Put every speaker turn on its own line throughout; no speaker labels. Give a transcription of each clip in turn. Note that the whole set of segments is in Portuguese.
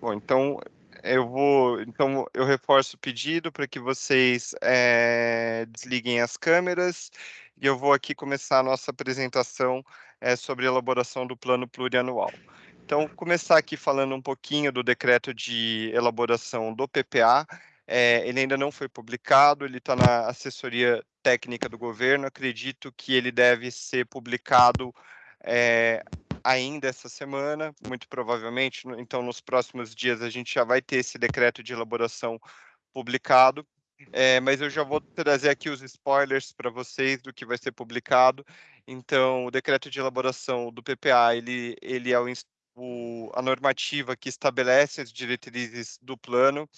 Bom, então eu vou, então eu reforço o pedido para que vocês é, desliguem as câmeras e eu vou aqui começar a nossa apresentação é, sobre a elaboração do plano plurianual. Então, começar aqui falando um pouquinho do decreto de elaboração do PPA. É, ele ainda não foi publicado, ele está na assessoria técnica do governo. Acredito que ele deve ser publicado é, ainda essa semana, muito provavelmente. Então, nos próximos dias, a gente já vai ter esse decreto de elaboração publicado. É, mas eu já vou trazer aqui os spoilers para vocês do que vai ser publicado. Então, o decreto de elaboração do PPA, ele, ele é o, o, a normativa que estabelece as diretrizes do plano.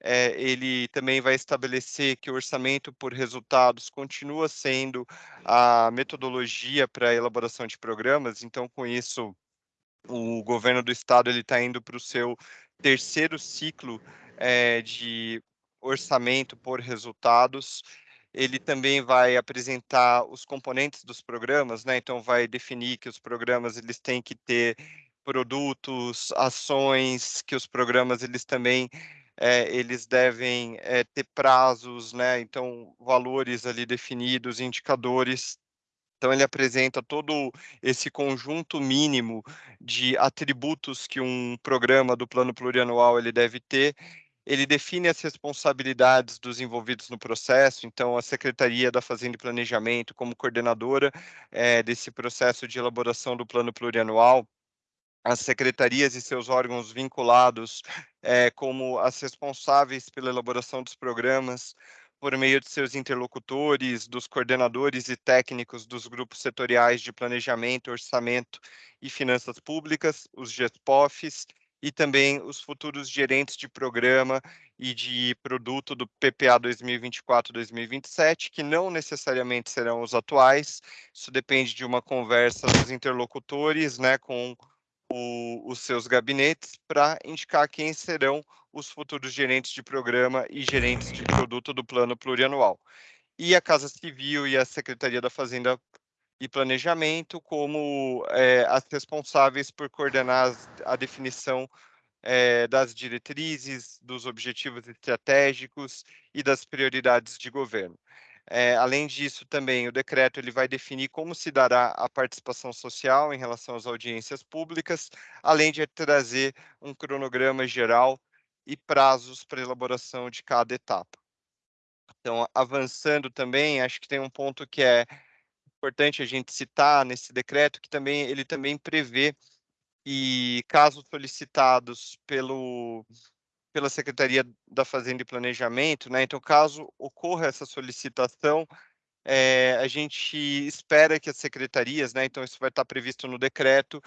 É, ele também vai estabelecer que o orçamento por resultados continua sendo a metodologia para a elaboração de programas. Então, com isso, o governo do estado está indo para o seu terceiro ciclo é, de orçamento por resultados. Ele também vai apresentar os componentes dos programas, né? Então vai definir que os programas eles têm que ter produtos, ações, que os programas eles também é, eles devem é, ter prazos, né? Então valores ali definidos, indicadores. Então ele apresenta todo esse conjunto mínimo de atributos que um programa do plano plurianual ele deve ter ele define as responsabilidades dos envolvidos no processo, então a Secretaria da Fazenda e Planejamento, como coordenadora é, desse processo de elaboração do plano plurianual, as secretarias e seus órgãos vinculados é, como as responsáveis pela elaboração dos programas, por meio de seus interlocutores, dos coordenadores e técnicos dos grupos setoriais de planejamento, orçamento e finanças públicas, os GESPOFs, e também os futuros gerentes de programa e de produto do PPA 2024-2027, que não necessariamente serão os atuais. Isso depende de uma conversa dos interlocutores, né, com o, os seus gabinetes, para indicar quem serão os futuros gerentes de programa e gerentes de produto do plano plurianual. E a Casa Civil e a Secretaria da Fazenda e planejamento como é, as responsáveis por coordenar a definição é, das diretrizes, dos objetivos estratégicos e das prioridades de governo. É, além disso, também o decreto ele vai definir como se dará a participação social em relação às audiências públicas, além de trazer um cronograma geral e prazos para elaboração de cada etapa. Então, avançando também, acho que tem um ponto que é importante a gente citar nesse decreto que também ele também prevê e casos solicitados pelo pela Secretaria da Fazenda e Planejamento, né? Então, caso ocorra essa solicitação, é, a gente espera que as secretarias, né? Então, isso vai estar previsto no decreto,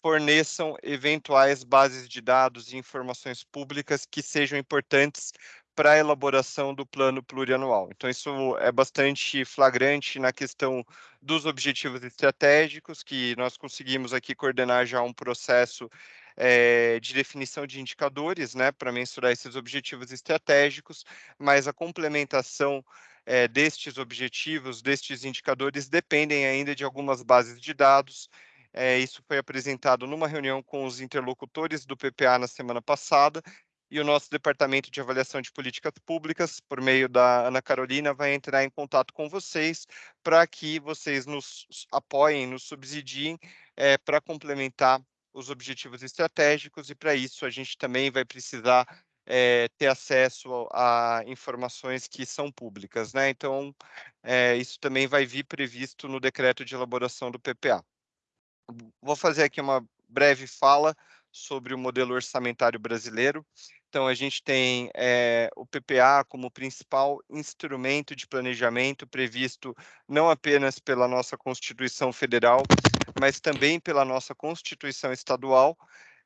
forneçam eventuais bases de dados e informações públicas que sejam importantes para a elaboração do plano plurianual. Então, isso é bastante flagrante na questão dos objetivos estratégicos, que nós conseguimos aqui coordenar já um processo é, de definição de indicadores, né, para mensurar esses objetivos estratégicos, mas a complementação é, destes objetivos, destes indicadores, dependem ainda de algumas bases de dados. É, isso foi apresentado numa reunião com os interlocutores do PPA na semana passada, e o nosso Departamento de Avaliação de Políticas Públicas, por meio da Ana Carolina, vai entrar em contato com vocês para que vocês nos apoiem, nos subsidiem é, para complementar os objetivos estratégicos, e para isso a gente também vai precisar é, ter acesso a informações que são públicas, né? Então, é, isso também vai vir previsto no decreto de elaboração do PPA. Vou fazer aqui uma breve fala sobre o modelo orçamentário brasileiro. Então, a gente tem é, o PPA como principal instrumento de planejamento previsto não apenas pela nossa Constituição Federal, mas também pela nossa Constituição Estadual,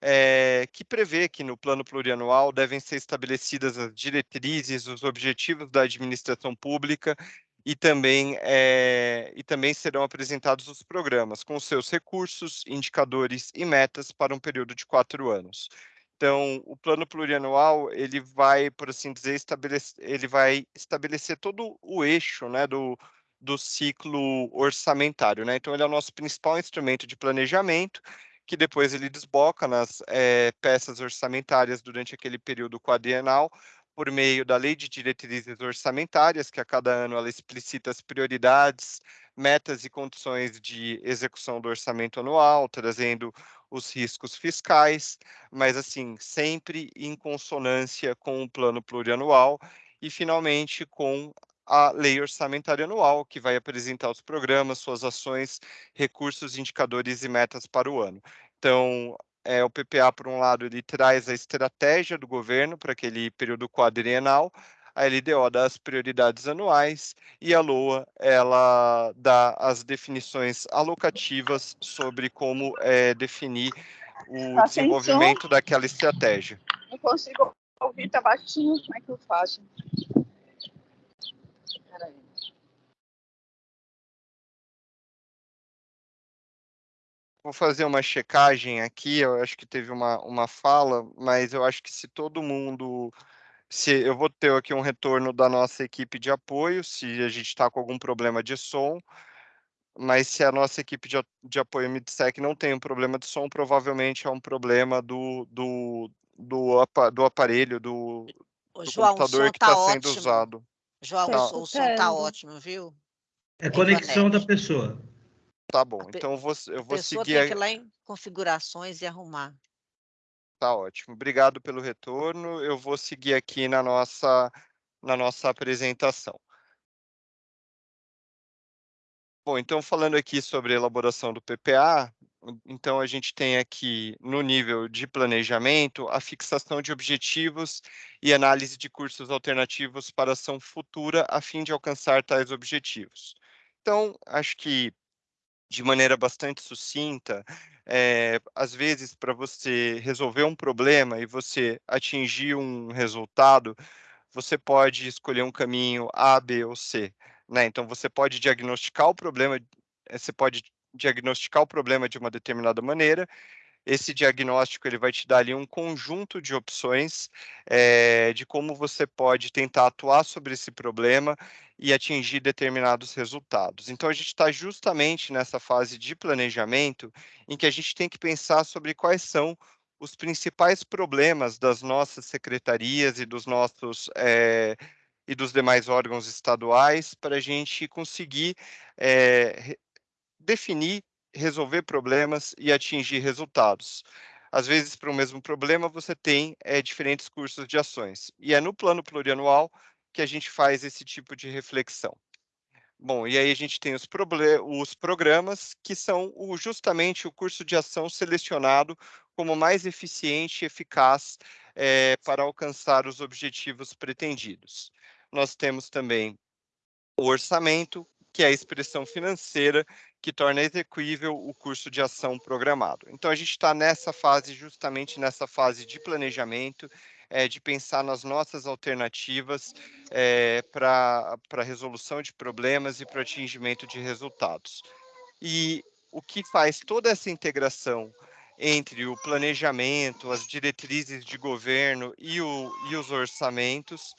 é, que prevê que no plano plurianual devem ser estabelecidas as diretrizes, os objetivos da administração pública e também, é, e também serão apresentados os programas com seus recursos, indicadores e metas para um período de quatro anos. Então, o plano plurianual, ele vai, por assim dizer, estabelecer, ele vai estabelecer todo o eixo, né, do, do ciclo orçamentário, né? Então, ele é o nosso principal instrumento de planejamento, que depois ele desboca nas é, peças orçamentárias durante aquele período quadrienal, por meio da Lei de Diretrizes Orçamentárias, que a cada ano ela explicita as prioridades, metas e condições de execução do orçamento anual, trazendo os riscos fiscais, mas assim, sempre em consonância com o plano plurianual e finalmente com a lei orçamentária anual, que vai apresentar os programas, suas ações, recursos, indicadores e metas para o ano. Então, é, o PPA, por um lado, ele traz a estratégia do governo para aquele período quadrienal, a LDO dá as prioridades anuais e a LOA ela dá as definições alocativas sobre como é, definir o tá desenvolvimento daquela estratégia.
Não consigo ouvir, tá baixinho, como é que eu faço?
Vou fazer uma checagem aqui, eu acho que teve uma, uma fala, mas eu acho que se todo mundo. Se eu vou ter aqui um retorno da nossa equipe de apoio, se a gente está com algum problema de som, mas se a nossa equipe de, de apoio me disser que não tem um problema de som, provavelmente é um problema do, do, do, do aparelho, do, do João, computador que está tá sendo usado.
João, tá. o som está ótimo, viu?
É conexão da pessoa.
Tá bom, então eu vou, eu vou seguir.
tem que ir lá em configurações e arrumar.
Tá ótimo. Obrigado pelo retorno. Eu vou seguir aqui na nossa, na nossa apresentação. Bom, então falando aqui sobre a elaboração do PPA, então a gente tem aqui no nível de planejamento a fixação de objetivos e análise de cursos alternativos para ação futura a fim de alcançar tais objetivos. Então, acho que de maneira bastante sucinta, é, às vezes para você resolver um problema e você atingir um resultado, você pode escolher um caminho A, B ou C. Né? Então você pode diagnosticar o problema, eh, você pode diagnosticar o problema de uma determinada maneira esse diagnóstico ele vai te dar ali um conjunto de opções é, de como você pode tentar atuar sobre esse problema e atingir determinados resultados. Então, a gente está justamente nessa fase de planejamento em que a gente tem que pensar sobre quais são os principais problemas das nossas secretarias e dos nossos é, e dos demais órgãos estaduais para a gente conseguir é, definir resolver problemas e atingir resultados. Às vezes, para o mesmo problema, você tem é, diferentes cursos de ações. E é no plano plurianual que a gente faz esse tipo de reflexão. Bom, e aí a gente tem os, os programas, que são o, justamente o curso de ação selecionado como mais eficiente e eficaz é, para alcançar os objetivos pretendidos. Nós temos também o orçamento, que é a expressão financeira que torna execuível o curso de ação programado. Então, a gente está nessa fase, justamente nessa fase de planejamento, é, de pensar nas nossas alternativas é, para a resolução de problemas e para o atingimento de resultados. E o que faz toda essa integração entre o planejamento, as diretrizes de governo e, o, e os orçamentos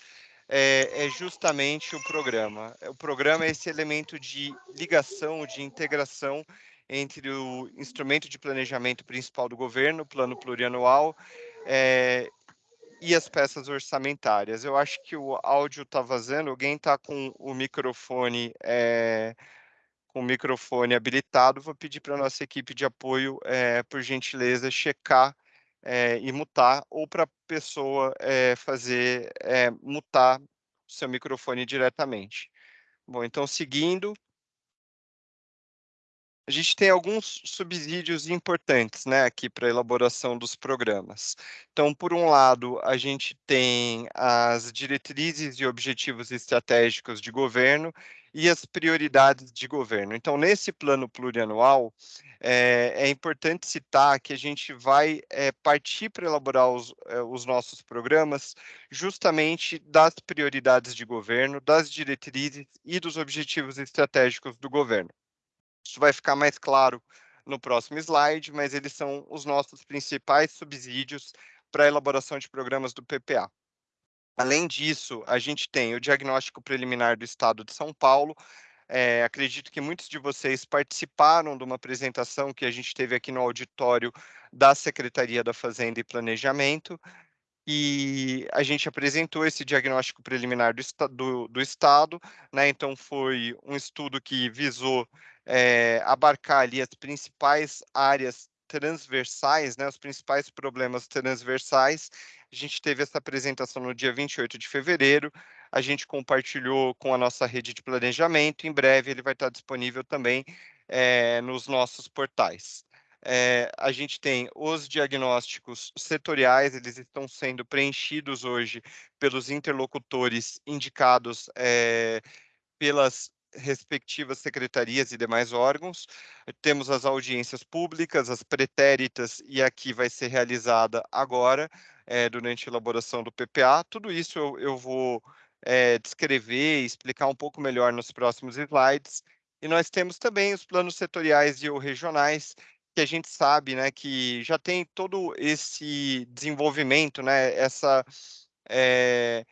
é, é, justamente o programa. O programa é esse elemento de ligação, de integração entre o instrumento de planejamento principal do governo, o plano plurianual, é, e as peças orçamentárias. Eu acho que o áudio está vazando, alguém está com o microfone é, com o microfone habilitado, vou pedir para a nossa equipe de apoio, é, por gentileza, checar é, e mutar, ou para a pessoa é, fazer é, mutar seu microfone diretamente. Bom, então seguindo, a gente tem alguns subsídios importantes né, aqui para a elaboração dos programas. Então, por um lado, a gente tem as diretrizes e objetivos estratégicos de governo e as prioridades de governo. Então, nesse plano plurianual, é, é importante citar que a gente vai é, partir para elaborar os, é, os nossos programas justamente das prioridades de governo, das diretrizes e dos objetivos estratégicos do governo. Isso vai ficar mais claro no próximo slide, mas eles são os nossos principais subsídios para a elaboração de programas do PPA. Além disso, a gente tem o diagnóstico preliminar do Estado de São Paulo, É, acredito que muitos de vocês participaram de uma apresentação que a gente teve aqui no auditório da Secretaria da Fazenda e Planejamento, e a gente apresentou esse diagnóstico preliminar do, do, do Estado, né? Então, foi um estudo que visou é, abarcar ali as principais áreas transversais, né, os principais problemas transversais. A gente teve essa apresentação no dia 28 de fevereiro, a gente compartilhou com a nossa rede de planejamento, em breve ele vai estar disponível também é, nos nossos portais. É, a gente tem os diagnósticos setoriais, eles estão sendo preenchidos hoje pelos interlocutores indicados é, pelas respectivas secretarias e demais órgãos. Temos as audiências públicas, as pretéritas, e aqui vai ser realizada agora, é, durante a elaboração do PPA. Tudo isso eu, eu vou é, descrever e explicar um pouco melhor nos próximos slides. E nós temos também os planos setoriais e ou regionais, que a gente sabe né, que já tem todo esse desenvolvimento, né, essa é,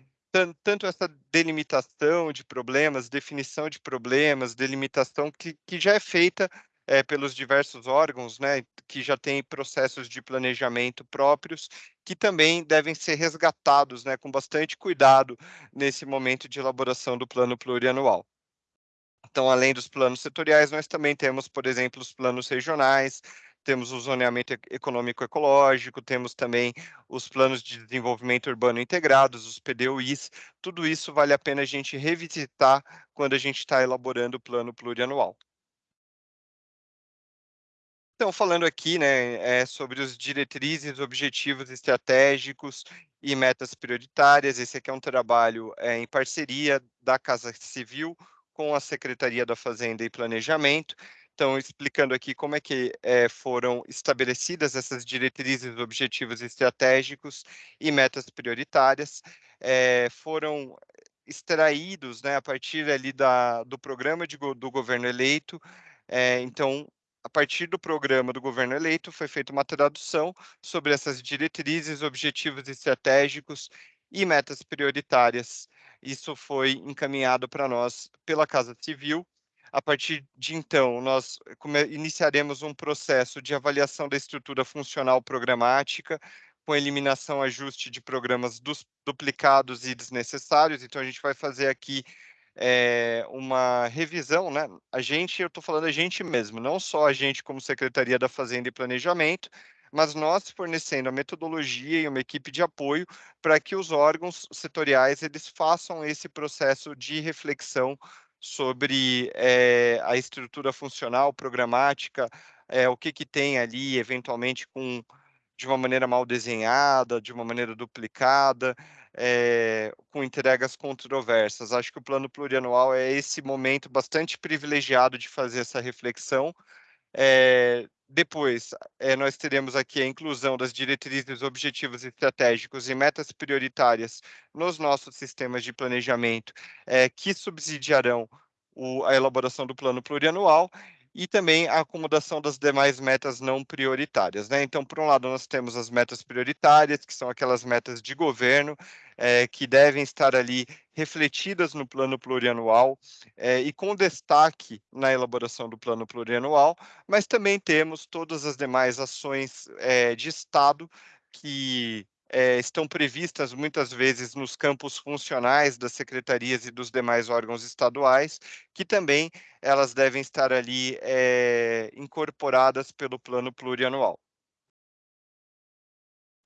tanto essa delimitação de problemas, definição de problemas, delimitação que, que já é feita é, pelos diversos órgãos, né, que já tem processos de planejamento próprios, que também devem ser resgatados, né, com bastante cuidado nesse momento de elaboração do plano plurianual. Então, além dos planos setoriais, nós também temos, por exemplo, os planos regionais, temos o zoneamento econômico ecológico, temos também os planos de desenvolvimento urbano integrados, os PDUIs, tudo isso vale a pena a gente revisitar quando a gente está elaborando o plano plurianual. Então, falando aqui né, é, sobre os diretrizes, objetivos estratégicos e metas prioritárias, esse aqui é um trabalho é, em parceria da Casa Civil com a Secretaria da Fazenda e Planejamento, então, explicando aqui como é que é, foram estabelecidas essas diretrizes, objetivos estratégicos e metas prioritárias, é, foram extraídos né, a partir ali da, do programa de, do governo eleito. É, então, a partir do programa do governo eleito, foi feita uma tradução sobre essas diretrizes, objetivos estratégicos e metas prioritárias. Isso foi encaminhado para nós pela Casa Civil a partir de então, nós iniciaremos um processo de avaliação da estrutura funcional programática, com eliminação ajuste de programas dos, duplicados e desnecessários. Então, a gente vai fazer aqui é, uma revisão, né? A gente, eu estou falando a gente mesmo, não só a gente como Secretaria da Fazenda e Planejamento, mas nós fornecendo a metodologia e uma equipe de apoio para que os órgãos setoriais eles façam esse processo de reflexão sobre é, a estrutura funcional, programática, é, o que, que tem ali, eventualmente, com de uma maneira mal desenhada, de uma maneira duplicada, é, com entregas controversas. Acho que o plano plurianual é esse momento bastante privilegiado de fazer essa reflexão. É, depois, é, nós teremos aqui a inclusão das diretrizes, objetivos estratégicos e metas prioritárias nos nossos sistemas de planejamento, é, que subsidiarão o, a elaboração do plano plurianual e também a acomodação das demais metas não prioritárias. Né? Então, por um lado, nós temos as metas prioritárias, que são aquelas metas de governo, é, que devem estar ali refletidas no plano plurianual é, e com destaque na elaboração do plano plurianual, mas também temos todas as demais ações é, de Estado que é, estão previstas muitas vezes nos campos funcionais das secretarias e dos demais órgãos estaduais, que também elas devem estar ali é, incorporadas pelo plano plurianual.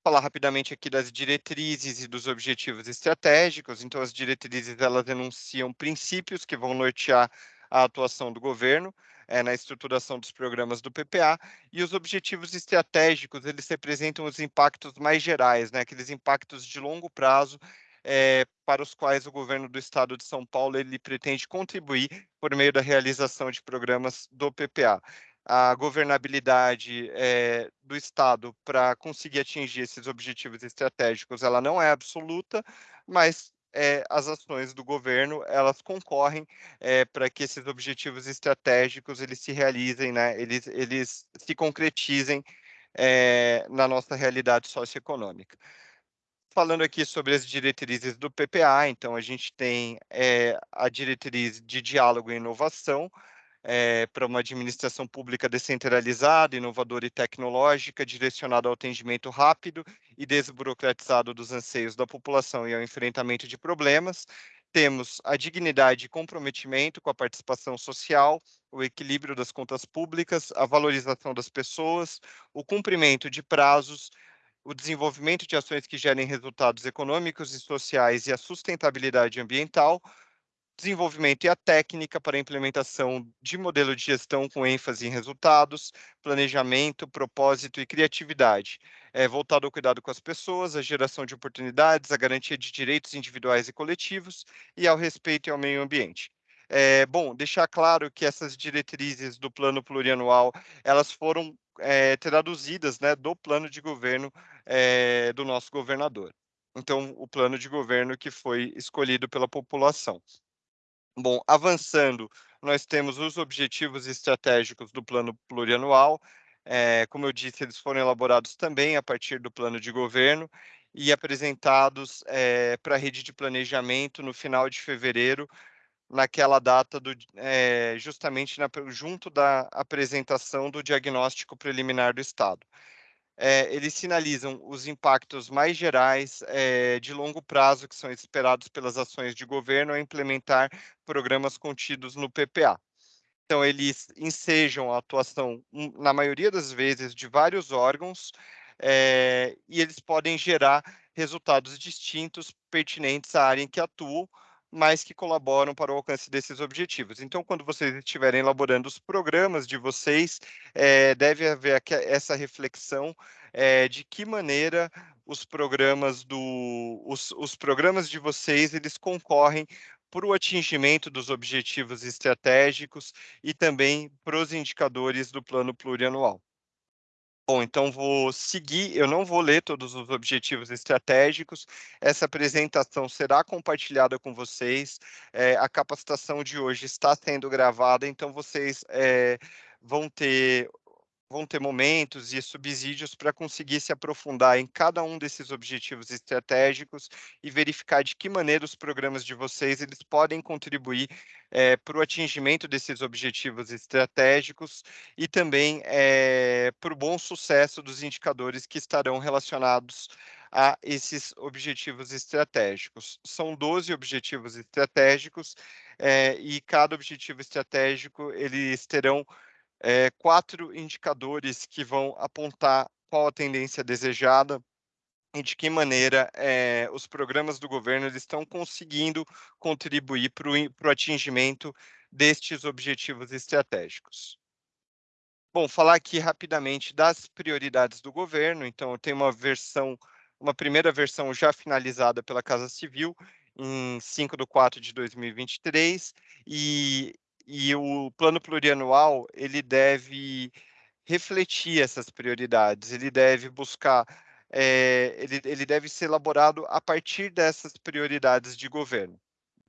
Falar rapidamente aqui das diretrizes e dos objetivos estratégicos. Então, as diretrizes elas enunciam princípios que vão nortear a atuação do governo é, na estruturação dos programas do PPA, e os objetivos estratégicos, eles representam os impactos mais gerais, né, aqueles impactos de longo prazo é, para os quais o governo do estado de São Paulo ele pretende contribuir por meio da realização de programas do PPA. A governabilidade é, do Estado para conseguir atingir esses objetivos estratégicos, ela não é absoluta, mas é, as ações do governo elas concorrem é, para que esses objetivos estratégicos eles se realizem, né? Eles eles se concretizem é, na nossa realidade socioeconômica. falando aqui sobre as diretrizes do PPA, então a gente tem a diretriz de diálogo e inovação, é, para uma administração pública descentralizada, inovadora e tecnológica, direcionada ao atendimento rápido e desburocratizado dos anseios da população e ao enfrentamento de problemas. Temos a dignidade e comprometimento com a participação social, o equilíbrio das contas públicas, a valorização das pessoas, o cumprimento de prazos, o desenvolvimento de ações que gerem resultados econômicos e sociais e a sustentabilidade ambiental, desenvolvimento e a técnica para a implementação de modelo de gestão com ênfase em resultados, planejamento, propósito e criatividade, é, voltado ao cuidado com as pessoas, a geração de oportunidades, a garantia de direitos individuais e coletivos e ao respeito ao meio ambiente. É, bom, deixar claro que essas diretrizes do plano plurianual, elas foram é, traduzidas né, do plano de governo é, do nosso governador. Então, o plano de governo que foi escolhido pela população. Bom, avançando, nós temos os objetivos estratégicos do plano plurianual. É, como eu disse, eles foram elaborados também a partir do plano de governo e apresentados é, para a rede de planejamento no final de fevereiro, naquela data do, é, justamente na, junto da apresentação do diagnóstico preliminar do Estado é, eles sinalizam os impactos mais gerais é, de longo prazo que são esperados pelas ações de governo a implementar programas contidos no PPA. Então, eles ensejam a atuação, hum, na maioria das vezes, de vários órgãos, é, e eles podem gerar resultados distintos pertinentes à área em que atuam, mas que colaboram para o alcance desses objetivos. Então, quando vocês estiverem elaborando os programas de vocês, é, deve haver essa reflexão é, de que maneira os programas do os, os programas de vocês eles concorrem para o atingimento dos objetivos estratégicos e também para os indicadores do plano plurianual. Bom, então vou seguir, eu não vou ler todos os objetivos estratégicos, essa apresentação será compartilhada com vocês, é, a capacitação de hoje está sendo gravada, então vocês é, vão ter vão ter momentos e subsídios para conseguir se aprofundar em cada um desses objetivos estratégicos e verificar de que maneira os programas de vocês eles podem contribuir é, para o atingimento desses objetivos estratégicos e também é, para o bom sucesso dos indicadores que estarão relacionados a esses objetivos estratégicos. São 12 objetivos estratégicos é, e cada objetivo estratégico eles terão é, quatro indicadores que vão apontar qual a tendência desejada e de que maneira é, os programas do governo estão conseguindo contribuir para o atingimento destes objetivos estratégicos. Bom, falar aqui rapidamente das prioridades do governo. Então, eu tenho uma versão, uma primeira versão já finalizada pela Casa Civil em 5 de 4 de 2023, e e o plano plurianual, ele deve refletir essas prioridades, ele deve buscar, é, ele, ele deve ser elaborado a partir dessas prioridades de governo.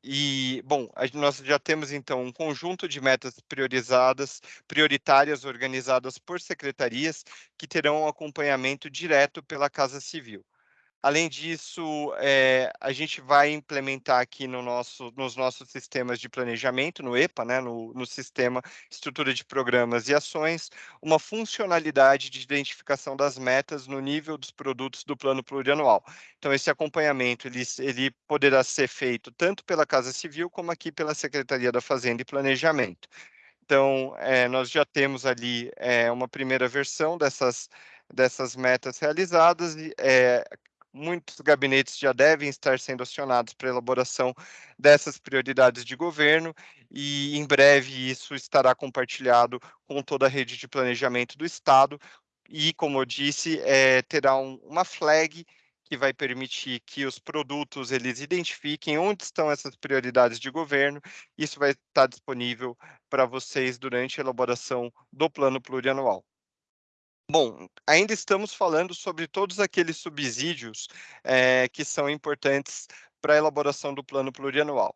E, bom, nós já temos, então, um conjunto de metas priorizadas, prioritárias, organizadas por secretarias, que terão acompanhamento direto pela Casa Civil. Além disso, é, a gente vai implementar aqui no nosso, nos nossos sistemas de planejamento, no EPA, né, no, no Sistema Estrutura de Programas e Ações, uma funcionalidade de identificação das metas no nível dos produtos do plano plurianual. Então, esse acompanhamento ele, ele poderá ser feito tanto pela Casa Civil como aqui pela Secretaria da Fazenda e Planejamento. Então, é, nós já temos ali é, uma primeira versão dessas, dessas metas realizadas, é, muitos gabinetes já devem estar sendo acionados para elaboração dessas prioridades de governo e em breve isso estará compartilhado com toda a rede de planejamento do Estado e, como eu disse, é, terá um, uma flag que vai permitir que os produtos eles identifiquem onde estão essas prioridades de governo. Isso vai estar disponível para vocês durante a elaboração do plano plurianual. Bom, ainda estamos falando sobre todos aqueles subsídios é, que são importantes para a elaboração do plano plurianual.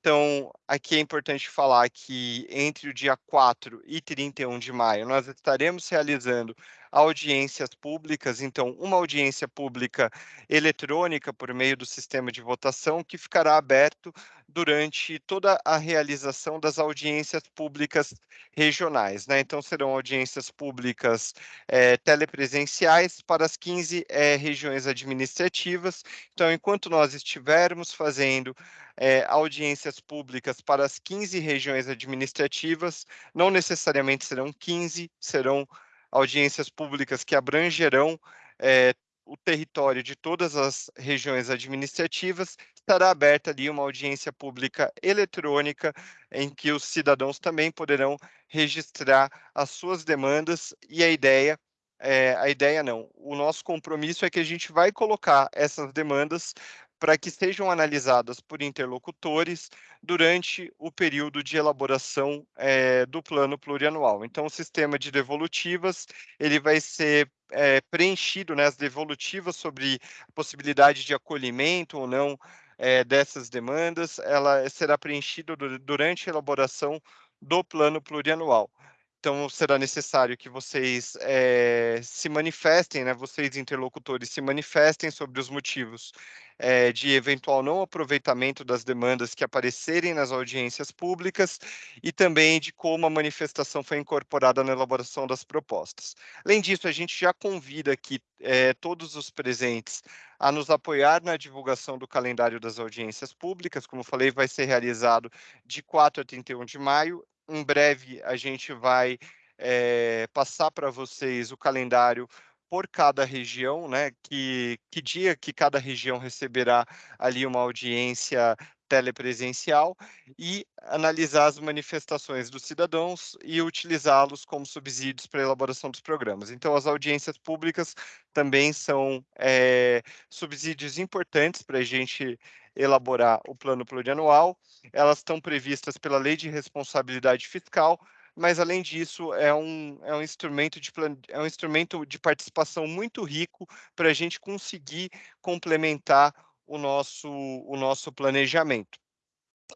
Então, aqui é importante falar que entre o dia 4 e 31 de maio, nós estaremos realizando audiências públicas, então, uma audiência pública eletrônica por meio do sistema de votação que ficará aberto durante toda a realização das audiências públicas regionais. Né? Então, serão audiências públicas é, telepresenciais para as 15 é, regiões administrativas. Então, enquanto nós estivermos fazendo é, audiências públicas para as 15 regiões administrativas, não necessariamente serão 15, serão audiências públicas que abrangerão é, o território de todas as regiões administrativas, estará aberta ali uma audiência pública eletrônica em que os cidadãos também poderão registrar as suas demandas e a ideia é, a ideia não. O nosso compromisso é que a gente vai colocar essas demandas para que sejam analisadas por interlocutores durante o período de elaboração é, do plano plurianual. Então, o sistema de devolutivas ele vai ser é, preenchido, né, as devolutivas sobre a possibilidade de acolhimento ou não é, dessas demandas, ela será preenchida durante a elaboração do plano plurianual. Então, será necessário que vocês é, se manifestem, né, vocês interlocutores se manifestem sobre os motivos é, de eventual não aproveitamento das demandas que aparecerem nas audiências públicas e também de como a manifestação foi incorporada na elaboração das propostas. Além disso, a gente já convida aqui é, todos os presentes a nos apoiar na divulgação do calendário das audiências públicas. Como falei, vai ser realizado de 4 a 31 de maio em breve a gente vai é, passar para vocês o calendário por cada região, né? Que, que dia que cada região receberá ali uma audiência telepresencial e analisar as manifestações dos cidadãos e utilizá-los como subsídios para a elaboração dos programas. Então, as audiências públicas também são é, subsídios importantes para a gente elaborar o plano plurianual. Elas estão previstas pela Lei de Responsabilidade Fiscal, mas além disso é um, é um instrumento de é um instrumento de participação muito rico para a gente conseguir complementar o nosso o nosso planejamento.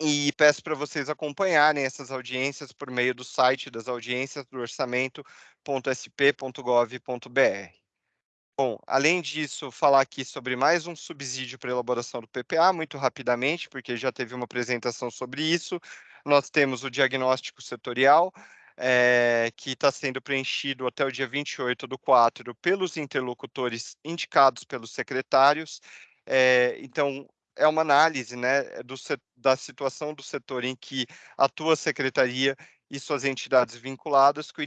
E peço para vocês acompanharem essas audiências por meio do site das audiências do orçamento.sp.gov.br. Bom, além disso, falar aqui sobre mais um subsídio para elaboração do PPA, muito rapidamente, porque já teve uma apresentação sobre isso. Nós temos o diagnóstico setorial, é, que está sendo preenchido até o dia 28 do 4 pelos interlocutores indicados pelos secretários. É, então, é uma análise né, do, da situação do setor em que atua a secretaria e suas entidades vinculadas, com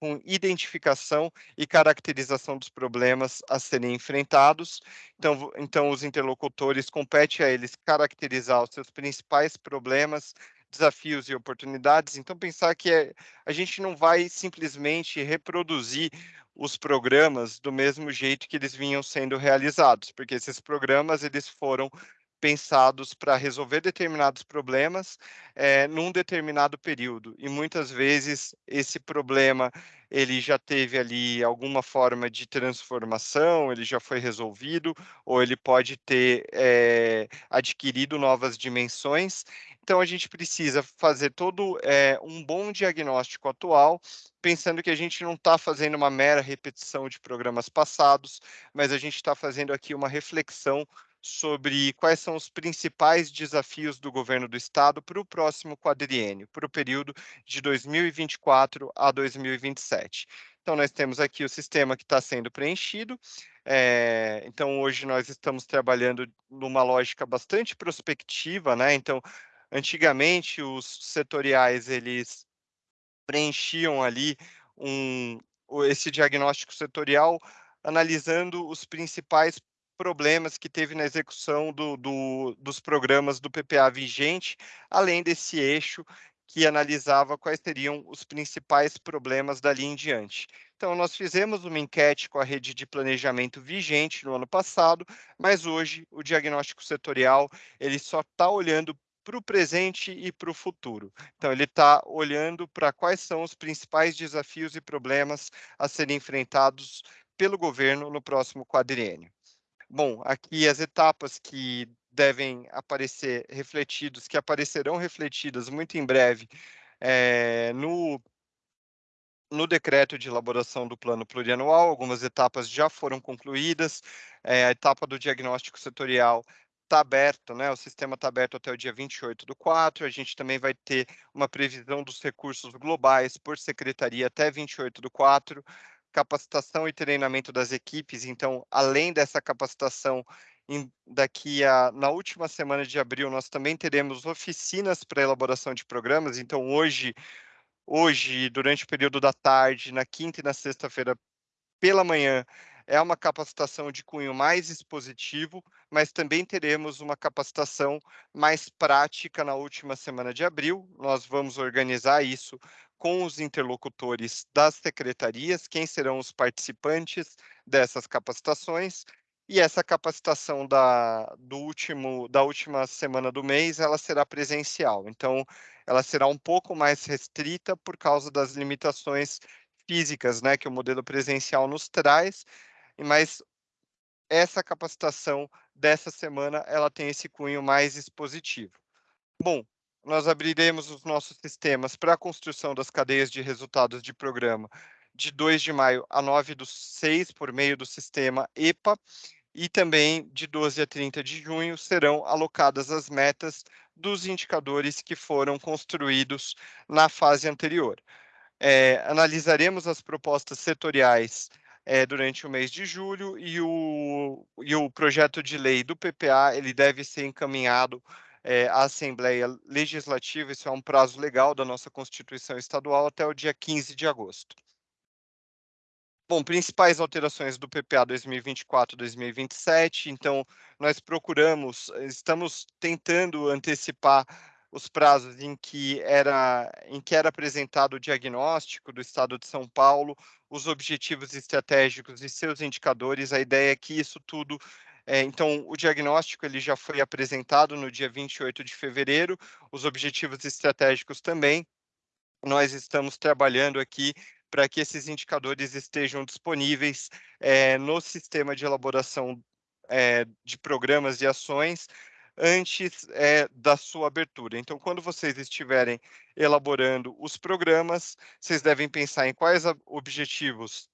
com identificação e caracterização dos problemas a serem enfrentados. Então, então os interlocutores compete a eles caracterizar os seus principais problemas, desafios e oportunidades. Então, pensar que é, a gente não vai simplesmente reproduzir os programas do mesmo jeito que eles vinham sendo realizados, porque esses programas eles foram pensados para resolver determinados problemas é, num determinado período. E muitas vezes esse problema ele já teve ali alguma forma de transformação, ele já foi resolvido, ou ele pode ter é, adquirido novas dimensões. Então, a gente precisa fazer todo é, um bom diagnóstico atual, pensando que a gente não está fazendo uma mera repetição de programas passados, mas a gente está fazendo aqui uma reflexão sobre quais são os principais desafios do governo do estado para o próximo quadriênio, para o período de 2024 a 2027. Então, nós temos aqui o sistema que está sendo preenchido. É, então, hoje nós estamos trabalhando numa lógica bastante prospectiva, né? Então, antigamente os setoriais eles preenchiam ali um, esse diagnóstico setorial analisando os principais problemas que teve na execução do, do, dos programas do PPA vigente, além desse eixo que analisava quais seriam os principais problemas dali em diante. Então, nós fizemos uma enquete com a rede de planejamento vigente no ano passado, mas hoje o diagnóstico setorial ele só está olhando para o presente e para o futuro. Então, ele está olhando para quais são os principais desafios e problemas a serem enfrentados pelo governo no próximo quadriênio. Bom, aqui as etapas que devem aparecer refletidos, que aparecerão refletidas muito em breve é, no, no decreto de elaboração do plano plurianual, algumas etapas já foram concluídas, é, a etapa do diagnóstico setorial está aberto, né? O sistema está aberto até o dia 28 do 4. A gente também vai ter uma previsão dos recursos globais por secretaria até 28 do 4. Capacitação e treinamento das equipes. Então, além dessa capacitação, em, daqui a na última semana de abril, nós também teremos oficinas para elaboração de programas. Então, hoje, hoje, durante o período da tarde, na quinta e na sexta-feira pela manhã, é uma capacitação de cunho mais expositivo, mas também teremos uma capacitação mais prática na última semana de abril. Nós vamos organizar isso com os interlocutores das secretarias, quem serão os participantes dessas capacitações. E essa capacitação da, do último, da última semana do mês, ela será presencial. Então, ela será um pouco mais restrita por causa das limitações físicas, né, que o modelo presencial nos traz, mas essa capacitação dessa semana ela tem esse cunho mais expositivo. Bom, nós abriremos os nossos sistemas para a construção das cadeias de resultados de programa de 2 de maio a 9 do 6 por meio do sistema EPA e também de 12 a 30 de junho serão alocadas as metas dos indicadores que foram construídos na fase anterior. É, analisaremos as propostas setoriais é, durante o mês de julho e o, e o projeto de lei do PPA ele deve ser encaminhado é, à Assembleia Legislativa, isso é um prazo legal da nossa Constituição Estadual, até o dia 15 de agosto. Bom, principais alterações do PPA 2024-2027, então nós procuramos, estamos tentando antecipar os prazos em que era em que era apresentado o diagnóstico do Estado de São Paulo, os objetivos estratégicos e seus indicadores. A ideia é que isso tudo é, então, o diagnóstico ele já foi apresentado no dia 28 de fevereiro, os objetivos estratégicos também. Nós estamos trabalhando aqui para que esses indicadores estejam disponíveis é, no sistema de elaboração é, de programas e ações antes é, da sua abertura. Então, quando vocês estiverem elaborando os programas, vocês devem pensar em quais objetivos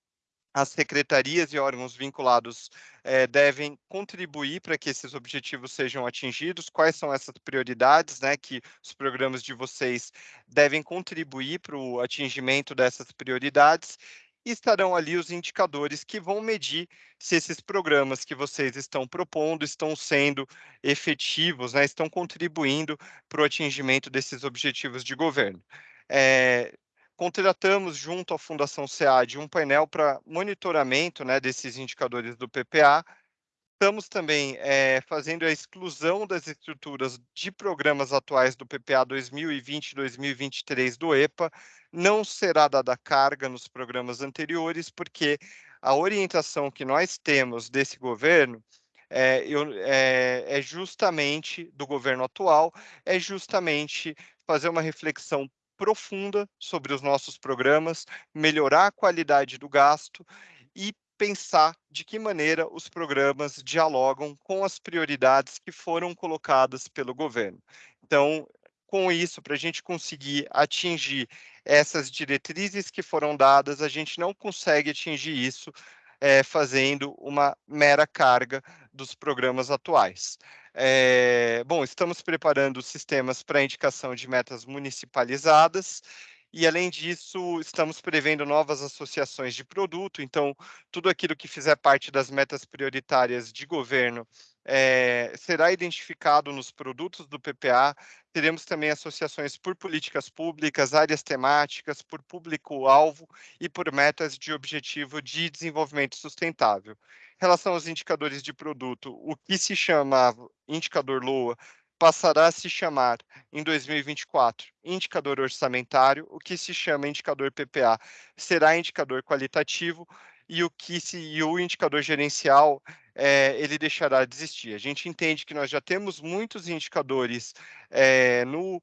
as secretarias e órgãos vinculados eh, devem contribuir para que esses objetivos sejam atingidos, quais são essas prioridades, né, que os programas de vocês devem contribuir para o atingimento dessas prioridades, e estarão ali os indicadores que vão medir se esses programas que vocês estão propondo estão sendo efetivos, né, estão contribuindo para o atingimento desses objetivos de governo. É, contratamos junto à Fundação SEAD um painel para monitoramento né, desses indicadores do PPA, Estamos também é, fazendo a exclusão das estruturas de programas atuais do PPA 2020-2023 do EPA. Não será dada carga nos programas anteriores, porque a orientação que nós temos desse governo é, eu, é, é justamente do governo atual, é justamente fazer uma reflexão profunda sobre os nossos programas, melhorar a qualidade do gasto e pensar de que maneira os programas dialogam com as prioridades que foram colocadas pelo governo. Então, com isso, para a gente conseguir atingir essas diretrizes que foram dadas, a gente não consegue atingir isso é, fazendo uma mera carga dos programas atuais. É, bom, estamos preparando sistemas para indicação de metas municipalizadas e, além disso, estamos prevendo novas associações de produto. Então, tudo aquilo que fizer parte das metas prioritárias de governo é, será identificado nos produtos do PPA. Teremos também associações por políticas públicas, áreas temáticas, por público-alvo e por metas de objetivo de desenvolvimento sustentável. Relação aos indicadores de produto, o que se chamava indicador LOA passará a se chamar, em 2024, indicador orçamentário, o que se chama indicador PPA será indicador qualitativo e o que se e o indicador gerencial é, ele deixará de existir. A gente entende que nós já temos muitos indicadores é, no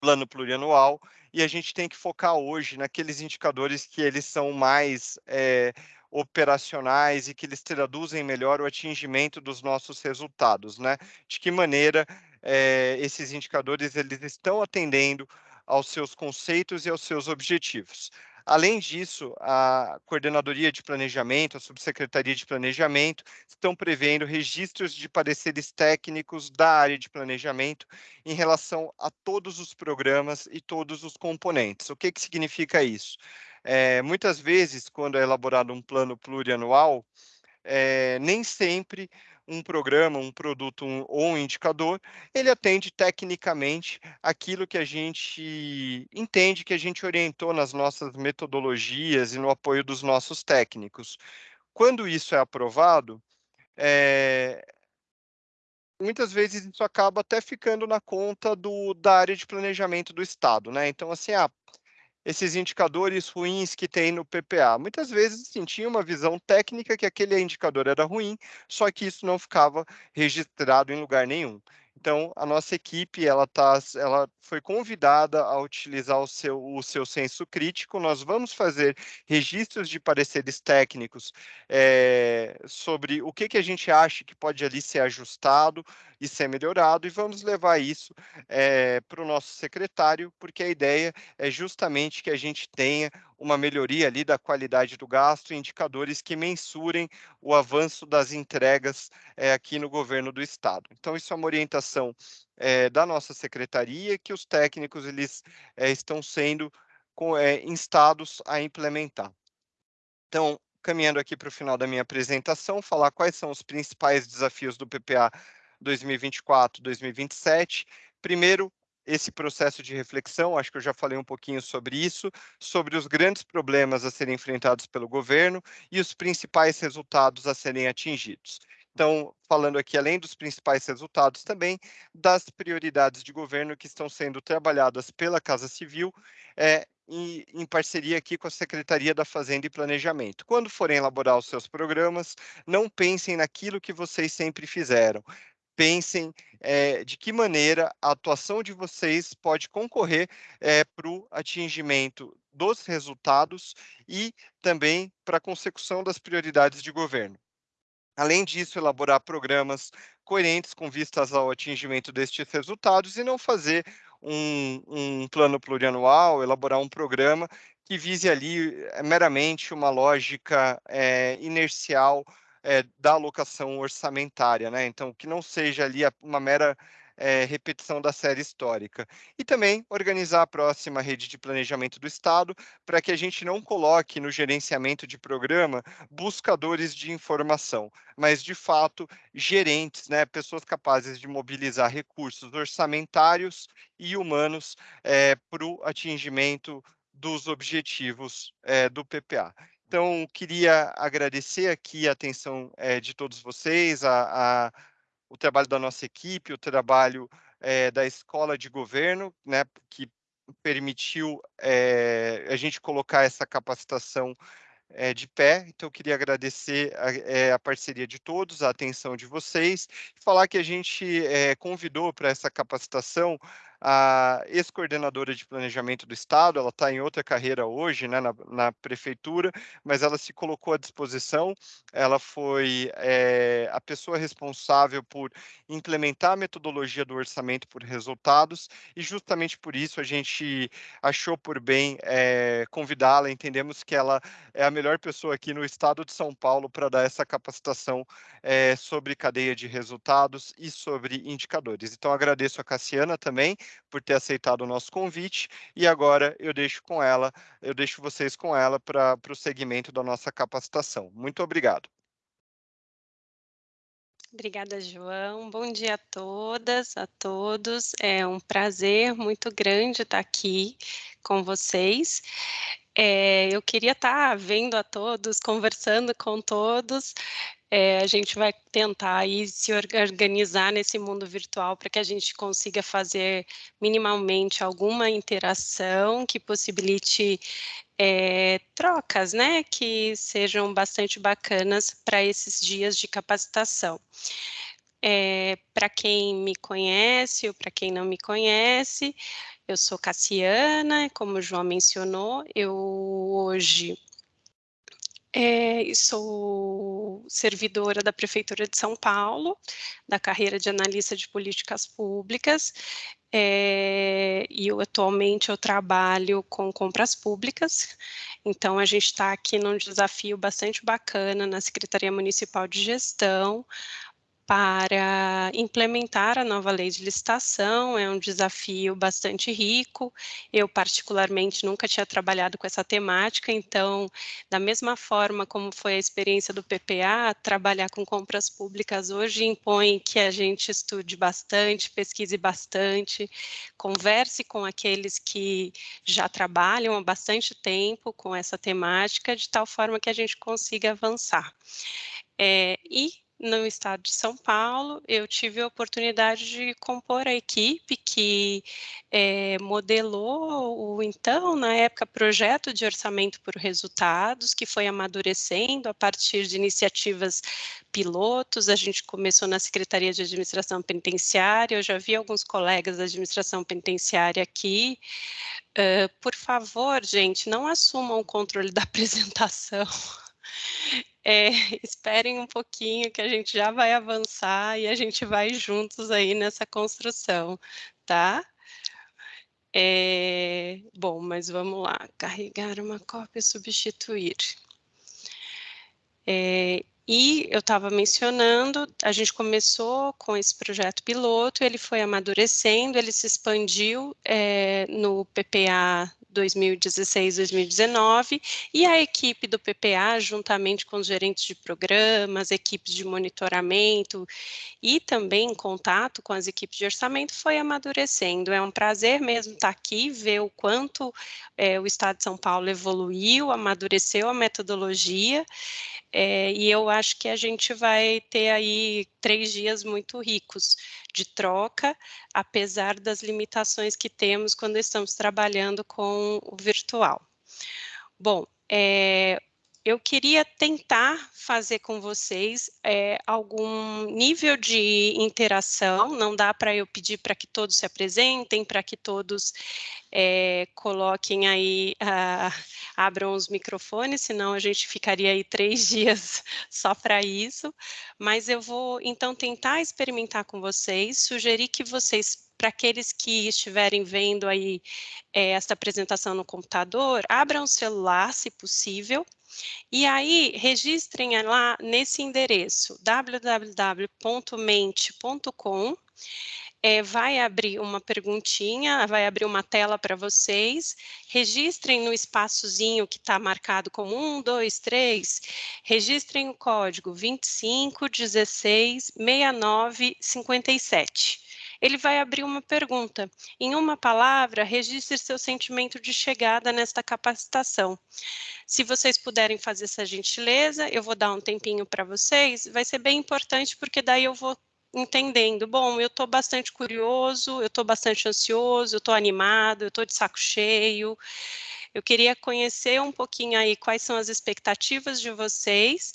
plano plurianual e a gente tem que focar hoje naqueles indicadores que eles são mais é, operacionais e que eles traduzem melhor o atingimento dos nossos resultados, né? De que maneira é, esses indicadores eles estão atendendo aos seus conceitos e aos seus objetivos. Além disso, a Coordenadoria de Planejamento, a Subsecretaria de Planejamento, estão prevendo registros de pareceres técnicos da área de planejamento em relação a todos os programas e todos os componentes. O que, que significa isso? É, muitas vezes, quando é elaborado um plano plurianual, é, nem sempre um programa, um produto um, ou um indicador, ele atende tecnicamente aquilo que a gente entende que a gente orientou nas nossas metodologias e no apoio dos nossos técnicos. Quando isso é aprovado, é, muitas vezes isso acaba até ficando na conta do, da área de planejamento do Estado, né? Então, assim, ah, esses indicadores ruins que tem no PPA. Muitas vezes assim, tinha uma visão técnica que aquele indicador era ruim, só que isso não ficava registrado em lugar nenhum. Então, a nossa equipe ela, tá, ela foi convidada a utilizar o seu, o seu senso crítico. Nós vamos fazer registros de pareceres técnicos é, sobre o que, que a gente acha que pode ali ser ajustado e ser melhorado, e vamos levar isso é, para o nosso secretário, porque a ideia é justamente que a gente tenha uma melhoria ali da qualidade do gasto, indicadores que mensurem o avanço das entregas é, aqui no governo do estado. Então, isso é uma orientação é, da nossa secretaria que os técnicos eles é, estão sendo com, instados a implementar. Então, caminhando aqui para o final da minha apresentação, falar quais são os principais desafios do PPA 2024, 2027. Primeiro, esse processo de reflexão, acho que eu já falei um pouquinho sobre isso, sobre os grandes problemas a serem enfrentados pelo governo e os principais resultados a serem atingidos. Então, falando aqui, além dos principais resultados, também das prioridades de governo que estão sendo trabalhadas pela Casa Civil é, em, em, parceria aqui com a Secretaria da Fazenda e Planejamento. Quando forem elaborar os seus programas, não pensem naquilo que vocês sempre fizeram pensem é, de que maneira a atuação de vocês pode concorrer é, para o atingimento dos resultados e também para a consecução das prioridades de governo. Além disso, elaborar programas coerentes com vistas ao atingimento destes resultados e não fazer um, um plano plurianual, elaborar um programa que vise ali meramente uma lógica é, inercial é, da alocação orçamentária, né? Então, que não seja ali uma mera é, repetição da série histórica. E também organizar a próxima rede de planejamento do Estado para que a gente não coloque no gerenciamento de programa buscadores de informação, mas de fato gerentes, né, pessoas capazes de mobilizar recursos orçamentários e humanos é, para o atingimento dos objetivos é, do PPA. Então, queria agradecer aqui a atenção é, de todos vocês, a, a, o trabalho da nossa equipe, o trabalho é, da Escola de Governo, né, que permitiu é, a gente colocar essa capacitação é, de pé. Então, eu queria agradecer a, é, a, parceria de todos, a atenção de vocês, falar que a gente convidou para essa capacitação a ex-coordenadora de planejamento do Estado, ela está em outra carreira hoje, né, na, na, prefeitura, mas ela se colocou à disposição, ela foi é, a pessoa responsável por implementar a metodologia do orçamento por resultados, e justamente por isso a gente achou por bem é, convidá-la, entendemos que ela é a melhor pessoa aqui no estado de São Paulo para dar essa capacitação é, sobre cadeia de resultados e sobre indicadores. Então, agradeço a Cassiana também, por ter aceitado o nosso convite e agora eu deixo com ela, eu deixo vocês com ela para o segmento da nossa capacitação. Muito obrigado.
Obrigada, João. Bom dia a todas, a todos. É um prazer muito grande estar aqui com vocês. É, eu queria estar vendo a todos, conversando com todos, é, a gente vai tentar aí se organizar nesse mundo virtual para que a gente consiga fazer minimamente alguma interação que possibilite é, trocas, né, que sejam bastante bacanas para esses dias de capacitação. É, para quem me conhece ou para quem não me conhece, eu sou Cassiana, como o João mencionou, eu hoje é, sou servidora da Prefeitura de São Paulo, da carreira de analista de políticas públicas. é, e eu, atualmente eu trabalho com compras públicas, então a gente está aqui num desafio bastante bacana na Secretaria Municipal de Gestão, para implementar a nova lei de licitação, é um desafio bastante rico. Eu, particularmente, nunca tinha trabalhado com essa temática, então, da mesma forma como foi a experiência do PPA, trabalhar com compras públicas hoje impõe que a gente estude bastante, pesquise bastante, converse com aqueles que já trabalham há bastante tempo com essa temática, de tal forma que a gente consiga avançar. É, e no estado de São Paulo, eu tive a oportunidade de compor a equipe que é, modelou o então, na época, projeto de orçamento por resultados, que foi amadurecendo a partir de iniciativas pilotos. A gente começou na Secretaria de Administração Penitenciária, eu já vi alguns colegas da administração penitenciária aqui. Uh, por favor, gente, não assumam o controle da apresentação. É, esperem um pouquinho que a gente já vai avançar e a gente vai juntos aí nessa construção, tá? É, bom, mas vamos lá, carregar uma cópia, substituir. É, e eu estava mencionando, a gente começou com esse projeto piloto, ele foi amadurecendo, ele se expandiu é, no PPA 2016, 2019, e a equipe do PPA, juntamente com os gerentes de programas, equipes de monitoramento e também em contato com as equipes de orçamento, foi amadurecendo. É um prazer mesmo estar aqui, ver o quanto é, o Estado de São Paulo evoluiu, amadureceu a metodologia, é, e eu acho que a gente vai ter aí três dias muito ricos de troca, apesar das limitações que temos quando estamos trabalhando com o virtual. Bom, é, eu queria tentar fazer com vocês é, algum nível de interação, não dá para eu pedir para que todos se apresentem, para que todos é, coloquem aí, uh, abram os microfones, senão a gente ficaria aí três dias só para isso, mas eu vou então tentar experimentar com vocês, sugerir que vocês para aqueles que estiverem vendo aí é, esta apresentação no computador, abram o celular, se possível, e aí, registrem lá nesse endereço, www.mente.com, é, vai abrir uma perguntinha, vai abrir uma tela para vocês, registrem no espaçozinho que está marcado como 1, 2, 3, registrem o código 25 16 69 57 ele vai abrir uma pergunta. Em uma palavra, registre seu sentimento de chegada nesta capacitação. Se vocês puderem fazer essa gentileza, eu vou dar um tempinho para vocês, vai ser bem importante, porque daí eu vou entendendo, bom, eu estou bastante curioso, eu estou bastante ansioso, eu estou animado, eu estou de saco cheio, eu queria conhecer um pouquinho aí quais são as expectativas de vocês,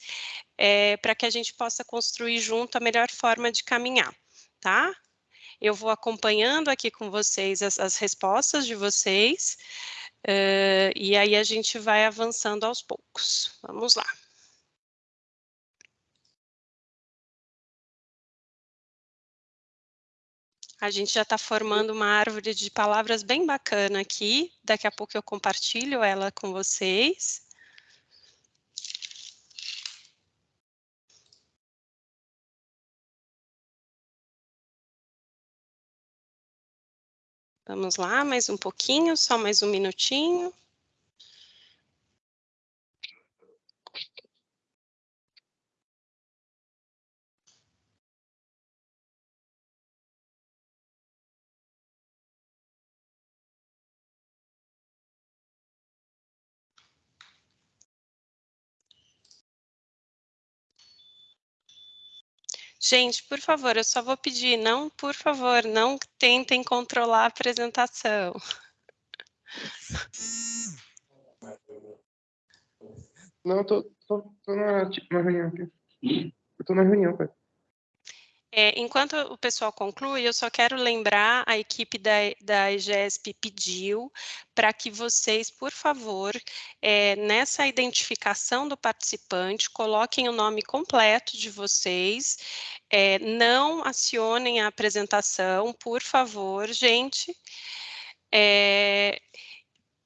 é, para que a gente possa construir junto a melhor forma de caminhar, tá? Eu vou acompanhando aqui com vocês as, as respostas de vocês, uh, e aí a gente vai avançando aos poucos. Vamos lá. A gente já está formando uma árvore de palavras bem bacana aqui. Daqui a pouco eu compartilho ela com vocês. Vamos lá, mais um pouquinho, só mais um minutinho. Gente, por favor, eu só vou pedir, não, por favor, não tentem controlar a apresentação.
Não, tô, tô, tô na, na reunião aqui. Eu tô na reunião, pai.
É, enquanto o pessoal conclui, eu só quero lembrar, a equipe da, da EGESP pediu para que vocês, por favor, é, nessa identificação do participante, coloquem o nome completo de vocês, é, não acionem a apresentação, por favor, gente.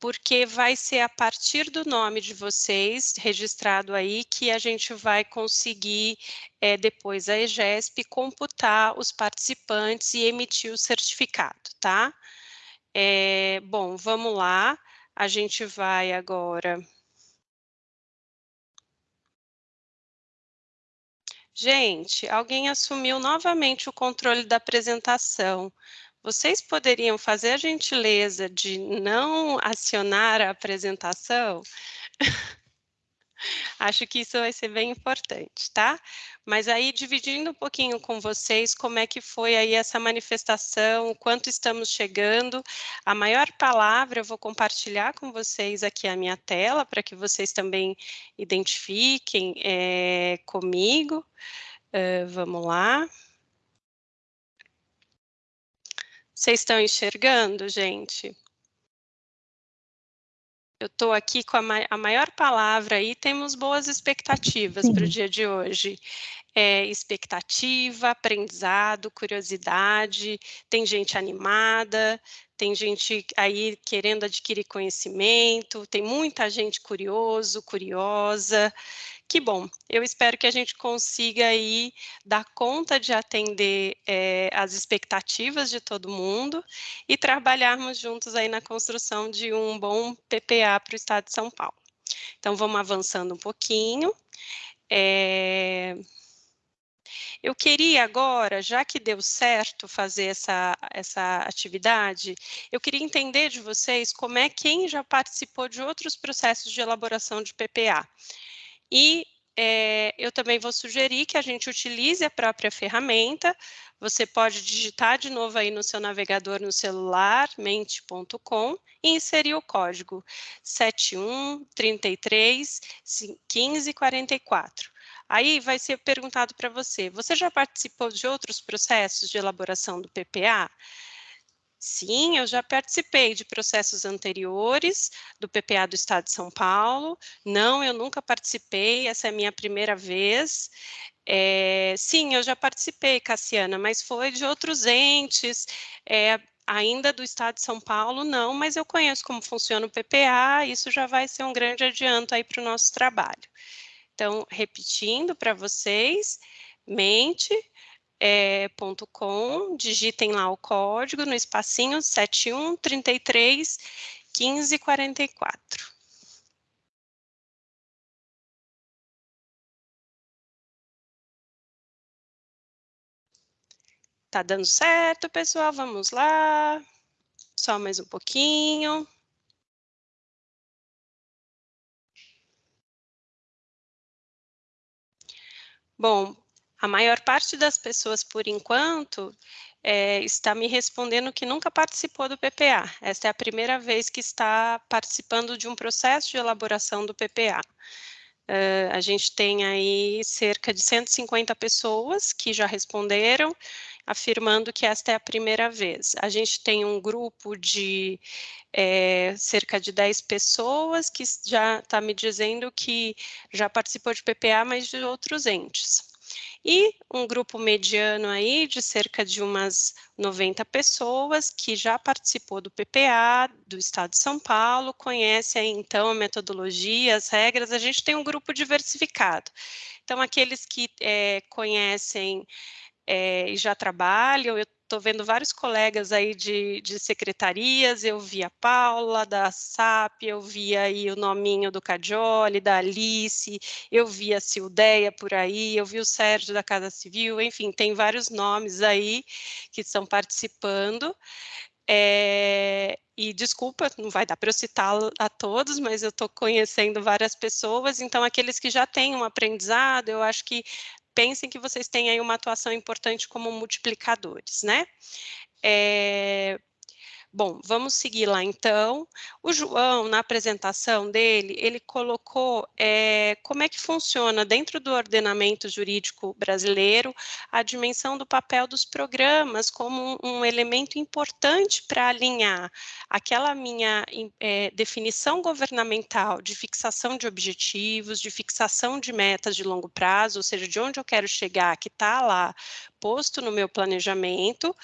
Porque vai ser a partir do nome de vocês, registrado aí, que a gente vai conseguir, é, depois a EGESP, computar os participantes e emitir o certificado, tá? É, bom, vamos lá, a gente vai agora... Gente, alguém assumiu novamente o controle da apresentação. Vocês poderiam fazer a gentileza de não acionar a apresentação? Acho que isso vai ser bem importante, tá? Mas aí, dividindo um pouquinho com vocês, como é que foi aí essa manifestação, quanto estamos chegando. A maior palavra eu vou compartilhar com vocês aqui a minha tela, para que vocês também identifiquem é, comigo. Uh, vamos lá. Vocês estão enxergando, gente? Eu estou aqui com a, ma a, maior palavra aí, temos boas expectativas para o dia de hoje. É, expectativa, aprendizado, curiosidade, tem gente animada, tem gente aí querendo adquirir conhecimento, tem muita gente curioso, curiosa, que bom, eu espero que a gente consiga aí dar conta de atender é, as expectativas de todo mundo e trabalharmos juntos aí na construção de um bom PPA para o Estado de São Paulo. Então, vamos avançando um pouquinho. É... Eu queria agora, já que deu certo fazer essa, essa atividade, eu queria entender de vocês como é quem já participou de outros processos de elaboração de PPA. E é, eu também vou sugerir que a gente utilize a própria ferramenta. Você pode digitar de novo aí no seu navegador no celular, mente.com, e inserir o código 7133 1544. Aí vai ser perguntado para você, você já participou de outros processos de elaboração do PPA? Sim, eu já participei de processos anteriores do PPA do Estado de São Paulo. Não, eu nunca participei, essa é a minha primeira vez. É, sim, eu já participei, Cassiana, mas foi de outros entes, é, ainda do Estado de São Paulo, não, mas eu conheço como funciona o PPA, isso já vai ser um grande adianto aí para o nosso trabalho. Então, repetindo para vocês, mente, é, .com, digitem lá o código no espacinho 7133 1544. Tá dando certo, pessoal? Vamos lá. Só mais um pouquinho. Bom, a maior parte das pessoas, por enquanto, é, está me respondendo que nunca participou do PPA. Esta é a primeira vez que está participando de um processo de elaboração do PPA. Uh, a gente tem aí cerca de 150 pessoas que já responderam, afirmando que esta é a primeira vez. A gente tem um grupo de é, cerca de 10 pessoas que já está me dizendo que já participou de PPA, mas de outros entes e um grupo mediano aí de cerca de umas 90 pessoas que já participou do PPA do Estado de São Paulo, conhece aí, então a metodologia, as regras, a gente tem um grupo diversificado. Então, aqueles que é, conhecem é, e já trabalham, eu estou vendo vários colegas aí de, de secretarias, eu vi a Paula, da SAP, eu vi aí o nominho do Cadioli, da Alice, eu vi a Sildeia por aí, eu vi o Sérgio da Casa Civil, enfim, tem vários nomes aí que estão participando. É, e desculpa, não vai dar para eu citar a todos, mas eu estou conhecendo várias pessoas, então aqueles que já têm um aprendizado, eu acho que pensem que vocês têm aí uma atuação importante como multiplicadores, né? É, Bom, vamos seguir lá então. O João, na apresentação dele, ele colocou é, como é que funciona dentro do ordenamento jurídico brasileiro a dimensão do papel dos programas como um, um elemento importante para alinhar aquela minha é, definição governamental de fixação de objetivos, de fixação de metas de longo prazo, ou seja, de onde eu quero chegar, que está lá posto no meu planejamento,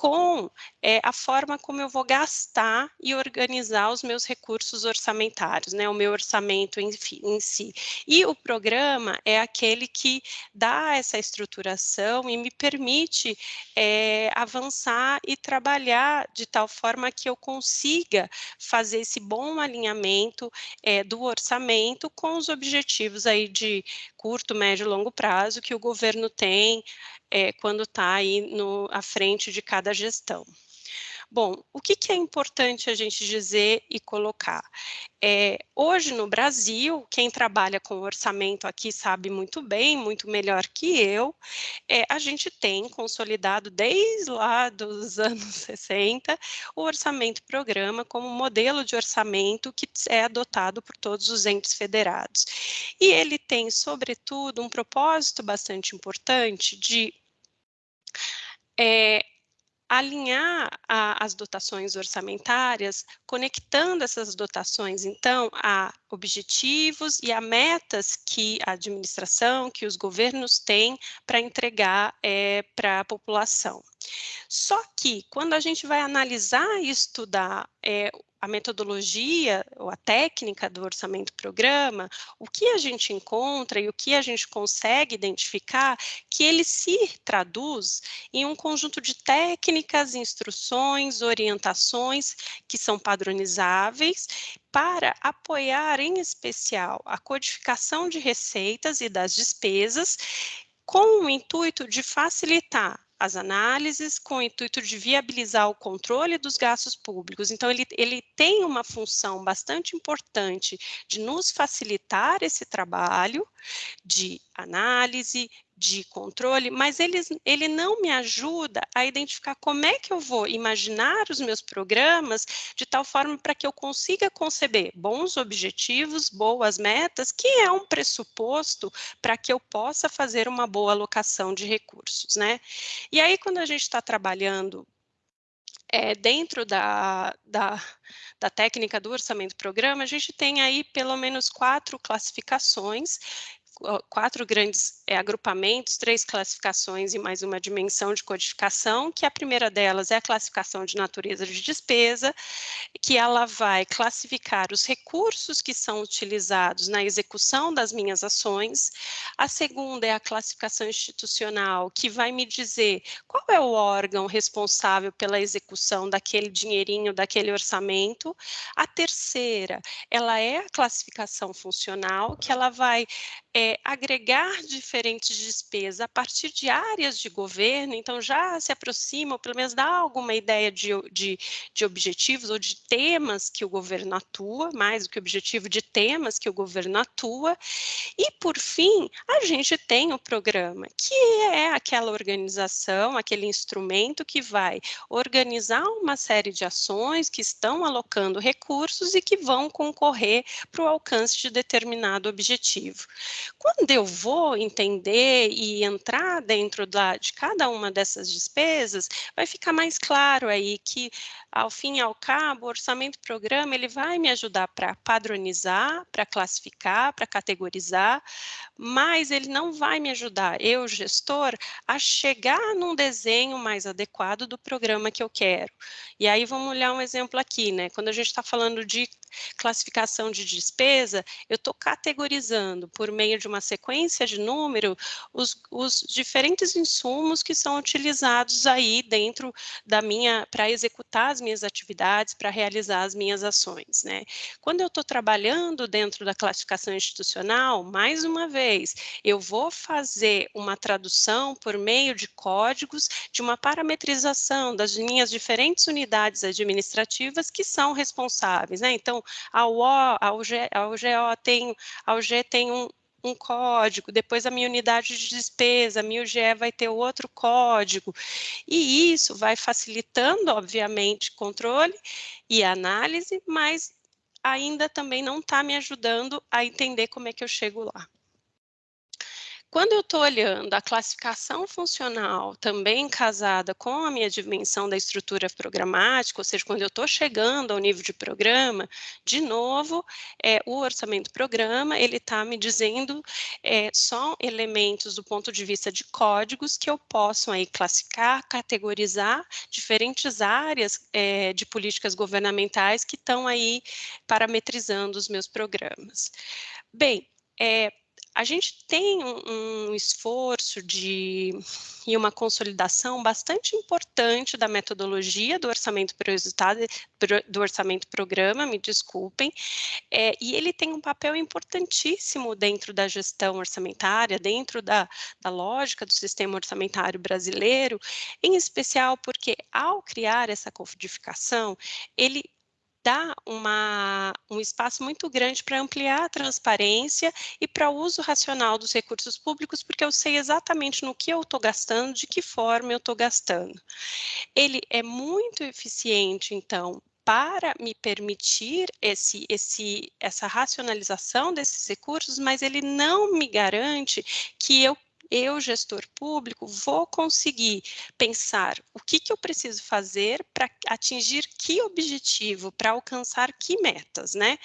com é, a forma como eu vou gastar e organizar os meus recursos orçamentários, né, o meu orçamento em, em, si. E o programa é aquele que dá essa estruturação e me permite é, avançar e trabalhar de tal forma que eu consiga fazer esse bom alinhamento é, do orçamento com os objetivos aí de curto, médio e longo prazo que o governo tem é, quando está aí no, à frente de cada gestão. Bom, o que, que, é importante a gente dizer e colocar? É, hoje no Brasil, quem trabalha com orçamento aqui sabe muito bem, muito melhor que eu, é, a gente tem consolidado desde lá dos anos 60 o orçamento programa como modelo de orçamento que é adotado por todos os entes federados. E ele tem, sobretudo, um propósito bastante importante de é, alinhar a, as dotações orçamentárias, conectando essas dotações, então, a objetivos e a metas que a administração, que os governos têm para entregar é, para a população. Só que, quando a gente vai analisar e estudar é, a metodologia ou a técnica do orçamento programa, o que a gente encontra e o que a gente consegue identificar, que ele se traduz em um conjunto de técnicas, instruções, orientações que são padronizáveis para apoiar, em especial, a codificação de receitas e das despesas, com o intuito de facilitar as análises com o intuito de viabilizar o controle dos gastos públicos. Então, ele, ele tem uma função bastante importante de nos facilitar esse trabalho de análise, de controle, mas ele, ele não me ajuda a identificar como é que eu vou imaginar os meus programas de tal forma para que eu consiga conceber bons objetivos, boas metas, que é um pressuposto para que eu possa fazer uma boa alocação de recursos, né? E aí, quando a gente está trabalhando é, dentro da, da, da, técnica do orçamento programa, a gente tem aí pelo menos quatro classificações quatro grandes é, agrupamentos, três classificações e mais uma dimensão de codificação, que a primeira delas é a classificação de natureza de despesa, que ela vai classificar os recursos que são utilizados na execução das minhas ações. A segunda é a classificação institucional, que vai me dizer qual é o órgão responsável pela execução daquele dinheirinho, daquele orçamento. A terceira, ela é a classificação funcional, que ela vai é, agregar diferentes despesas a partir de áreas de governo, então já se aproxima, ou pelo menos dá alguma ideia de, de, de objetivos ou de temas que o governo atua, mais do que objetivo de temas que o governo atua. E, por fim, a gente tem o programa, que é aquela organização, aquele instrumento que vai organizar uma série de ações que estão alocando recursos e que vão concorrer para o alcance de determinado objetivo. Quando eu vou entender e entrar dentro da, de cada uma dessas despesas, vai ficar mais claro aí que, ao fim e ao cabo, o orçamento programa ele vai me ajudar para padronizar, para classificar, para categorizar, mas ele não vai me ajudar, eu, gestor, a chegar num desenho mais adequado do programa que eu quero. E aí vamos olhar um exemplo aqui, né? Quando a gente está falando de classificação de despesa, eu estou categorizando por meio de uma sequência de número os, os diferentes insumos que são utilizados aí dentro da minha, para executar as minhas atividades, para realizar as minhas ações, né? Quando eu estou trabalhando dentro da classificação institucional, mais uma vez, eu vou fazer uma tradução por meio de códigos de uma parametrização das minhas diferentes unidades administrativas que são responsáveis, né? Então, a UO, a UG, a UGO tem, a UG tem um, um código, depois a minha unidade de despesa, a minha UGE vai ter outro código, e isso vai facilitando, obviamente, controle e análise, mas ainda também não está me ajudando a entender como é que eu chego lá. Quando eu estou olhando a classificação funcional também casada com a minha dimensão da estrutura programática, ou seja, quando eu estou chegando ao nível de programa, de novo, é, o orçamento programa, ele está me dizendo é, só elementos do ponto de vista de códigos que eu posso aí classificar, categorizar diferentes áreas é, de políticas governamentais que estão aí parametrizando os meus programas. Bem, é, a gente tem um, esforço de e uma consolidação bastante importante da metodologia do orçamento resultado do orçamento programa, me desculpem, é, e ele tem um papel importantíssimo dentro da gestão orçamentária, dentro da, da lógica do sistema orçamentário brasileiro, em especial porque ao criar essa codificação, ele dá uma, um espaço muito grande para ampliar a transparência e para o uso racional dos recursos públicos, porque eu sei exatamente no que eu estou gastando, de que forma eu estou gastando. Ele é muito eficiente, então, para me permitir esse, esse, essa racionalização desses recursos, mas ele não me garante que eu eu, gestor público, vou conseguir pensar o que, que eu preciso fazer para atingir que objetivo, para alcançar que metas, né?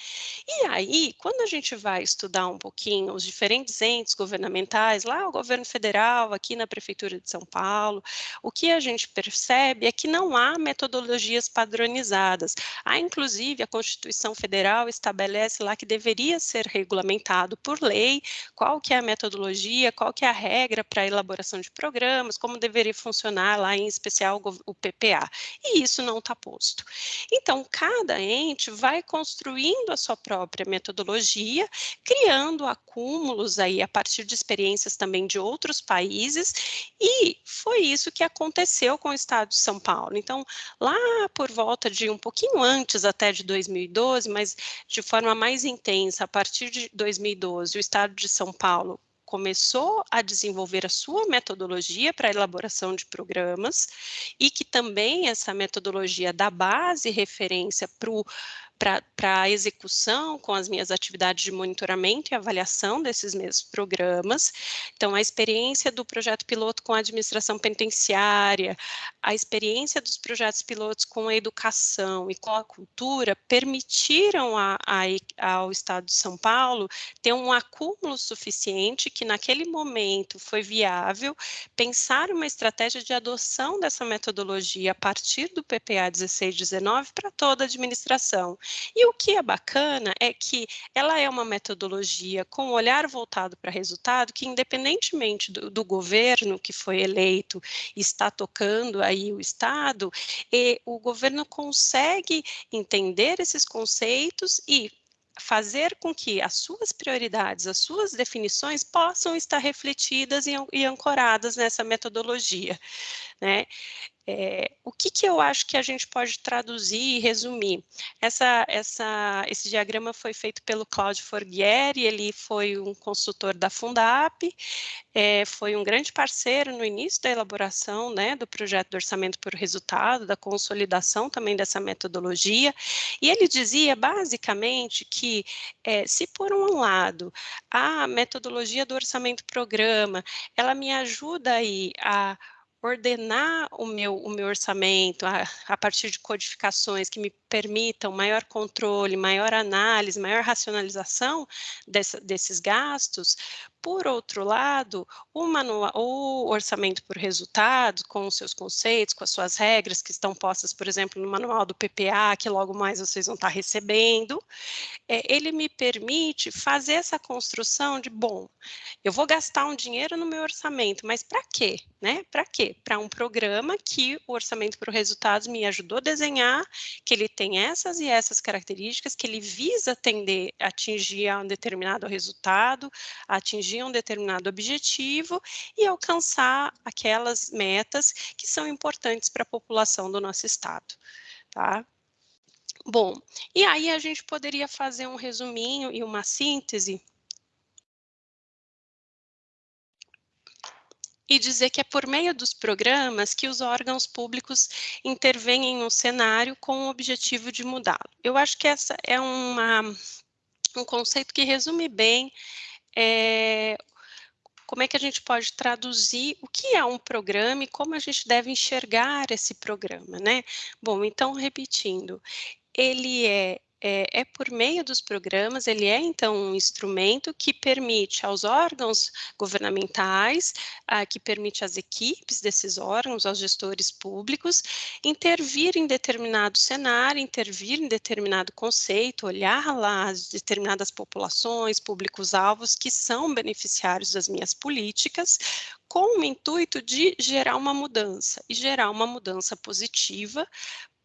E aí, quando a gente vai estudar um pouquinho os diferentes entes governamentais, lá o governo federal, aqui na Prefeitura de São Paulo, o que a gente percebe é que não há metodologias padronizadas. Há, inclusive, a Constituição Federal estabelece lá que deveria ser regulamentado por lei qual que é a metodologia, qual que é a regra regra para a elaboração de programas, como deveria funcionar lá, em especial o PPA. E isso não está posto. Então, cada ente vai construindo a sua própria metodologia, criando acúmulos aí a partir de experiências também de outros países, e foi isso que aconteceu com o Estado de São Paulo. Então, lá por volta de um pouquinho antes até de 2012, mas de forma mais intensa, a partir de 2012, o Estado de São Paulo começou a desenvolver a sua metodologia para elaboração de programas e que também essa metodologia dá base e referência para o para a execução com as minhas atividades de monitoramento e avaliação desses mesmos programas. Então, a experiência do projeto piloto com a administração penitenciária, a experiência dos projetos pilotos com a educação e com a cultura permitiram a, a, ao Estado de São Paulo ter um acúmulo suficiente que, naquele momento, foi viável pensar uma estratégia de adoção dessa metodologia a partir do PPA 1619 para toda a administração. E o que é bacana é que ela é uma metodologia com um olhar voltado para resultado que, independentemente do, do governo que foi eleito está tocando aí o Estado, e o governo consegue entender esses conceitos e fazer com que as suas prioridades, as suas definições possam estar refletidas e, e ancoradas nessa metodologia, né? É, o que, que eu acho que a gente pode traduzir e resumir? Essa, essa, esse diagrama foi feito pelo Claudio Forghieri, ele foi um consultor da Fundap, é, foi um grande parceiro no início da elaboração né, do projeto do orçamento por resultado, da consolidação também dessa metodologia, e ele dizia basicamente que é, se por um lado a metodologia do orçamento programa, ela me ajuda aí a ordenar o meu, o meu orçamento a, a partir de codificações que me permitam maior controle, maior análise, maior racionalização desses gastos, por outro lado, o, manual, o orçamento por resultado, com os seus conceitos, com as suas regras que estão postas, por exemplo, no manual do PPA, que logo mais vocês vão estar recebendo, é, ele me permite fazer essa construção de, bom, eu vou gastar um dinheiro no meu orçamento, mas para quê? Né? Para quê? Para um programa que o orçamento por resultados me ajudou a desenhar, que ele tem essas e essas características, que ele visa atender, atingir um determinado resultado, atingir um determinado objetivo e alcançar aquelas metas que são importantes para a população do nosso estado, tá? Bom, e aí a gente poderia fazer um resuminho e uma síntese e dizer que é por meio dos programas que os órgãos públicos intervêm no cenário com o objetivo de mudá-lo. Eu acho que essa é uma, um conceito que resume bem é, como é que a gente pode traduzir o que é um programa e como a gente deve enxergar esse programa, né? Bom, então, repetindo, ele é é, é, por meio dos programas, ele é então um instrumento que permite aos órgãos governamentais, ah, que permite às equipes desses órgãos, aos gestores públicos, intervir em determinado cenário, intervir em determinado conceito, olhar lá as determinadas populações, públicos-alvos que são beneficiários das minhas políticas, com o intuito de gerar uma mudança, e gerar uma mudança positiva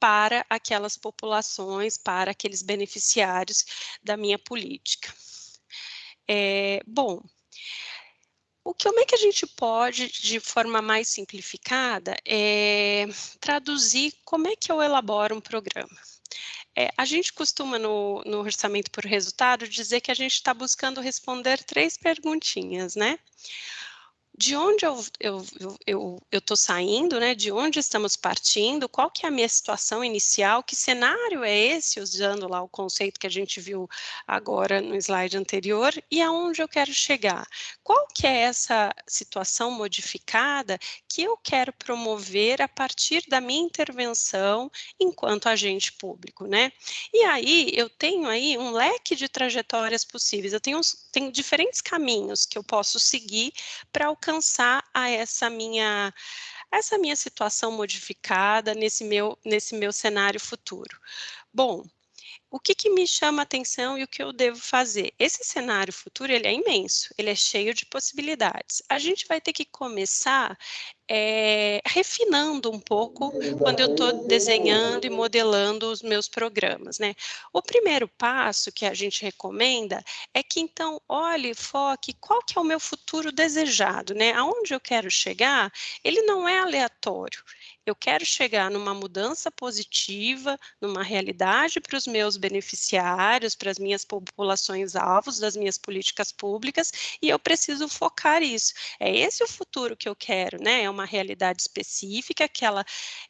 para aquelas populações, para aqueles beneficiários da minha política. É, bom, o que, como é que a gente pode, de forma mais simplificada, é, traduzir como é que eu elaboro um programa? É, a gente costuma, no, no orçamento por resultado, dizer que a gente está buscando responder três perguntinhas, né? De onde eu eu eu estou saindo, né? De onde estamos partindo? Qual que é a minha situação inicial? Que cenário é esse? Usando lá o conceito que a gente viu agora no slide anterior e aonde eu quero chegar? Qual que é essa situação modificada que eu quero promover a partir da minha intervenção enquanto agente público, né? E aí eu tenho aí um leque de trajetórias possíveis. Eu tenho, tenho diferentes caminhos que eu posso seguir para alcançar a essa minha essa minha situação modificada nesse meu nesse meu cenário futuro. Bom, o que, que, me chama atenção e o que eu devo fazer? Esse cenário futuro, ele é imenso, ele é cheio de possibilidades. A gente vai ter que começar é, refinando um pouco quando eu estou desenhando e modelando os meus programas, né? O primeiro passo que a gente recomenda é que, então, olhe, foque, qual que é o meu futuro desejado, né? Aonde eu quero chegar, ele não é aleatório, eu quero chegar numa mudança positiva, numa realidade para os meus beneficiários, para as minhas populações alvos das minhas políticas públicas, e eu preciso focar isso. É esse o futuro que eu quero, né? É uma realidade específica que ela,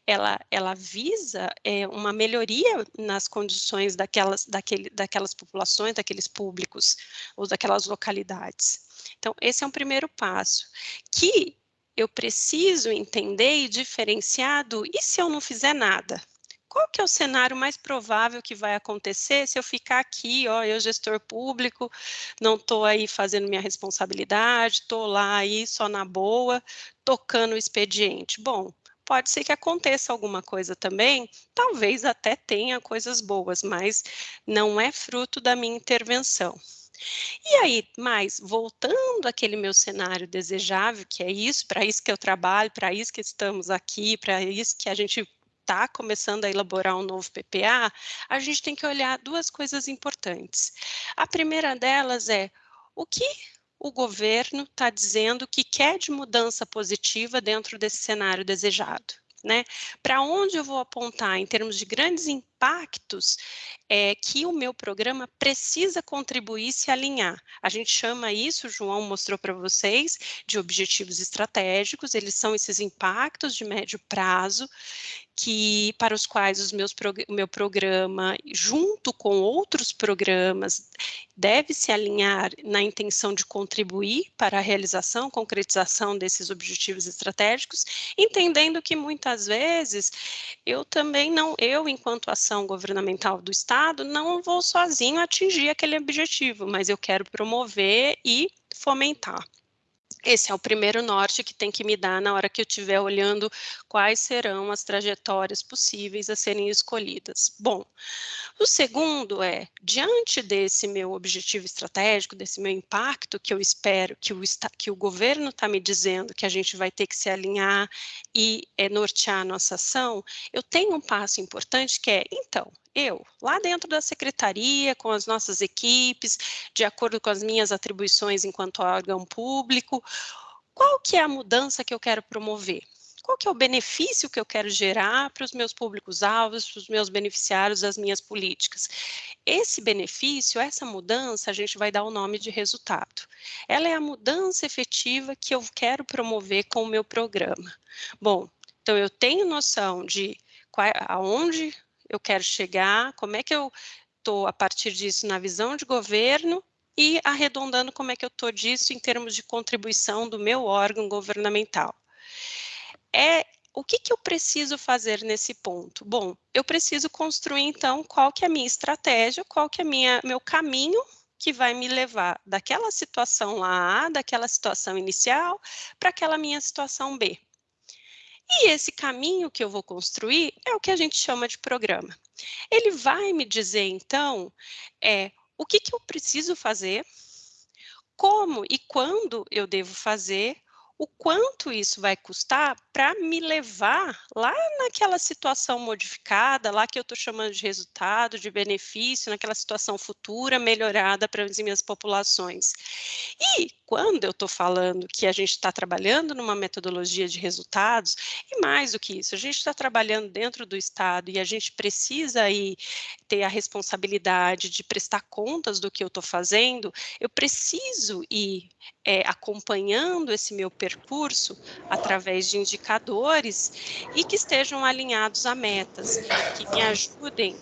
ela, ela visa é, uma melhoria nas condições daquelas, daquele, daquelas populações, daqueles públicos ou daquelas localidades. Então, esse é um primeiro passo, que eu preciso entender e diferenciar do e se eu não fizer nada? Qual que é o cenário mais provável que vai acontecer se eu ficar aqui, ó, eu gestor público, não estou aí fazendo minha responsabilidade, estou lá aí só na boa, tocando o expediente? Bom, pode ser que aconteça alguma coisa também, talvez até tenha coisas boas, mas não é fruto da minha intervenção. E aí, mais, voltando àquele meu cenário desejável, que é isso, para isso que eu trabalho, para isso que estamos aqui, para isso que a gente está começando a elaborar um novo PPA, a gente tem que olhar duas coisas importantes. A primeira delas é o que o governo está dizendo que quer de mudança positiva dentro desse cenário desejado. Né? Para onde eu vou apontar em termos de grandes impactos é, que o meu programa precisa contribuir e se alinhar. A gente chama isso, o João mostrou para vocês, de objetivos estratégicos, eles são esses impactos de médio prazo que para os quais os meus o meu programa, junto com outros programas, deve se alinhar na intenção de contribuir para a realização, concretização desses objetivos estratégicos, entendendo que muitas vezes eu também não, eu enquanto ação governamental do Estado, não vou sozinho atingir aquele objetivo, mas eu quero promover e fomentar. Esse é o primeiro norte que tem que me dar na hora que eu estiver olhando quais serão as trajetórias possíveis a serem escolhidas. Bom, o segundo é, diante desse meu objetivo estratégico, desse meu impacto que eu espero que o, que o governo está me dizendo que a gente vai ter que se alinhar e é, nortear a nossa ação, eu tenho um passo importante que é, então, eu, lá dentro da secretaria, com as nossas equipes, de acordo com as minhas atribuições enquanto órgão público, qual que é a mudança que eu quero promover? qual que é o benefício que eu quero gerar para os meus públicos-alvos, para os meus beneficiários das minhas políticas. Esse benefício, essa mudança, a gente vai dar o nome de resultado. Ela é a mudança efetiva que eu quero promover com o meu programa. Bom, então eu tenho noção de qual, aonde eu quero chegar, como é que eu estou, a partir disso, na visão de governo e arredondando como é que eu estou disso em termos de contribuição do meu órgão governamental. É o que, que eu preciso fazer nesse ponto? Bom, eu preciso construir, então, qual que é a minha estratégia, qual que é minha, meu caminho que vai me levar daquela situação lá, daquela situação inicial, para aquela minha situação B. E esse caminho que eu vou construir é o que a gente chama de programa. Ele vai me dizer, então, é, o que, que eu preciso fazer, como e quando eu devo fazer, o quanto isso vai custar para me levar lá naquela situação modificada, lá que eu estou chamando de resultado, de benefício, naquela situação futura melhorada para as minhas populações. E quando eu estou falando que a gente está trabalhando numa metodologia de resultados, e mais do que isso, a gente está trabalhando dentro do Estado e a gente precisa aí ter a responsabilidade de prestar contas do que eu estou fazendo, eu preciso ir é, acompanhando esse meu percurso através de indicadores e que estejam alinhados a metas, que me ajudem,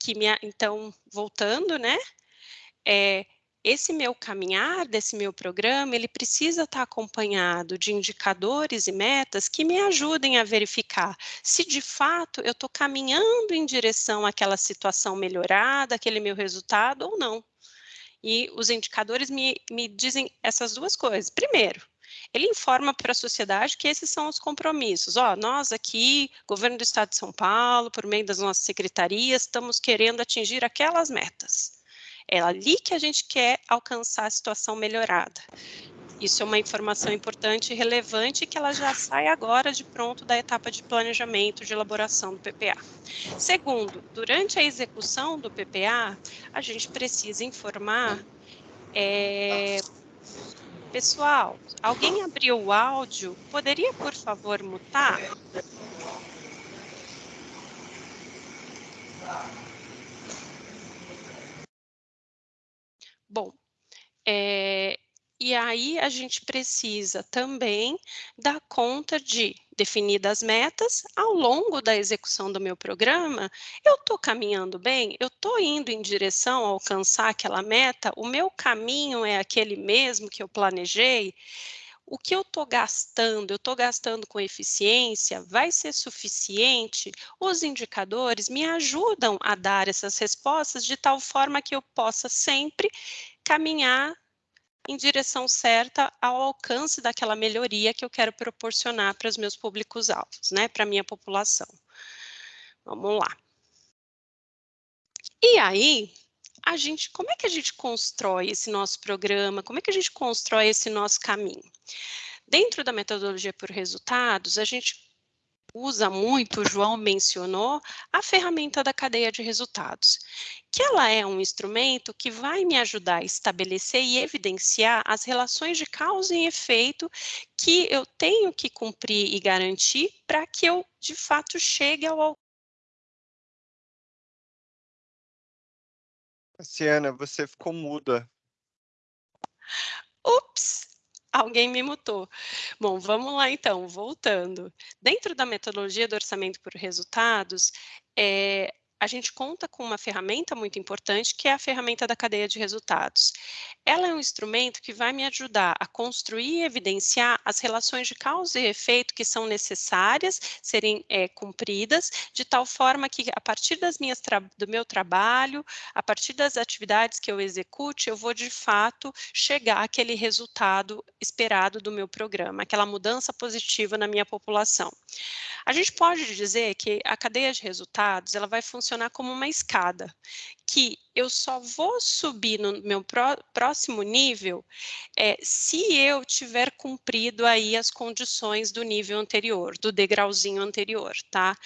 que me, então, voltando, né, é, esse meu caminhar desse meu programa, ele precisa estar acompanhado de indicadores e metas que me ajudem a verificar se de fato eu estou caminhando em direção àquela situação melhorada, aquele meu resultado ou não. E os indicadores me, me dizem essas duas coisas. Primeiro, ele informa para a sociedade que esses são os compromissos. Ó, nós aqui, governo do Estado de São Paulo, por meio das nossas secretarias, estamos querendo atingir aquelas metas. É ali que a gente quer alcançar a situação melhorada. Isso é uma informação importante e relevante que ela já sai agora de pronto da etapa de planejamento de elaboração do PPA. Segundo, durante a execução do PPA, a gente precisa informar é, Pessoal, alguém abriu o áudio? Poderia, por favor, mutar? Bom, é, e aí a gente precisa também dar conta de, definidas metas, ao longo da execução do meu programa, eu estou caminhando bem? Eu estou indo em direção a alcançar aquela meta? O meu caminho é aquele mesmo que eu planejei? O que eu estou gastando, eu estou gastando com eficiência, vai ser suficiente? Os indicadores me ajudam a dar essas respostas de tal forma que eu possa sempre caminhar em direção certa ao alcance daquela melhoria que eu quero proporcionar para os meus públicos-alvos, né, para a minha população. Vamos lá. E aí, a gente, como é que a gente constrói esse nosso programa? Como é que a gente constrói esse nosso caminho? Dentro da metodologia por resultados, a gente usa muito, o João mencionou, a ferramenta da cadeia de resultados, que ela é um instrumento que vai me ajudar a estabelecer e evidenciar as relações de causa e efeito que eu tenho que cumprir e garantir para que eu, de fato, chegue ao
Luciana, você ficou muda.
Ups! Alguém me mutou. Bom, vamos lá então, voltando. Dentro da metodologia do orçamento por resultados, é, a gente conta com uma ferramenta muito importante, que é a ferramenta da cadeia de resultados. Ela é um instrumento que vai me ajudar a construir e evidenciar as relações de causa e efeito que são necessárias serem é, cumpridas, de tal forma que, a partir das minhas do meu trabalho, a partir das atividades que eu execute, eu vou, de fato, chegar àquele resultado esperado do meu programa, aquela mudança positiva na minha população. A gente pode dizer que a cadeia de resultados ela vai funcionar como uma escada, que eu só vou subir no meu pró próximo nível é, se eu tiver cumprido aí as condições do nível anterior, do degrauzinho anterior, tá?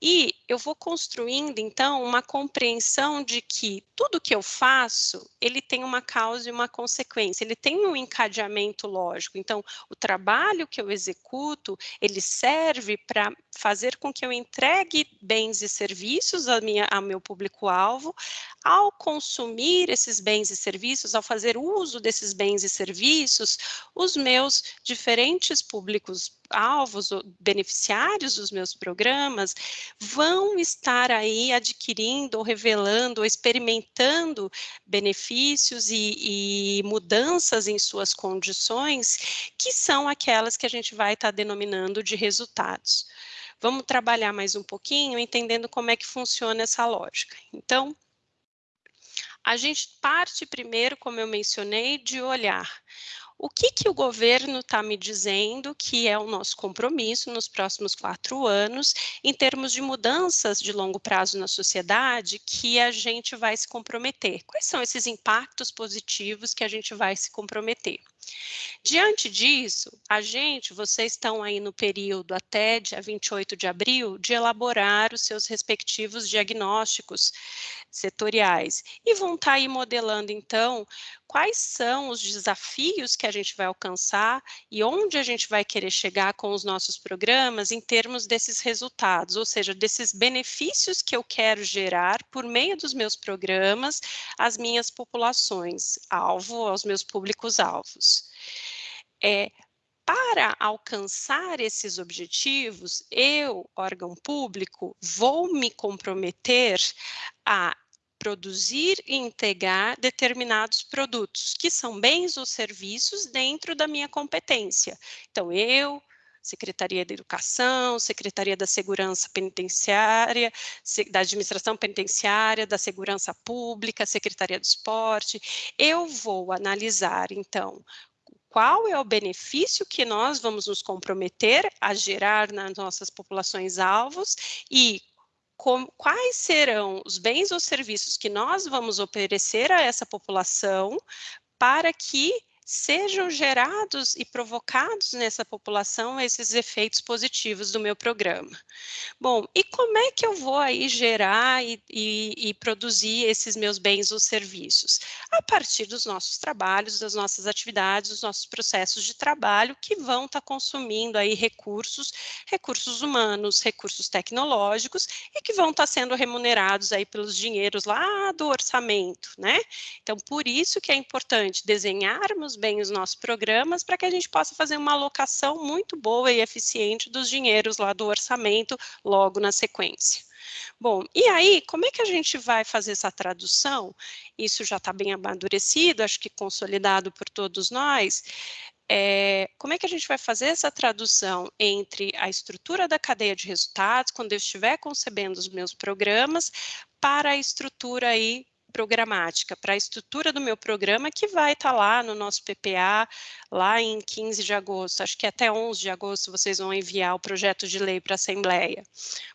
E eu vou construindo, então, uma compreensão de que tudo que eu faço, ele tem uma causa e uma consequência, ele tem um encadeamento lógico. Então, o trabalho que eu executo, ele serve para fazer com que eu entregue bens e serviços a minha, ao meu público-alvo. Ao consumir esses bens e serviços, ao fazer uso desses bens e serviços, os meus diferentes públicos alvos, beneficiários dos meus programas, vão estar aí adquirindo, ou revelando, ou experimentando benefícios e, e mudanças em suas condições, que são aquelas que a gente vai estar denominando de resultados. Vamos trabalhar mais um pouquinho, entendendo como é que funciona essa lógica. Então, a gente parte primeiro, como eu mencionei, de olhar o que, que o governo está me dizendo que é o nosso compromisso nos próximos quatro anos, em termos de mudanças de longo prazo na sociedade, que a gente vai se comprometer? Quais são esses impactos positivos que a gente vai se comprometer? Diante disso, a gente, vocês estão aí no período até dia 28 de abril de elaborar os seus respectivos diagnósticos setoriais e vão estar tá aí modelando então quais são os desafios que a gente vai alcançar e onde a gente vai querer chegar com os nossos programas em termos desses resultados, ou seja, desses benefícios que eu quero gerar por meio dos meus programas às minhas populações alvo, aos meus públicos alvos. É, para alcançar esses objetivos, eu, órgão público, vou me comprometer a produzir e entregar determinados produtos, que são bens ou serviços dentro da minha competência. Então, eu, Secretaria da Educação, Secretaria da Segurança Penitenciária, da Administração Penitenciária, da Segurança Pública, Secretaria do Esporte. Eu vou analisar, então, qual é o benefício que nós vamos nos comprometer a gerar nas nossas populações alvos e quais serão os bens ou serviços que nós vamos oferecer a essa população para que sejam gerados e provocados nessa população esses efeitos positivos do meu programa. Bom, e como é que eu vou aí gerar e, e, e produzir esses meus bens ou serviços? A partir dos nossos trabalhos, das nossas atividades, dos nossos processos de trabalho que vão estar tá consumindo aí recursos, recursos humanos, recursos tecnológicos e que vão estar tá sendo remunerados aí pelos dinheiros lá do orçamento, né? Então, por isso que é importante desenharmos bem os nossos programas para que a gente possa fazer uma alocação muito boa e eficiente dos dinheiros lá do orçamento logo na sequência. Bom, e aí, como é que a gente vai fazer essa tradução? Isso já está bem amadurecido, acho que consolidado por todos nós. É, como é que a gente vai fazer essa tradução entre a estrutura da cadeia de resultados, quando eu estiver concebendo os meus programas, para a estrutura aí programática para a estrutura do meu programa, que vai estar tá lá no nosso PPA, lá em 15 de agosto, acho que até 11 de agosto vocês vão enviar o projeto de lei para a Assembleia.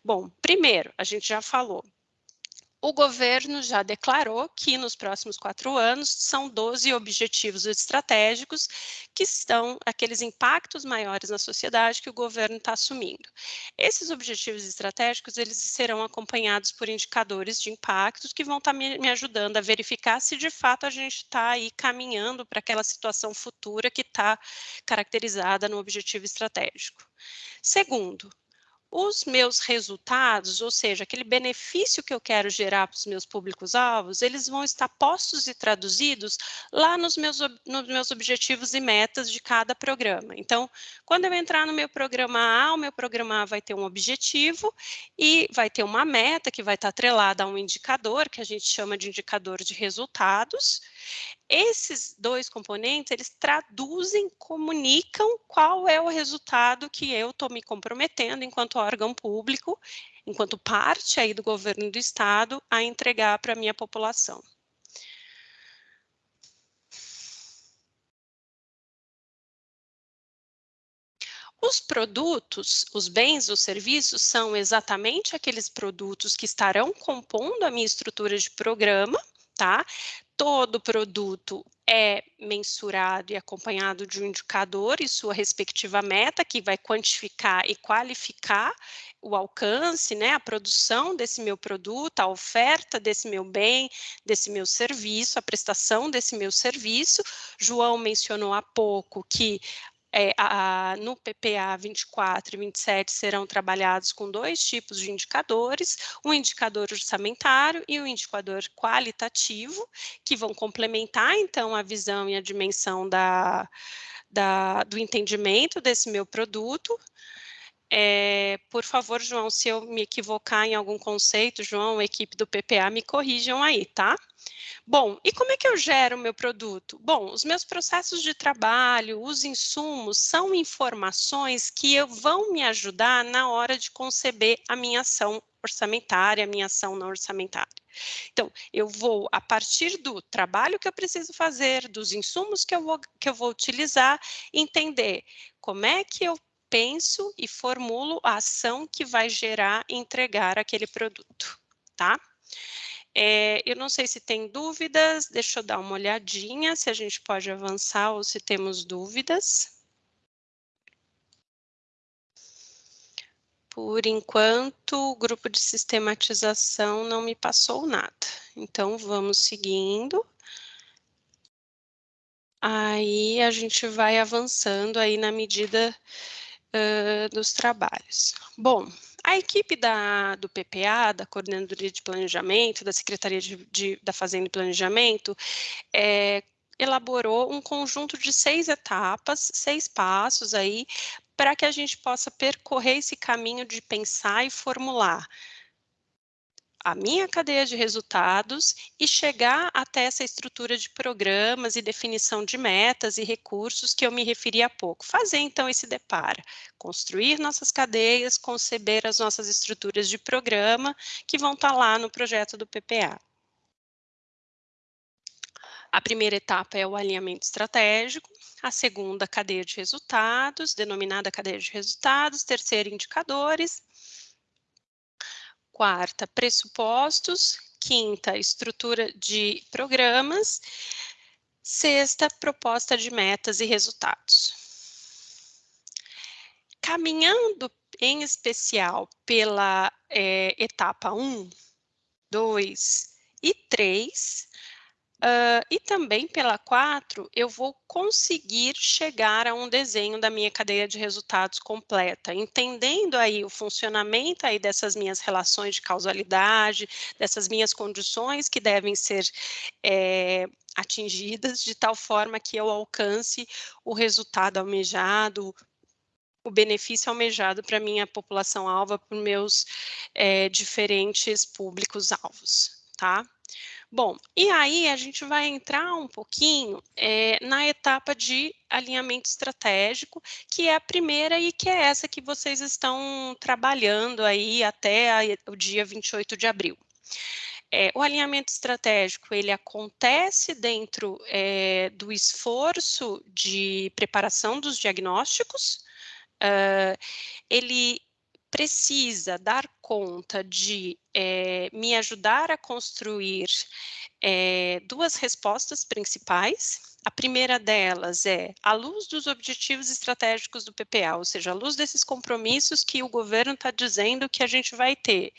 Bom, primeiro, a gente já falou, o governo já declarou que nos próximos quatro anos são 12 objetivos estratégicos que estão aqueles impactos maiores na sociedade que o governo está assumindo. Esses objetivos estratégicos eles serão acompanhados por indicadores de impactos que vão estar tá me, me ajudando a verificar se de fato a gente está aí caminhando para aquela situação futura que está caracterizada no objetivo estratégico. Segundo, os meus resultados, ou seja, aquele benefício que eu quero gerar para os meus públicos-alvos, eles vão estar postos e traduzidos lá nos meus, nos meus objetivos e metas de cada programa. Então, quando eu entrar no meu programa A, o meu programa A vai ter um objetivo e vai ter uma meta que vai estar atrelada a um indicador, que a gente chama de indicador de resultados. Esses dois componentes, eles traduzem, comunicam qual é o resultado que eu estou me comprometendo enquanto órgão público, enquanto parte aí do governo do estado, a entregar para a minha população. Os produtos, os bens, os serviços são exatamente aqueles produtos que estarão compondo a minha estrutura de programa, tá? Todo produto é mensurado e acompanhado de um indicador e sua respectiva meta, que vai quantificar e qualificar o alcance, né, a produção desse meu produto, a oferta desse meu bem, desse meu serviço, a prestação desse meu serviço. João mencionou há pouco que é, a, no PPA 24 e 27 serão trabalhados com dois tipos de indicadores, um indicador orçamentário e um indicador qualitativo, que vão complementar, então, a visão e a dimensão da, da, do entendimento desse meu produto. É, por favor, João, se eu me equivocar em algum conceito, João, equipe do PPA, me corrijam aí, tá? Bom, e como é que eu gero o meu produto? Bom, os meus processos de trabalho, os insumos, são informações que vão me ajudar na hora de conceber a minha ação orçamentária, a minha ação não orçamentária. Então, eu vou, a partir do trabalho que eu preciso fazer, dos insumos que eu vou, que eu vou utilizar, entender como é que eu penso e formulo a ação que vai gerar e entregar aquele produto, tá? É, eu não sei se tem dúvidas, deixa eu dar uma olhadinha se a gente pode avançar ou se temos dúvidas. Por enquanto, o grupo de sistematização não me passou nada. Então, vamos seguindo. Aí a gente vai avançando aí na medida uh, dos trabalhos. Bom, a equipe da, do PPA, da Coordenadoria de Planejamento, da Secretaria de, de, da Fazenda e Planejamento, é, elaborou um conjunto de seis etapas, seis passos aí, para que a gente possa percorrer esse caminho de pensar e formular a minha cadeia de resultados e chegar até essa estrutura de programas e definição de metas e recursos que eu me referi há pouco. Fazer então esse depara, construir nossas cadeias, conceber as nossas estruturas de programa que vão estar lá no projeto do PPA. A primeira etapa é o alinhamento estratégico, a segunda, cadeia de resultados, denominada cadeia de resultados, terceira, indicadores, quarta, pressupostos, quinta, estrutura de programas, sexta, proposta de metas e resultados. Caminhando em especial pela é, etapa 1, 2 e 3, Uh, e também pela 4, eu vou conseguir chegar a um desenho da minha cadeia de resultados completa, entendendo aí o funcionamento aí dessas minhas relações de causalidade, dessas minhas condições que devem ser é, atingidas de tal forma que eu alcance o resultado almejado, o benefício almejado para minha população alva, para meus é, diferentes públicos-alvos, tá? Bom, e aí a gente vai entrar um pouquinho é, na etapa de alinhamento estratégico, que é a primeira e que é essa que vocês estão trabalhando aí até a, o dia 28 de abril. É, o alinhamento estratégico ele acontece dentro é, do esforço de preparação dos diagnósticos. Uh, ele precisa dar conta de é, me ajudar a construir é, duas respostas principais. A primeira delas é à luz dos objetivos estratégicos do PPA, ou seja, à luz desses compromissos que o governo está dizendo que a gente vai ter.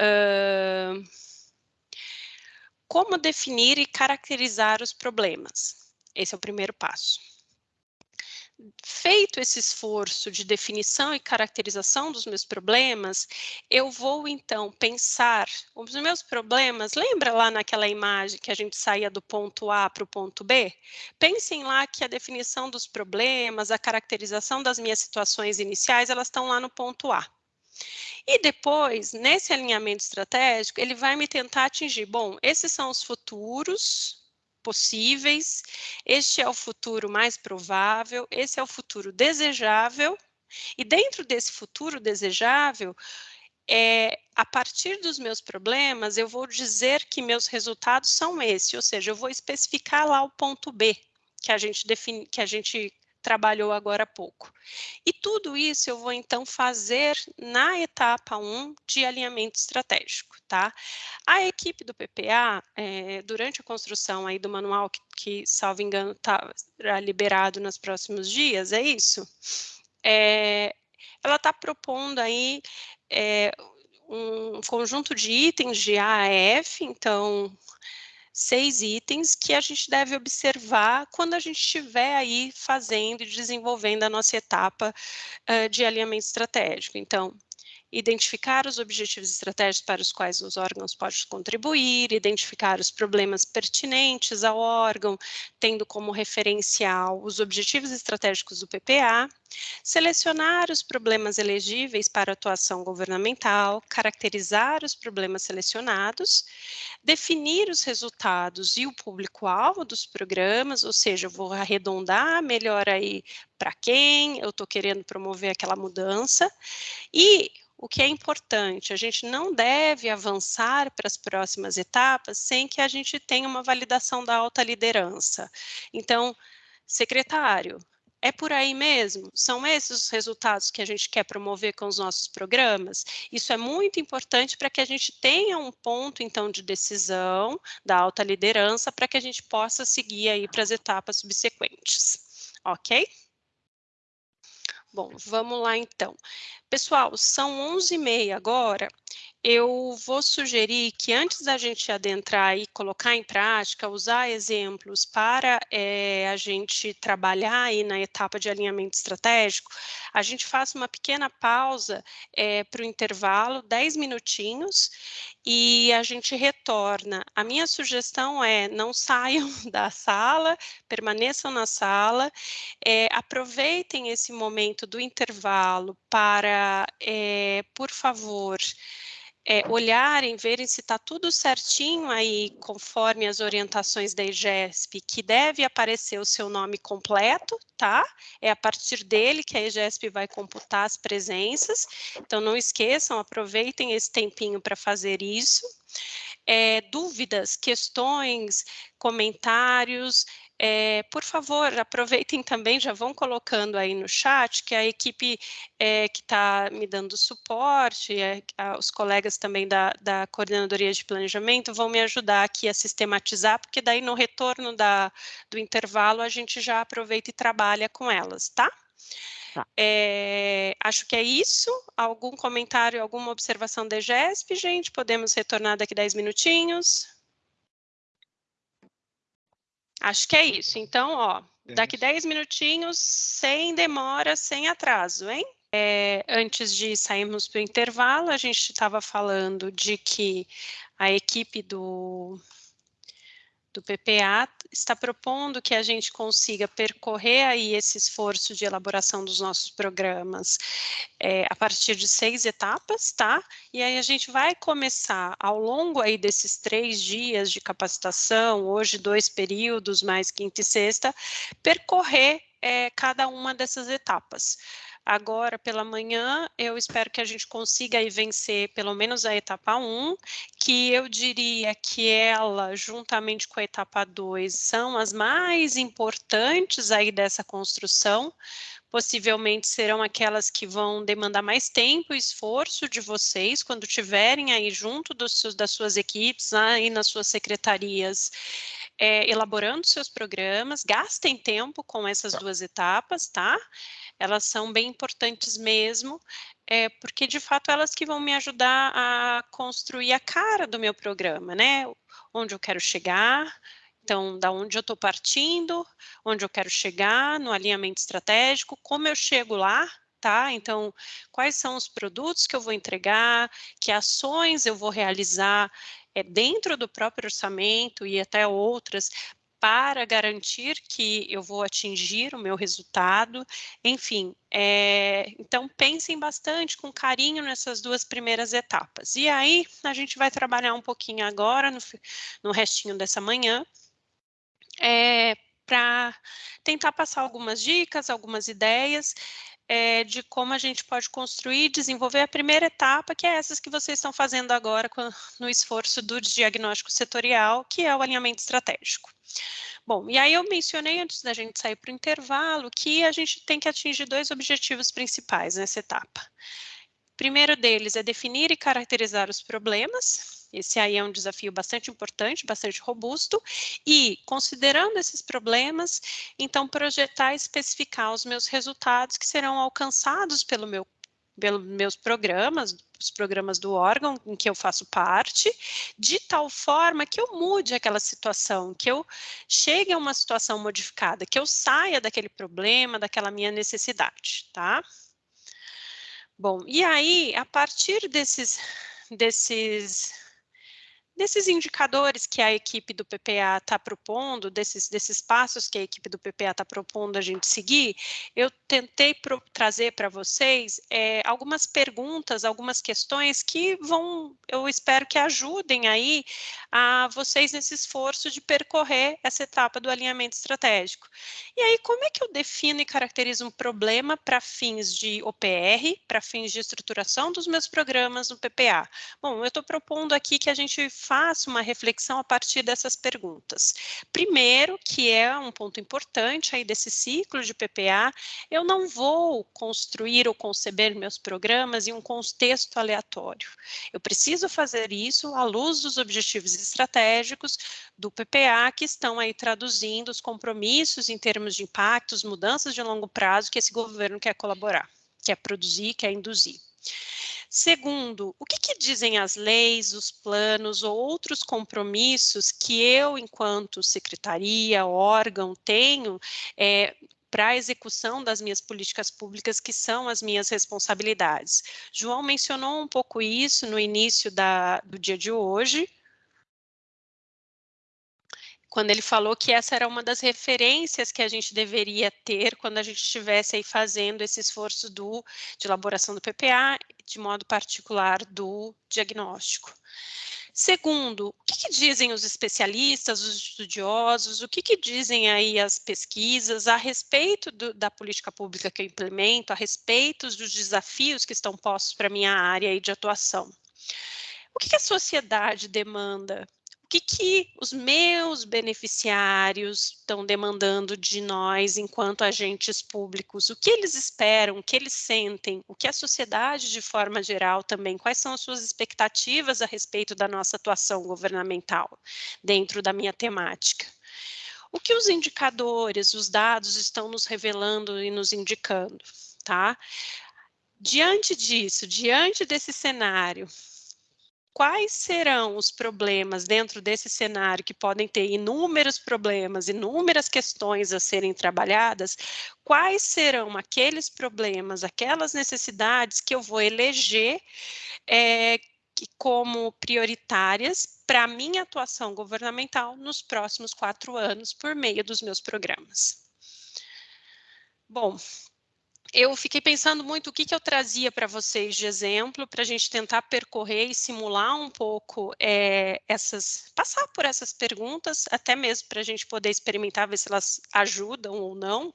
Uh, como definir e caracterizar os problemas? Esse é o primeiro passo feito esse esforço de definição e caracterização dos meus problemas, eu vou então pensar os meus problemas. Lembra lá naquela imagem que a gente saía do ponto A para o ponto B? Pensem lá que a definição dos problemas, a caracterização das minhas situações iniciais, elas estão lá no ponto A. E depois, nesse alinhamento estratégico, ele vai me tentar atingir, bom, esses são os futuros, possíveis, este é o futuro mais provável, esse é o futuro desejável, e dentro desse futuro desejável, é, a partir dos meus problemas, eu vou dizer que meus resultados são esses, ou seja, eu vou especificar lá o ponto B, que a gente define, que a gente trabalhou agora há pouco. E tudo isso eu vou então fazer na etapa 1 de alinhamento estratégico, tá? A equipe do PPA, é, eh, durante a construção aí do manual, que, que salvo engano, está liberado nos próximos dias, é isso? É, ela está propondo aí é, um conjunto de itens de A a F, então seis itens que a gente deve observar quando a gente estiver aí fazendo e desenvolvendo a nossa etapa uh, de alinhamento estratégico. Então, identificar os objetivos estratégicos para os quais os órgãos podem contribuir, identificar os problemas pertinentes ao órgão, tendo como referencial os objetivos estratégicos do PPA, selecionar os problemas elegíveis para atuação governamental, caracterizar os problemas selecionados, definir os resultados e o público-alvo dos programas, ou seja, eu vou arredondar melhor aí para quem eu estou querendo promover aquela mudança, e o que é importante, a gente não deve avançar para as próximas etapas sem que a gente tenha uma validação da alta liderança. Então, secretário, é por aí mesmo? São esses os resultados que a gente quer promover com os nossos programas? Isso é muito importante para que a gente tenha um ponto, então, de decisão da alta liderança para que a gente possa seguir aí para as etapas subsequentes. Ok? Bom, vamos lá então. Pessoal, são 11h30 agora. Eu vou sugerir que antes da gente adentrar e colocar em prática, usar exemplos para é, a gente trabalhar aí na etapa de alinhamento estratégico, a gente faça uma pequena pausa é, para o intervalo, 10 minutinhos, e a gente retorna. A minha sugestão é não saiam da sala, permaneçam na sala, é, aproveitem esse momento do intervalo para, por favor, é, olharem, verem se está tudo certinho aí, conforme as orientações da EGESP, que deve aparecer o seu nome completo, tá? É a partir dele que a EGESP vai computar as presenças. Então, não esqueçam, aproveitem esse tempinho para fazer isso. É, dúvidas, questões, comentários, é, por favor, aproveitem também, já vão colocando aí no chat, que a equipe é, que está me dando suporte, é, a, os colegas também da, da Coordenadoria de Planejamento vão me ajudar aqui a sistematizar, porque daí no retorno da, do intervalo a gente já aproveita e trabalha com elas, tá? Tá. É, acho que é isso. Algum comentário, alguma observação da EGESP, gente? Podemos retornar daqui 10 minutinhos? Acho que é isso. Então, ó, daqui 10 minutinhos, sem demora, sem atraso, hein? É, antes de sairmos para o intervalo, a gente estava falando de que a equipe do, do PPA está propondo que a gente consiga percorrer aí esse esforço de elaboração dos nossos programas é, a partir de seis etapas, tá? E aí a gente vai começar ao longo aí desses três dias de capacitação, hoje dois períodos, mais quinta e sexta, percorrer é, cada uma dessas etapas. Agora, pela manhã, eu espero que a gente consiga aí vencer pelo menos a etapa 1, que eu diria que ela, juntamente com a etapa 2, são as mais importantes aí dessa construção, possivelmente serão aquelas que vão demandar mais tempo e esforço de vocês quando tiverem aí junto dos, das suas equipes, aí nas suas secretarias, é, elaborando seus programas, gastem tempo com essas tá. duas etapas, tá? elas são bem importantes mesmo, é, porque de fato elas que vão me ajudar a construir a cara do meu programa, né? Onde eu quero chegar, então, da onde eu estou partindo, onde eu quero chegar no alinhamento estratégico, como eu chego lá, tá? Então, quais são os produtos que eu vou entregar, que ações eu vou realizar é, dentro do próprio orçamento e até outras, para garantir que eu vou atingir o meu resultado. Enfim, é, então pensem bastante com carinho nessas duas primeiras etapas. E aí a gente vai trabalhar um pouquinho agora, no, no restinho dessa manhã, é, para tentar passar algumas dicas, algumas ideias é, de como a gente pode construir e desenvolver a primeira etapa, que é essas que vocês estão fazendo agora com, no esforço do diagnóstico setorial, que é o alinhamento estratégico. Bom, e aí eu mencionei antes da gente sair para o intervalo que a gente tem que atingir dois objetivos principais nessa etapa. O primeiro deles é definir e caracterizar os problemas, esse aí é um desafio bastante importante, bastante robusto, e considerando esses problemas, então projetar e especificar os meus resultados que serão alcançados pelo meu pelos meus programas, os programas do órgão em que eu faço parte, de tal forma que eu mude aquela situação, que eu chegue a uma situação modificada, que eu saia daquele problema, daquela minha necessidade, tá? Bom, e aí, a partir desses, desses Desses indicadores que a equipe do PPA está propondo, desses, desses passos que a equipe do PPA está propondo a gente seguir, eu tentei pro, trazer para vocês é, algumas perguntas, algumas questões que vão, eu espero que ajudem aí a vocês nesse esforço de percorrer essa etapa do alinhamento estratégico. E aí, como é que eu defino e caracterizo um problema para fins de OPR, para fins de estruturação dos meus programas no PPA? Bom, eu estou propondo aqui que a gente faço uma reflexão a partir dessas perguntas. Primeiro, que é um ponto importante aí desse ciclo de PPA, eu não vou construir ou conceber meus programas em um contexto aleatório. Eu preciso fazer isso à luz dos objetivos estratégicos do PPA que estão aí traduzindo os compromissos em termos de impactos, mudanças de longo prazo que esse governo quer colaborar, quer produzir, quer induzir. Segundo, o que, que, dizem as leis, os planos ou outros compromissos que eu, enquanto secretaria, órgão, tenho é, para a execução das minhas políticas públicas, que são as minhas responsabilidades. João mencionou um pouco isso no início da, do dia de hoje, quando ele falou que essa era uma das referências que a gente deveria ter quando a gente estivesse aí fazendo esse esforço do, de elaboração do PPA, de modo particular do diagnóstico. Segundo, o que, que, dizem os especialistas, os estudiosos, o que, que dizem aí as pesquisas a respeito do, da política pública que eu implemento, a respeito dos desafios que estão postos para minha área de atuação? O que, que a sociedade demanda que, que os meus beneficiários estão demandando de nós enquanto agentes públicos, o que eles esperam, o que eles sentem, o que a sociedade de forma geral também, quais são as suas expectativas a respeito da nossa atuação governamental dentro da minha temática. O que os indicadores, os dados estão nos revelando e nos indicando, tá? Diante disso, diante desse cenário, quais serão os problemas dentro desse cenário que podem ter inúmeros problemas, inúmeras questões a serem trabalhadas, quais serão aqueles problemas, aquelas necessidades que eu vou eleger é, como prioritárias para a minha atuação governamental nos próximos quatro anos por meio dos meus programas. Bom, eu fiquei pensando muito o que, que eu trazia para vocês de exemplo, para a gente tentar percorrer e simular um pouco é, essas, passar por essas perguntas, até mesmo para a gente poder experimentar, ver se elas ajudam ou não.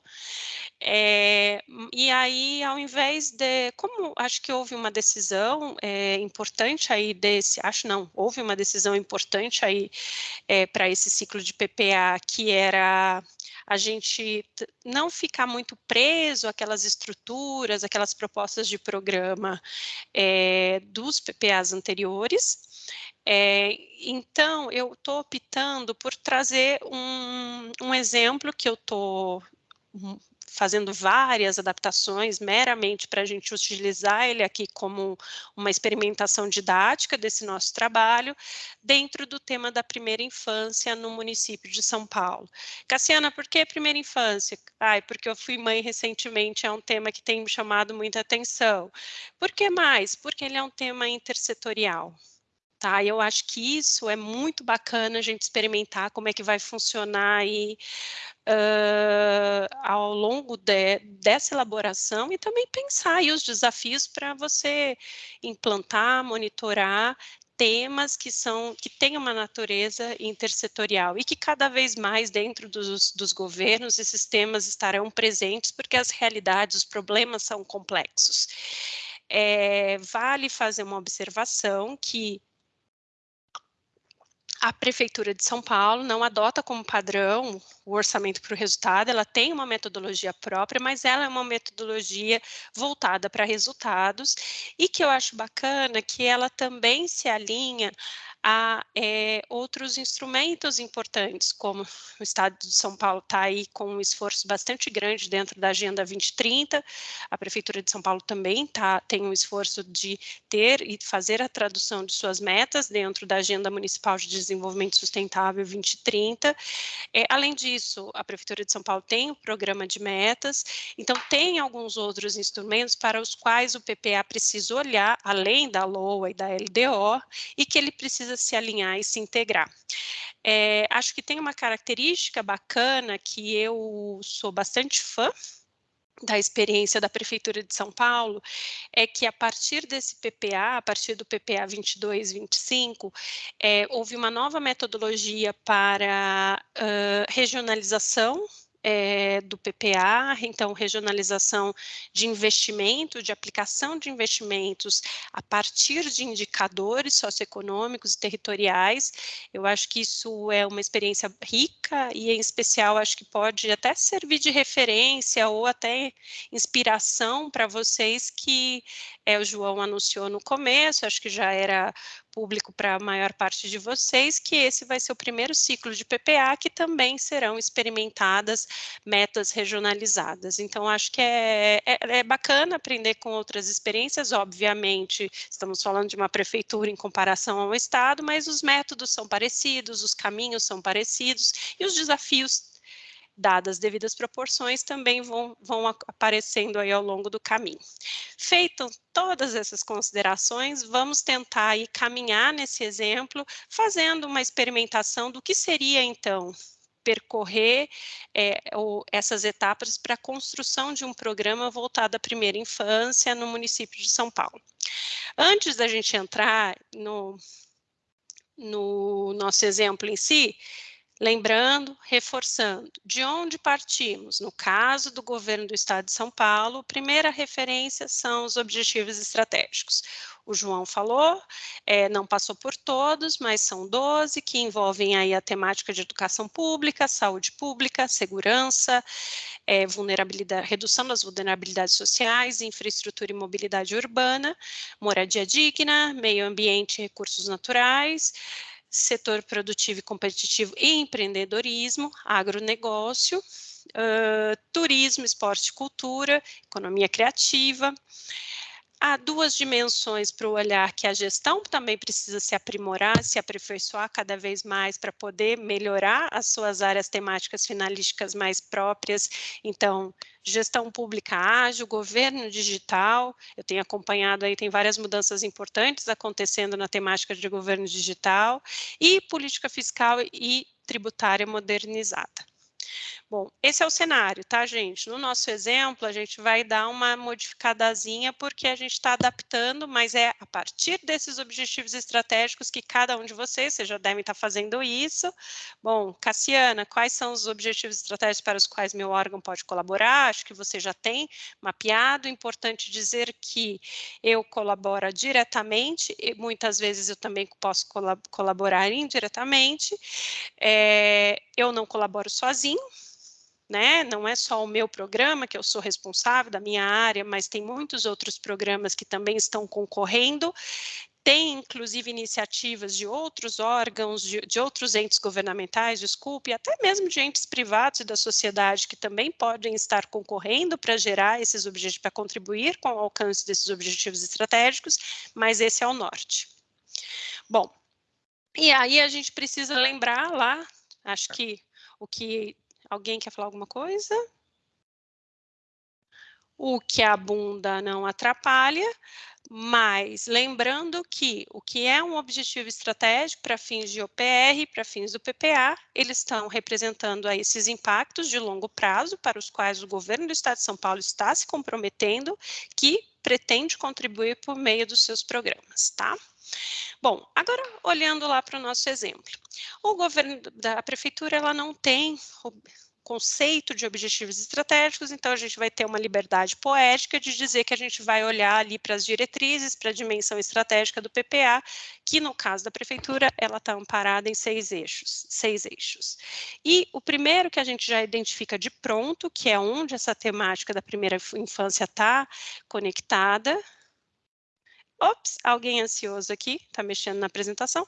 É, e aí, ao invés de, como acho que houve uma decisão é, importante aí desse, acho não, houve uma decisão importante aí para esse ciclo de PPA, que era a gente não ficar muito preso àquelas estruturas, aquelas propostas de programa é, dos PPAs anteriores. É, então, eu estou optando por trazer um, um exemplo que eu estou fazendo várias adaptações meramente para a gente utilizar ele aqui como uma experimentação didática desse nosso trabalho, dentro do tema da primeira infância no município de São Paulo. Cassiana, por que primeira infância? Ai, porque eu fui mãe recentemente, é um tema que tem me chamado muita atenção. Por que mais? Porque ele é um tema intersetorial. Tá, eu acho que isso é muito bacana a gente experimentar como é que vai funcionar aí uh, ao longo de, dessa elaboração e também pensar aí os desafios para você implantar, monitorar temas que são que têm uma natureza intersetorial e que cada vez mais dentro dos, dos governos esses temas estarão presentes porque as realidades, os problemas são complexos. É, vale fazer uma observação que a Prefeitura de São Paulo não adota como padrão o orçamento para o resultado, ela tem uma metodologia própria, mas ela é uma metodologia voltada para resultados e que eu acho bacana que ela também se alinha a é, outros instrumentos importantes, como o Estado de São Paulo está aí com um esforço bastante grande dentro da Agenda 2030, a Prefeitura de São Paulo também tá, tem um esforço de ter e fazer a tradução de suas metas dentro da Agenda Municipal de Desenvolvimento Sustentável 2030. É, além disso, a Prefeitura de São Paulo tem um programa de metas, então tem alguns outros instrumentos para os quais o PPA precisa olhar, além da LOA e da LDO, e que ele precisa se alinhar e se integrar. É, acho que tem uma característica bacana que eu sou bastante fã da experiência da Prefeitura de São Paulo, é que a partir desse PPA, a partir do PPA 22-25, é, houve uma nova metodologia para uh, regionalização é, do PPA, então regionalização de investimento, de aplicação de investimentos a partir de indicadores socioeconômicos e territoriais. Eu acho que isso é uma experiência rica e, em especial, acho que pode até servir de referência ou até inspiração para vocês que é, o João anunciou no começo, acho que já era público para a maior parte de vocês, que esse vai ser o primeiro ciclo de PPA, que também serão experimentadas metas regionalizadas. Então, acho que é, é, é bacana aprender com outras experiências, obviamente, estamos falando de uma prefeitura em comparação ao Estado, mas os métodos são parecidos, os caminhos são parecidos e os desafios dadas as devidas proporções, também vão, vão aparecendo aí ao longo do caminho. Feitas todas essas considerações, vamos tentar aí caminhar nesse exemplo, fazendo uma experimentação do que seria, então, percorrer é, essas etapas para a construção de um programa voltado à primeira infância no município de São Paulo. Antes da gente entrar no, no nosso exemplo em si, Lembrando, reforçando, de onde partimos? No caso do governo do Estado de São Paulo, primeira referência são os objetivos estratégicos. O João falou, é, não passou por todos, mas são 12 que envolvem aí a temática de educação pública, saúde pública, segurança, é, vulnerabilidade, redução das vulnerabilidades sociais, infraestrutura e mobilidade urbana, moradia digna, meio ambiente e recursos naturais, setor produtivo e competitivo e empreendedorismo, agronegócio, uh, turismo, esporte e cultura, economia criativa, há duas dimensões para o olhar que a gestão também precisa se aprimorar, se aperfeiçoar cada vez mais para poder melhorar as suas áreas temáticas finalísticas mais próprias. Então, gestão pública ágil, governo digital, eu tenho acompanhado aí, tem várias mudanças importantes acontecendo na temática de governo digital, e política fiscal e tributária modernizada. Bom, esse é o cenário, tá, gente? No nosso exemplo, a gente vai dar uma modificadazinha porque a gente está adaptando, mas é a partir desses objetivos estratégicos que cada um de vocês, vocês já devem estar tá fazendo isso. Bom, Cassiana, quais são os objetivos estratégicos para os quais meu órgão pode colaborar? Acho que você já tem mapeado. Importante dizer que eu colaboro diretamente e muitas vezes eu também posso colaborar indiretamente. É, eu não colaboro sozinho, né? Não é só o meu programa, que eu sou responsável da minha área, mas tem muitos outros programas que também estão concorrendo. Tem, inclusive, iniciativas de outros órgãos, de, de outros entes governamentais, desculpe, até mesmo de entes privados e da sociedade que também podem estar concorrendo para gerar esses objetivos, para contribuir com o alcance desses objetivos estratégicos, mas esse é o norte. Bom, e aí a gente precisa lembrar lá, acho que o que Alguém quer falar alguma coisa? O que abunda não atrapalha, mas lembrando que o que é um objetivo estratégico para fins de OPR, para fins do PPA, eles estão representando aí esses impactos de longo prazo para os quais o governo do Estado de São Paulo está se comprometendo, que pretende contribuir por meio dos seus programas, tá? Bom, agora olhando lá para o nosso exemplo. O governo da prefeitura, ela não tem conceito de objetivos estratégicos, então a gente vai ter uma liberdade poética de dizer que a gente vai olhar ali para as diretrizes, para a dimensão estratégica do PPA, que no caso da prefeitura, ela está amparada em seis eixos, seis eixos. E o primeiro que a gente já identifica de pronto, que é onde essa temática da primeira infância está conectada, Ops, alguém ansioso aqui, está mexendo na apresentação.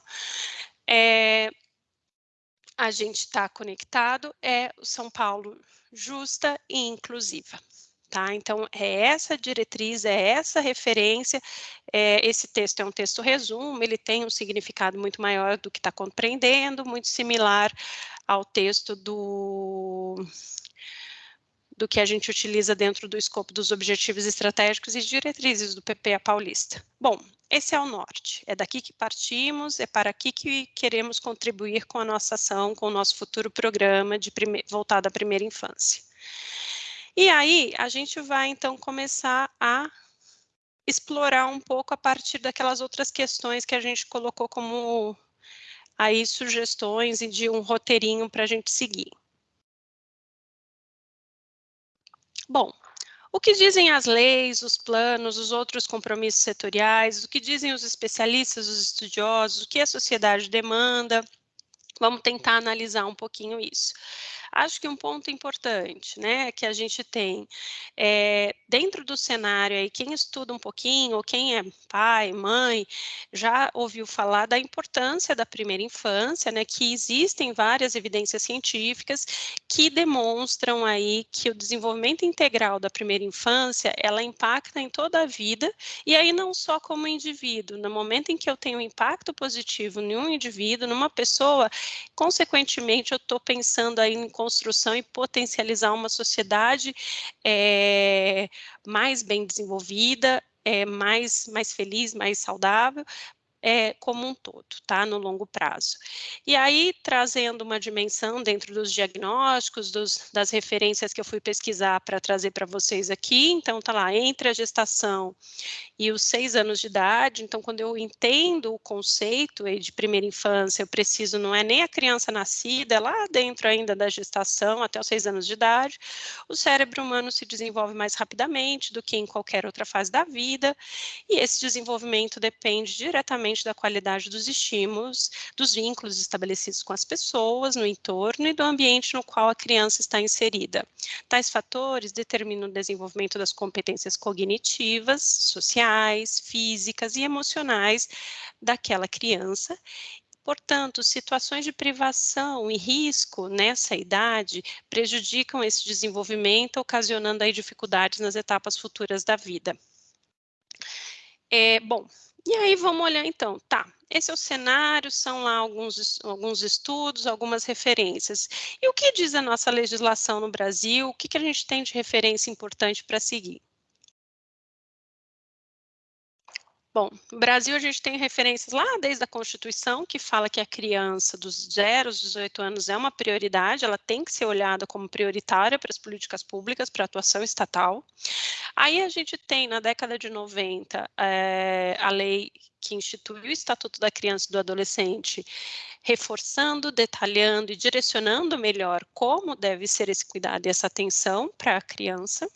É, a gente está conectado, é o São Paulo justa e inclusiva. Tá? Então, é essa diretriz, é essa referência, é, esse texto é um texto resumo, ele tem um significado muito maior do que está compreendendo, muito similar ao texto do do que a gente utiliza dentro do escopo dos objetivos estratégicos e diretrizes do PPA paulista. Bom, esse é o norte, é daqui que partimos, é para aqui que queremos contribuir com a nossa ação, com o nosso futuro programa de prime... voltado à primeira infância. E aí, a gente vai então começar a explorar um pouco a partir daquelas outras questões que a gente colocou como aí sugestões e de um roteirinho para a gente seguir. Bom, o que dizem as leis, os planos, os outros compromissos setoriais, o que dizem os especialistas, os estudiosos, o que a sociedade demanda? Vamos tentar analisar um pouquinho isso. Acho que um ponto importante, né, que a gente tem é, dentro do cenário aí, quem estuda um pouquinho, ou quem é pai, mãe, já ouviu falar da importância da primeira infância, né, que existem várias evidências científicas que demonstram aí que o desenvolvimento integral da primeira infância, ela impacta em toda a vida, e aí não só como indivíduo, no momento em que eu tenho um impacto positivo em um indivíduo, numa pessoa, consequentemente eu estou pensando aí em construção e potencializar uma sociedade é, mais bem desenvolvida, é, mais, mais feliz, mais saudável, é, como um todo, tá? No longo prazo. E aí, trazendo uma dimensão dentro dos diagnósticos, dos, das referências que eu fui pesquisar para trazer para vocês aqui, então tá lá, entre a gestação e os seis anos de idade, então quando eu entendo o conceito de primeira infância, eu preciso, não é nem a criança nascida, é lá dentro ainda da gestação, até os seis anos de idade, o cérebro humano se desenvolve mais rapidamente do que em qualquer outra fase da vida, e esse desenvolvimento depende diretamente da qualidade dos estímulos, dos vínculos estabelecidos com as pessoas no entorno e do ambiente no qual a criança está inserida. Tais fatores determinam o desenvolvimento das competências cognitivas, sociais, físicas e emocionais daquela criança Portanto, situações de privação e risco nessa idade prejudicam esse desenvolvimento, ocasionando aí dificuldades nas etapas futuras da vida. É, bom, e aí vamos olhar então, tá, esse é o cenário, são lá alguns, alguns estudos, algumas referências. E o que diz a nossa legislação no Brasil? O que, que a gente tem de referência importante para seguir? Bom, Brasil a gente tem referências lá desde a Constituição, que fala que a criança dos 0 aos 18 anos é uma prioridade, ela tem que ser olhada como prioritária para as políticas públicas, para a atuação estatal. Aí a gente tem, na década de 90, é, a lei que instituiu o Estatuto da Criança e do Adolescente, reforçando, detalhando e direcionando melhor como deve ser esse cuidado e essa atenção para a criança.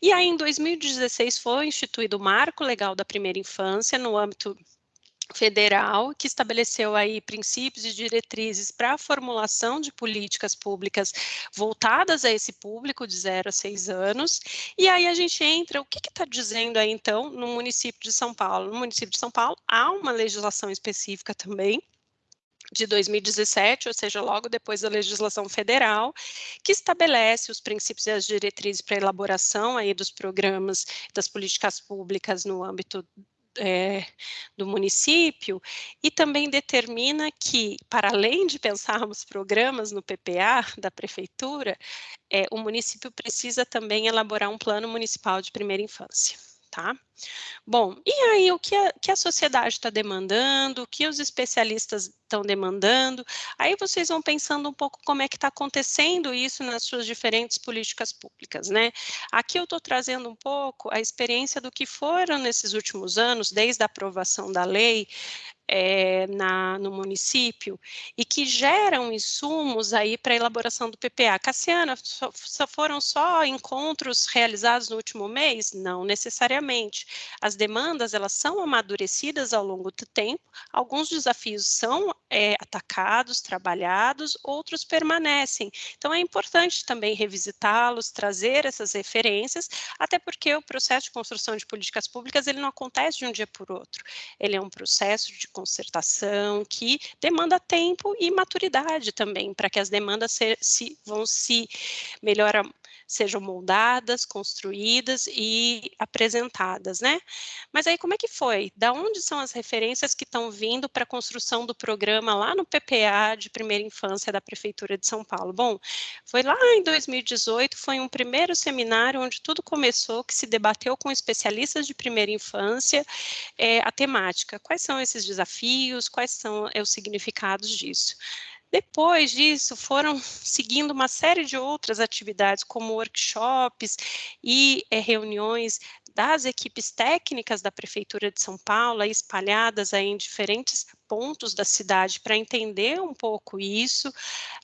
E aí, em 2016, foi instituído o Marco Legal da Primeira Infância no âmbito federal que estabeleceu aí princípios e diretrizes para a formulação de políticas públicas voltadas a esse público de 0 a 6 anos. E aí a gente entra, o que está dizendo aí então no município de São Paulo? No município de São Paulo há uma legislação específica também de 2017, ou seja, logo depois da legislação federal, que estabelece os princípios e as diretrizes para elaboração aí dos programas das políticas públicas no âmbito é, do município e também determina que, para além de pensarmos programas no PPA da prefeitura, é, o município precisa também elaborar um plano municipal de primeira infância tá? Bom, e aí o que a, que a sociedade está demandando, o que os especialistas estão demandando, aí vocês vão pensando um pouco como é que está acontecendo isso nas suas diferentes políticas públicas, né? Aqui eu estou trazendo um pouco a experiência do que foram nesses últimos anos, desde a aprovação da lei, é, na, no município e que geram insumos aí para a elaboração do PPA. Cassiana, só, só foram só encontros realizados no último mês? Não necessariamente. As demandas, elas são amadurecidas ao longo do tempo, alguns desafios são é, atacados, trabalhados, outros permanecem. Então, é importante também revisitá-los, trazer essas referências, até porque o processo de construção de políticas públicas, ele não acontece de um dia por outro. Ele é um processo de concertação que demanda tempo e maturidade também, para que as demandas se, se, vão se melhorar, sejam moldadas, construídas e apresentadas, né? Mas aí como é que foi? Da onde são as referências que estão vindo para a construção do programa lá no PPA de primeira infância da Prefeitura de São Paulo? Bom, foi lá em 2018, foi um primeiro seminário onde tudo começou, que se debateu com especialistas de primeira infância é, a temática. Quais são esses desafios? Quais são é, os significados disso? Depois disso, foram seguindo uma série de outras atividades, como workshops e é, reuniões das equipes técnicas da Prefeitura de São Paulo, espalhadas aí em diferentes pontos da cidade, para entender um pouco isso.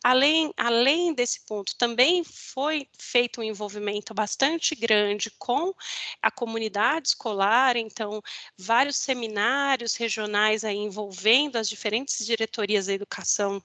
Além, além desse ponto, também foi feito um envolvimento bastante grande com a comunidade escolar, então, vários seminários regionais aí envolvendo as diferentes diretorias da educação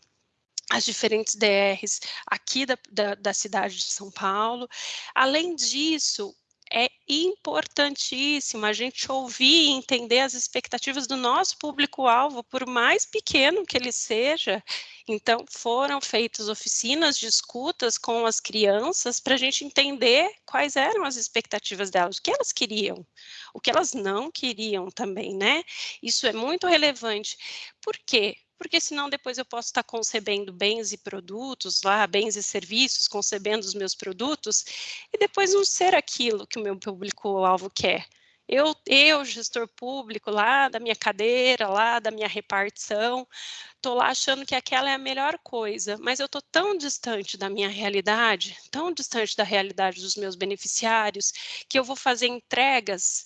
as diferentes DRs aqui da, da, da, cidade de São Paulo. Além disso, é importantíssimo a gente ouvir e entender as expectativas do nosso público-alvo, por mais pequeno que ele seja. Então, foram feitas oficinas de escutas com as crianças para a gente entender quais eram as expectativas delas, o que elas queriam, o que elas não queriam também, né? Isso é muito relevante. Por quê? Porque senão depois eu posso estar concebendo bens e produtos lá, bens e serviços, concebendo os meus produtos, e depois não ser aquilo que o meu público-alvo quer. Eu, eu, gestor público, lá da minha cadeira, lá da minha repartição, estou lá achando que aquela é a melhor coisa, mas eu estou tão distante da minha realidade, tão distante da realidade dos meus beneficiários, que eu vou fazer entregas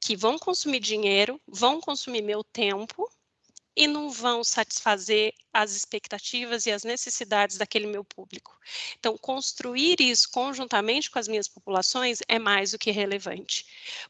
que vão consumir dinheiro, vão consumir meu tempo, e não vão satisfazer as expectativas e as necessidades daquele meu público. Então, construir isso conjuntamente com as minhas populações é mais do que relevante.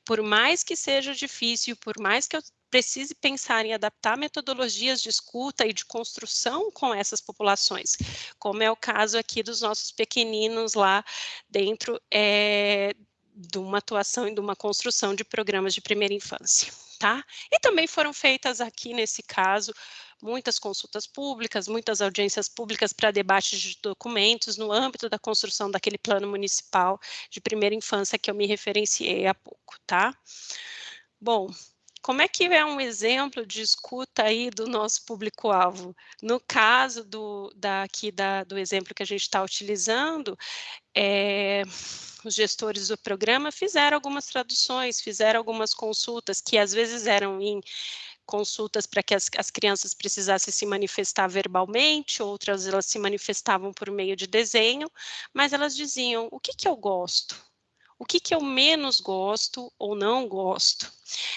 Por mais que seja difícil, por mais que eu precise pensar em adaptar metodologias de escuta e de construção com essas populações, como é o caso aqui dos nossos pequeninos lá dentro é, de uma atuação e de uma construção de programas de primeira infância tá? E também foram feitas aqui, nesse caso, muitas consultas públicas, muitas audiências públicas para debate de documentos no âmbito da construção daquele plano municipal de primeira infância que eu me referenciei há pouco, tá? Bom, como é que é um exemplo de escuta aí do nosso público-alvo? No caso do, daqui da, do exemplo que a gente está utilizando, é, os gestores do programa fizeram algumas traduções, fizeram algumas consultas que às vezes eram em consultas para que as, as, crianças precisassem se manifestar verbalmente, outras elas se manifestavam por meio de desenho, mas elas diziam, o que que eu gosto? O que, que eu menos gosto ou não gosto.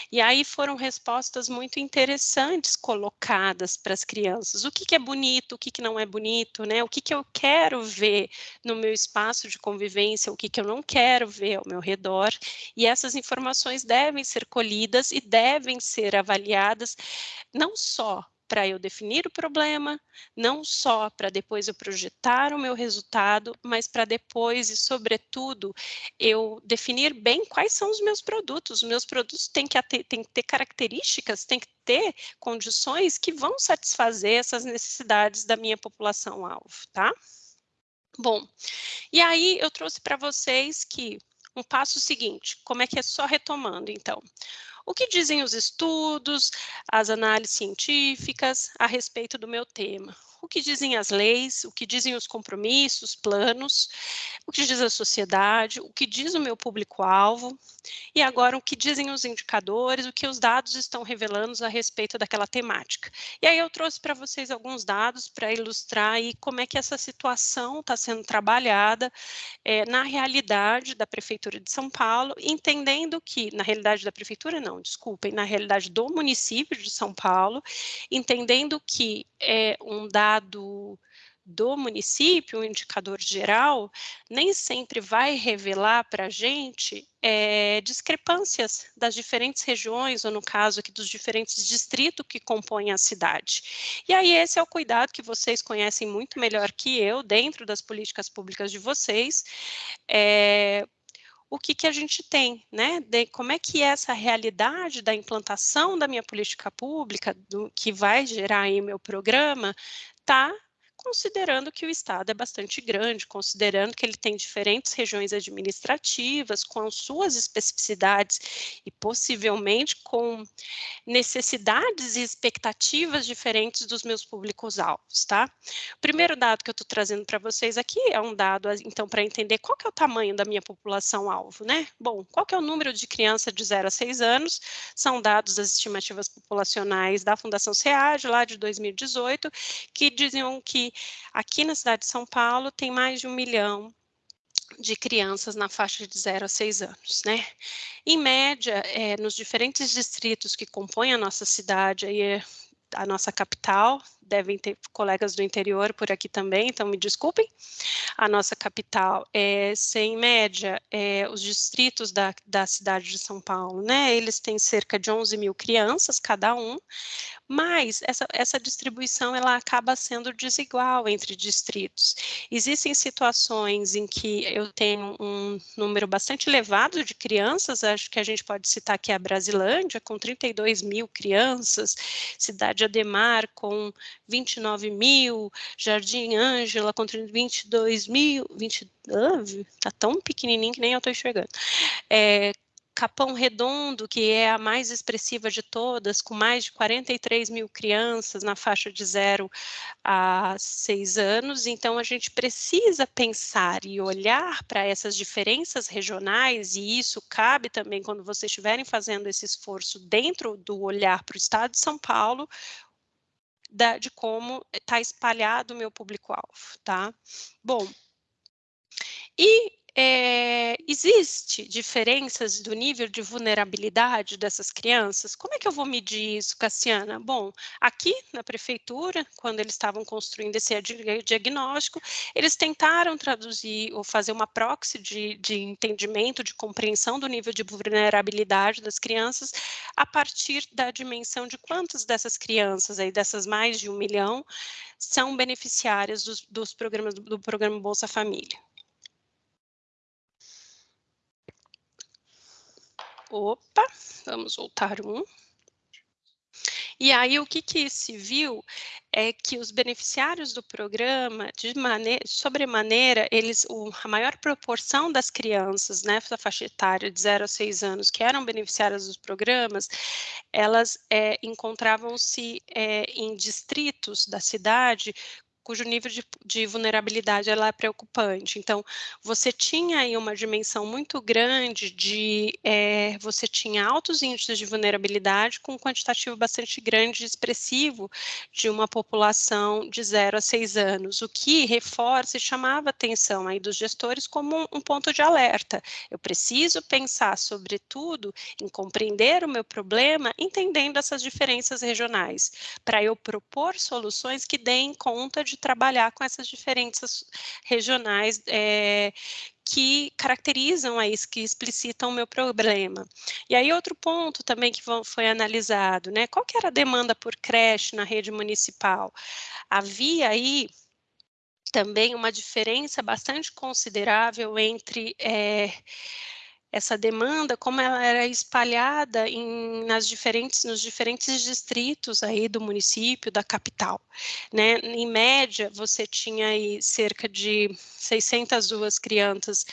E aí foram respostas muito interessantes colocadas para as crianças. O que, que é bonito, o que, que não é bonito, né? O que, que eu quero ver no meu espaço de convivência, o que, que eu não quero ver ao meu redor. E essas informações devem ser colhidas e devem ser avaliadas não só para eu definir o problema, não só para depois eu projetar o meu resultado, mas para depois e, sobretudo, eu definir bem quais são os meus produtos. Os meus produtos têm que, têm que ter características, têm que ter condições que vão satisfazer essas necessidades da minha população-alvo, tá? Bom, e aí eu trouxe para vocês que um passo seguinte, como é que é só retomando, então? O que dizem os estudos, as análises científicas a respeito do meu tema? O que dizem as leis, o que dizem os compromissos, planos, o que diz a sociedade, o que diz o meu público-alvo, e agora o que dizem os indicadores, o que os dados estão revelando a respeito daquela temática. E aí eu trouxe para vocês alguns dados para ilustrar aí como é que essa situação está sendo trabalhada é, na realidade da Prefeitura de São Paulo, entendendo que, na realidade da Prefeitura não, desculpem, na realidade do município de São Paulo, entendendo que é um dado do município, um indicador geral, nem sempre vai revelar para a gente é, discrepâncias das diferentes regiões, ou no caso aqui dos diferentes distritos que compõem a cidade. E aí esse é o cuidado que vocês conhecem muito melhor que eu, dentro das políticas públicas de vocês, é, o que, que a gente tem, né? De como é que é essa realidade da implantação da minha política pública, do que vai gerar aí meu programa, tá considerando que o Estado é bastante grande, considerando que ele tem diferentes regiões administrativas, com suas especificidades e possivelmente com necessidades e expectativas diferentes dos meus públicos-alvos, tá? O primeiro dado que eu estou trazendo para vocês aqui é um dado, então, para entender qual que é o tamanho da minha população-alvo, né? Bom, qual que é o número de crianças de 0 a 6 anos? São dados das estimativas populacionais da Fundação SEAD, lá de 2018, que diziam que aqui na cidade de São Paulo tem mais de um milhão de crianças na faixa de 0 a 6 anos, né? Em média, é, nos diferentes distritos que compõem a nossa cidade, aí, a nossa capital, devem ter colegas do interior por aqui também, então me desculpem. A nossa capital, é, em média, é, os distritos da, da cidade de São Paulo, né, eles têm cerca de 11 mil crianças cada um, mas essa, essa distribuição ela acaba sendo desigual entre distritos. Existem situações em que eu tenho um número bastante elevado de crianças, acho que a gente pode citar aqui a Brasilândia, com 32 mil crianças, Cidade Ademar, com 29 mil, Jardim Ângela com 22 mil, 20, ah, tá tão pequenininho que nem eu estou enxergando. É, Capão Redondo, que é a mais expressiva de todas, com mais de 43 mil crianças na faixa de 0 a 6 anos. Então, a gente precisa pensar e olhar para essas diferenças regionais, e isso cabe também quando vocês estiverem fazendo esse esforço dentro do olhar para o estado de São Paulo, da, de como está espalhado o meu público-alvo, tá? Bom, e é, existe diferenças do nível de vulnerabilidade dessas crianças? Como é que eu vou medir isso, Cassiana? Bom, aqui na prefeitura, quando eles estavam construindo esse diagnóstico, eles tentaram traduzir ou fazer uma proxy de, de entendimento, de compreensão do nível de vulnerabilidade das crianças a partir da dimensão de quantas dessas crianças, aí, dessas mais de um milhão, são beneficiárias dos, dos programas do programa Bolsa Família. Opa, vamos voltar um. E aí, o que, que se viu é que os beneficiários do programa, de maneira, sobremaneira, eles, o, a maior proporção das crianças né, faixa etária de 0 a 6 anos que eram beneficiárias dos programas, elas é, encontravam-se é, em distritos da cidade cujo nível de, de, vulnerabilidade ela é preocupante. Então, você tinha aí uma dimensão muito grande de, é, você tinha altos índices de vulnerabilidade com um quantitativo bastante grande e expressivo de uma população de 0 a 6 anos, o que reforça e chamava a atenção aí dos gestores como um, um ponto de alerta. Eu preciso pensar, sobretudo, em compreender o meu problema, entendendo essas diferenças regionais, para eu propor soluções que deem conta de de trabalhar com essas diferenças regionais é, que caracterizam aí, que explicitam o meu problema. E aí outro ponto também que foi analisado, né, qual que era a demanda por creche na rede municipal? Havia aí também uma diferença bastante considerável entre é, essa demanda, como ela era espalhada em, nas diferentes, nos diferentes distritos aí do município, da capital. Né? Em média, você tinha aí cerca de 602 crianças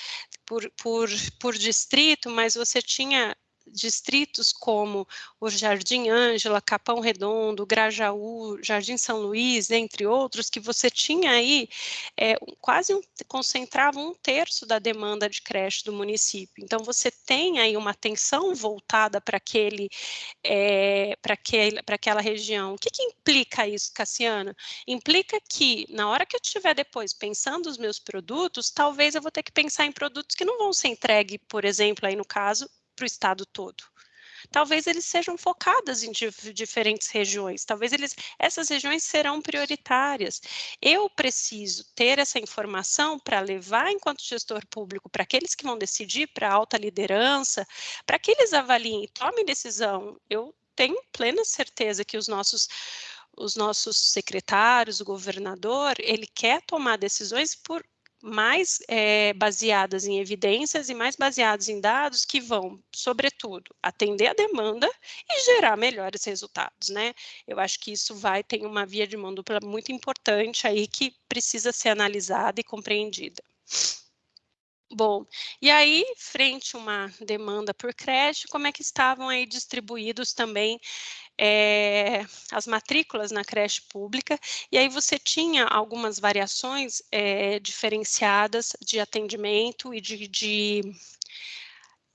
por, por, por distrito, mas você tinha distritos como o Jardim Ângela, Capão Redondo, Grajaú, Jardim São Luís, entre outros, que você tinha aí é, quase um, concentrava um terço da demanda de creche do município. Então, você tem aí uma atenção voltada para aquele, é, para aquela região. O que, que implica isso, Cassiana? Implica que, na hora que eu estiver depois pensando os meus produtos, talvez eu vou ter que pensar em produtos que não vão ser entregues, por exemplo, aí no caso, para o estado todo. Talvez eles sejam focadas em diferentes regiões, talvez eles, essas regiões serão prioritárias. Eu preciso ter essa informação para levar enquanto gestor público para aqueles que vão decidir, para a alta liderança, para que eles avaliem e tomem decisão. Eu tenho plena certeza que os nossos os nossos secretários, o governador, ele quer tomar decisões por mais é, baseadas em evidências e mais baseadas em dados que vão, sobretudo, atender a demanda e gerar melhores resultados, né? Eu acho que isso vai ter uma via de mão dupla muito importante aí que precisa ser analisada e compreendida. Bom, e aí, frente a uma demanda por crédito, como é que estavam aí distribuídos também é, as matrículas na creche pública, e aí você tinha algumas variações é, diferenciadas de atendimento e de, de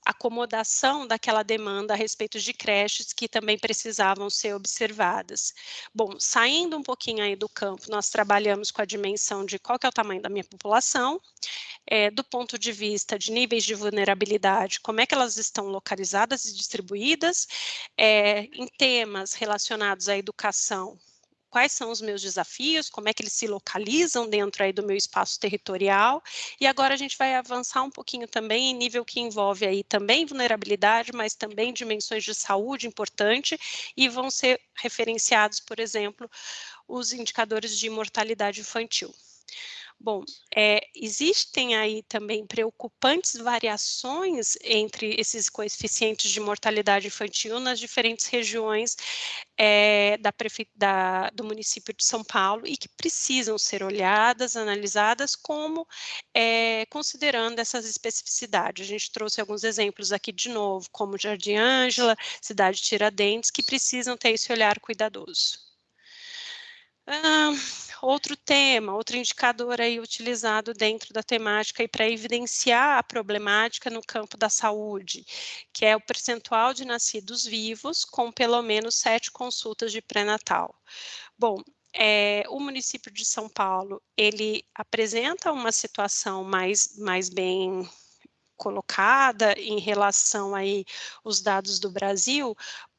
acomodação daquela demanda a respeito de creches que também precisavam ser observadas. Bom, saindo um pouquinho aí do campo, nós trabalhamos com a dimensão de qual é o tamanho da minha população, é, do ponto de vista de níveis de vulnerabilidade, como é que elas estão localizadas e distribuídas, é, em temas relacionados à educação, quais são os meus desafios, como é que eles se localizam dentro aí do meu espaço territorial, e agora a gente vai avançar um pouquinho também em nível que envolve aí também vulnerabilidade, mas também dimensões de saúde importante, e vão ser referenciados, por exemplo, os indicadores de mortalidade infantil. Bom, é, existem aí também preocupantes variações entre esses coeficientes de mortalidade infantil nas diferentes regiões é, da, da, do município de São Paulo e que precisam ser olhadas, analisadas como é, considerando essas especificidades. A gente trouxe alguns exemplos aqui de novo, como Jardim Ângela, Cidade Tiradentes, que precisam ter esse olhar cuidadoso. Ah, outro tema, outro indicador aí utilizado dentro da temática e para evidenciar a problemática no campo da saúde, que é o percentual de nascidos vivos com pelo menos sete consultas de pré-natal. Bom, é, o município de São Paulo, ele apresenta uma situação mais, mais bem colocada em relação aí os dados do Brasil,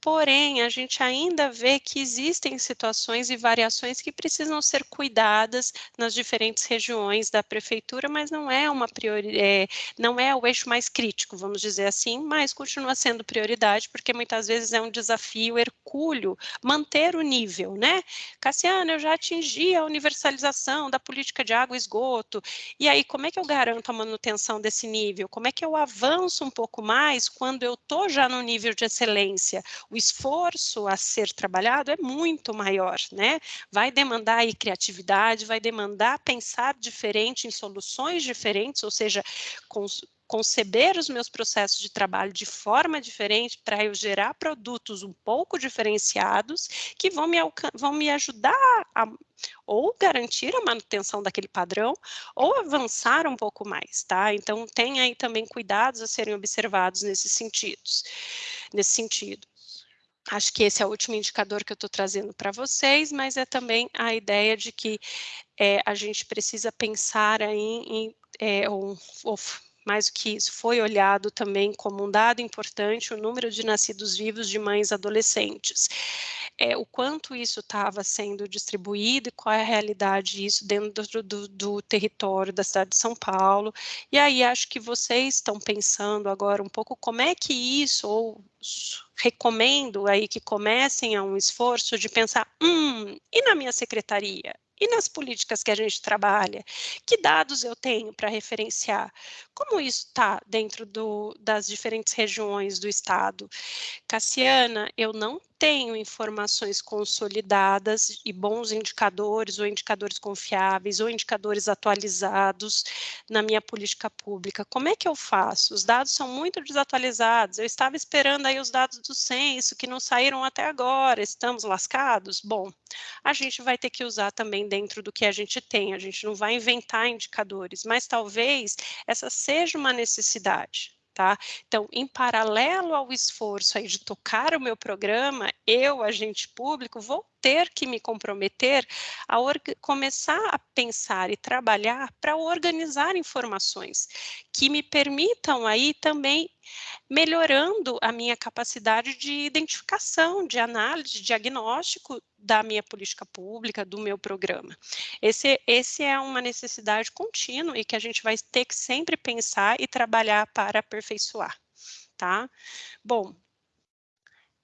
Porém, a gente ainda vê que existem situações e variações que precisam ser cuidadas nas diferentes regiões da prefeitura, mas não é uma prioridade, é, não é o eixo mais crítico, vamos dizer assim, mas continua sendo prioridade, porque muitas vezes é um desafio hercúleo manter o nível, né? Cassiano, eu já atingi a universalização da política de água e esgoto, e aí como é que eu garanto a manutenção desse nível? Como é que eu avanço um pouco mais quando eu estou já no nível de excelência? o esforço a ser trabalhado é muito maior, né? Vai demandar aí criatividade, vai demandar pensar diferente em soluções diferentes, ou seja, conceber os meus processos de trabalho de forma diferente para eu gerar produtos um pouco diferenciados que vão me, vão me ajudar a ou garantir a manutenção daquele padrão ou avançar um pouco mais, tá? Então tem aí também cuidados a serem observados nesses sentidos, nesse sentido. Acho que esse é o último indicador que eu estou trazendo para vocês, mas é também a ideia de que é, a gente precisa pensar aí em, é, ou, ou, mais do que isso, foi olhado também como um dado importante o número de nascidos vivos de mães adolescentes. É, o quanto isso estava sendo distribuído e qual é a realidade disso dentro do, do, território da cidade de São Paulo. E aí acho que vocês estão pensando agora um pouco como é que isso, ou recomendo aí que comecem a um esforço de pensar, hum, e na minha secretaria? E nas políticas que a gente trabalha? Que dados eu tenho para referenciar? Como isso está dentro do, das diferentes regiões do Estado? Cassiana, eu não tenho informações consolidadas e bons indicadores, ou indicadores confiáveis, ou indicadores atualizados na minha política pública. Como é que eu faço? Os dados são muito desatualizados. Eu estava esperando aí os dados do censo, que não saíram até agora. Estamos lascados? Bom, a gente vai ter que usar também dentro do que a gente tem. A gente não vai inventar indicadores, mas talvez essa seja uma necessidade. Tá? Então, em paralelo ao esforço aí de tocar o meu programa, eu, agente público, vou ter que me comprometer a começar a pensar e trabalhar para organizar informações que me permitam aí também melhorando a minha capacidade de identificação, de análise, de diagnóstico da minha política pública, do meu programa. Esse, esse é uma necessidade contínua e que a gente vai ter que sempre pensar e trabalhar para aperfeiçoar, tá? Bom,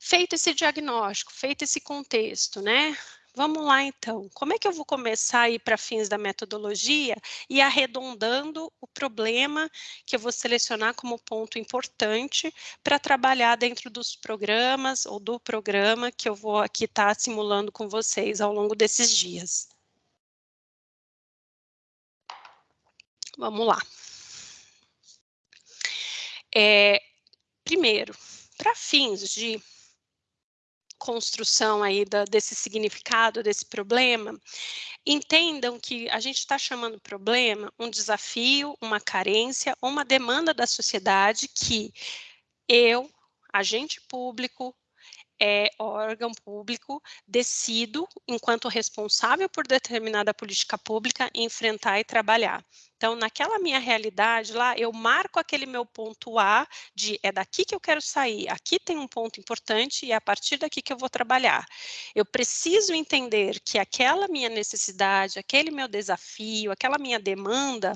feito esse diagnóstico, feito esse contexto, né? Vamos lá, então. Como é que eu vou começar aí para fins da metodologia e arredondando o problema que eu vou selecionar como ponto importante para trabalhar dentro dos programas ou do programa que eu vou aqui estar tá simulando com vocês ao longo desses dias. Vamos lá. É, primeiro, para fins de construção aí da, desse significado, desse problema, entendam que a gente está chamando problema um desafio, uma carência, uma demanda da sociedade que eu, agente público, é, órgão público, decido, enquanto responsável por determinada política pública, enfrentar e trabalhar. Então, naquela minha realidade lá, eu marco aquele meu ponto A de é daqui que eu quero sair, aqui tem um ponto importante e é a partir daqui que eu vou trabalhar. Eu preciso entender que aquela minha necessidade, aquele meu desafio, aquela minha demanda,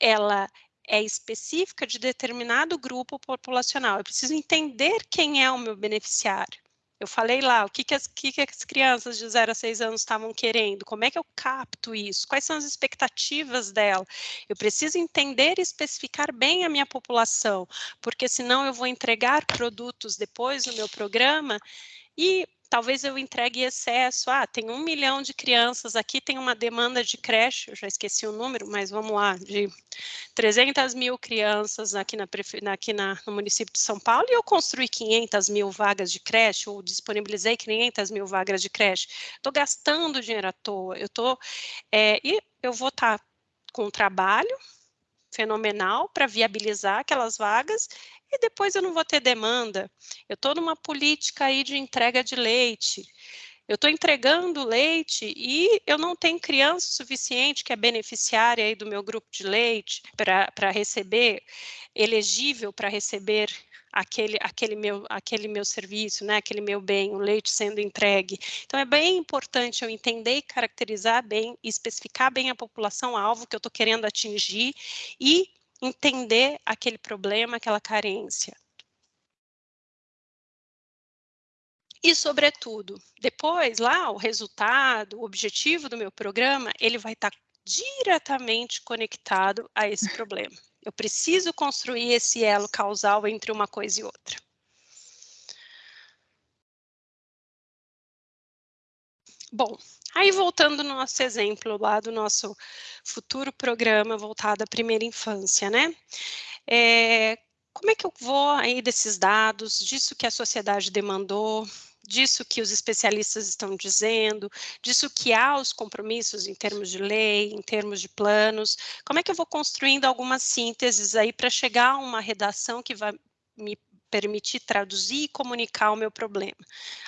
ela é específica de determinado grupo populacional. Eu preciso entender quem é o meu beneficiário. Eu falei lá, o que, que, as, que, que as crianças de 0 a 6 anos estavam querendo, como é que eu capto isso, quais são as expectativas dela. Eu preciso entender e especificar bem a minha população, porque senão eu vou entregar produtos depois no meu programa e talvez eu entregue excesso. Ah, tem um milhão de crianças aqui, tem uma demanda de creche, eu já esqueci o número, mas vamos lá, de 300 mil crianças aqui, na, aqui na, no município de São Paulo, e eu construí 500 mil vagas de creche, ou disponibilizei 500 mil vagas de creche. Estou gastando dinheiro à toa, eu estou... É, e eu vou estar tá com trabalho, fenomenal para viabilizar aquelas vagas e depois eu não vou ter demanda. Eu estou numa política aí de entrega de leite. Eu estou entregando leite e eu não tenho criança suficiente que é beneficiária aí do meu grupo de leite para receber, elegível para receber aquele, aquele, meu, aquele meu serviço, né, aquele meu bem, o leite sendo entregue. Então, é bem importante eu entender e caracterizar bem, especificar bem a população-alvo que eu estou querendo atingir e entender aquele problema, aquela carência. E, sobretudo, depois, lá, o resultado, o objetivo do meu programa, ele vai estar diretamente conectado a esse problema. Eu preciso construir esse elo causal entre uma coisa e outra. Bom, aí voltando no nosso exemplo lá do nosso futuro programa voltado à primeira infância, né? É, como é que eu vou aí desses dados, disso que a sociedade demandou, disso que os especialistas estão dizendo, disso que há os compromissos em termos de lei, em termos de planos, como é que eu vou construindo algumas sínteses aí para chegar a uma redação que vai me permitir traduzir e comunicar o meu problema.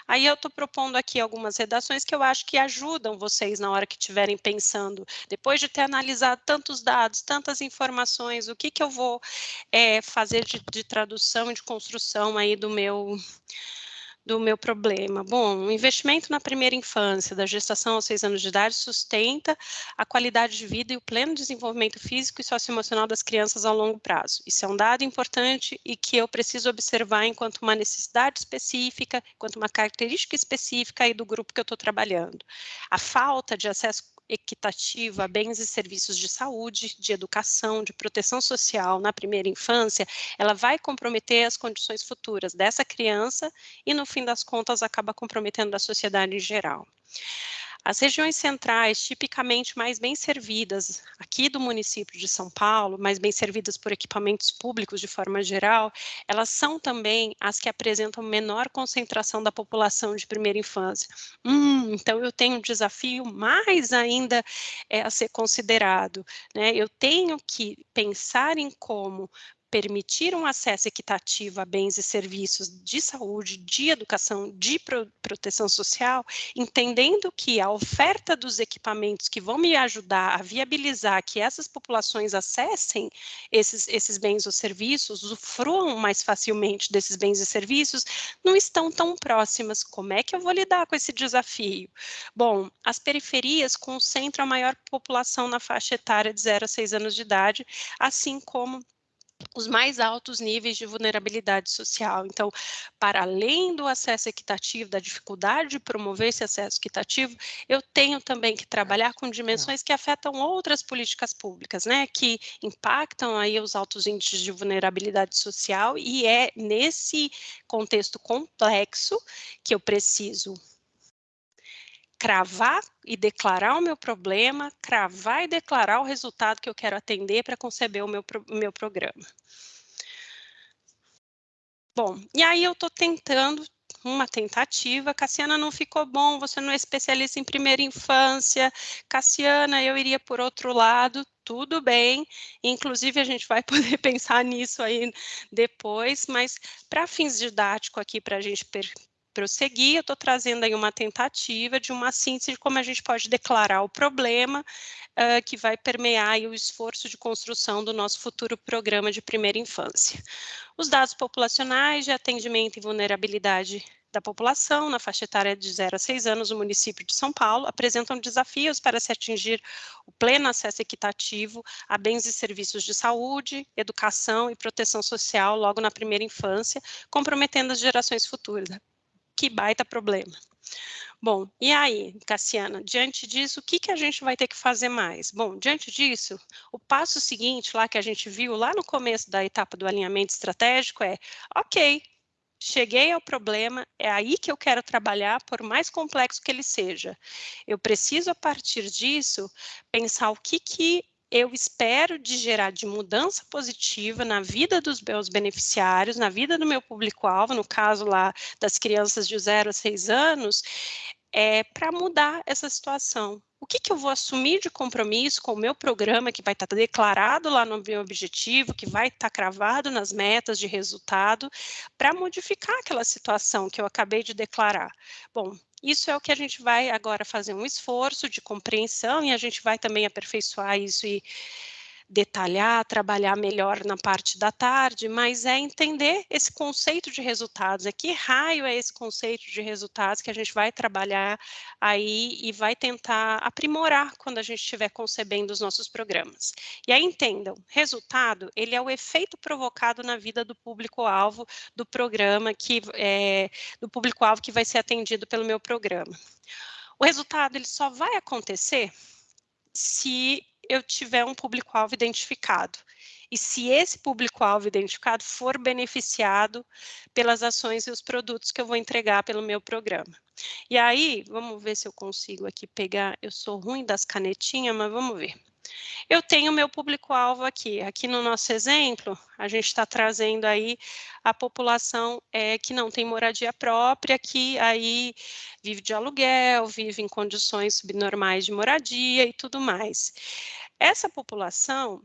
Aí eu estou propondo aqui algumas redações que eu acho que ajudam vocês na hora que estiverem pensando, depois de ter analisado tantos dados, tantas informações, o que, que eu vou é, fazer de, de tradução e de construção aí do meu do meu problema? Bom, o investimento na primeira infância, da gestação aos seis anos de idade, sustenta a qualidade de vida e o pleno desenvolvimento físico e socioemocional das crianças a longo prazo. Isso é um dado importante e que eu preciso observar enquanto uma necessidade específica, enquanto uma característica específica aí do grupo que eu estou trabalhando. A falta de acesso equitativa bens e serviços de saúde, de educação, de proteção social na primeira infância, ela vai comprometer as condições futuras dessa criança e, no fim das contas, acaba comprometendo a sociedade em geral. As regiões centrais, tipicamente mais bem servidas aqui do município de São Paulo, mais bem servidas por equipamentos públicos de forma geral, elas são também as que apresentam menor concentração da população de primeira infância. Hum, então eu tenho um desafio mais ainda é, a ser considerado. Né? Eu tenho que pensar em como permitir um acesso equitativo a bens e serviços de saúde, de educação, de pro proteção social, entendendo que a oferta dos equipamentos que vão me ajudar a viabilizar que essas populações acessem esses, esses bens ou serviços, usufruam mais facilmente desses bens e serviços, não estão tão próximas. Como é que eu vou lidar com esse desafio? Bom, as periferias concentram a maior população na faixa etária de 0 a 6 anos de idade, assim como os mais altos níveis de vulnerabilidade social. Então, para além do acesso equitativo, da dificuldade de promover esse acesso equitativo, eu tenho também que trabalhar com dimensões que afetam outras políticas públicas, né, que impactam aí os altos índices de vulnerabilidade social e é nesse contexto complexo que eu preciso cravar e declarar o meu problema, cravar e declarar o resultado que eu quero atender para conceber o meu, o meu programa. Bom, e aí eu estou tentando uma tentativa, Cassiana não ficou bom, você não é especialista em primeira infância, Cassiana, eu iria por outro lado, tudo bem, inclusive a gente vai poder pensar nisso aí depois, mas para fins didáticos aqui, para a gente prosseguir, eu estou trazendo aí uma tentativa de uma síntese de como a gente pode declarar o problema uh, que vai permear o esforço de construção do nosso futuro programa de primeira infância. Os dados populacionais de atendimento e vulnerabilidade da população na faixa etária de 0 a 6 anos no município de São Paulo apresentam desafios para se atingir o pleno acesso equitativo a bens e serviços de saúde, educação e proteção social logo na primeira infância, comprometendo as gerações futuras que baita problema. Bom, e aí, Cassiana, diante disso, o que, que a gente vai ter que fazer mais? Bom, diante disso, o passo seguinte lá que a gente viu lá no começo da etapa do alinhamento estratégico é, ok, cheguei ao problema, é aí que eu quero trabalhar, por mais complexo que ele seja. Eu preciso, a partir disso, pensar o que, que eu espero de gerar de mudança positiva na vida dos meus beneficiários, na vida do meu público-alvo, no caso lá das crianças de 0 a 6 anos, é, para mudar essa situação. O que, que eu vou assumir de compromisso com o meu programa, que vai estar tá declarado lá no meu objetivo, que vai estar tá cravado nas metas de resultado, para modificar aquela situação que eu acabei de declarar? Bom, isso é o que a gente vai agora fazer um esforço de compreensão e a gente vai também aperfeiçoar isso e detalhar, trabalhar melhor na parte da tarde, mas é entender esse conceito de resultados, é que raio é esse conceito de resultados que a gente vai trabalhar aí e vai tentar aprimorar quando a gente estiver concebendo os nossos programas. E aí entendam, resultado, ele é o efeito provocado na vida do público-alvo do programa, que é, do público-alvo que vai ser atendido pelo meu programa. O resultado, ele só vai acontecer se eu tiver um público-alvo identificado. E se esse público-alvo identificado for beneficiado pelas ações e os produtos que eu vou entregar pelo meu programa. E aí, vamos ver se eu consigo aqui pegar, eu sou ruim das canetinhas, mas vamos ver. Eu tenho meu público-alvo aqui. Aqui no nosso exemplo, a gente está trazendo aí a população é, que não tem moradia própria, que aí vive de aluguel, vive em condições subnormais de moradia e tudo mais. Essa população,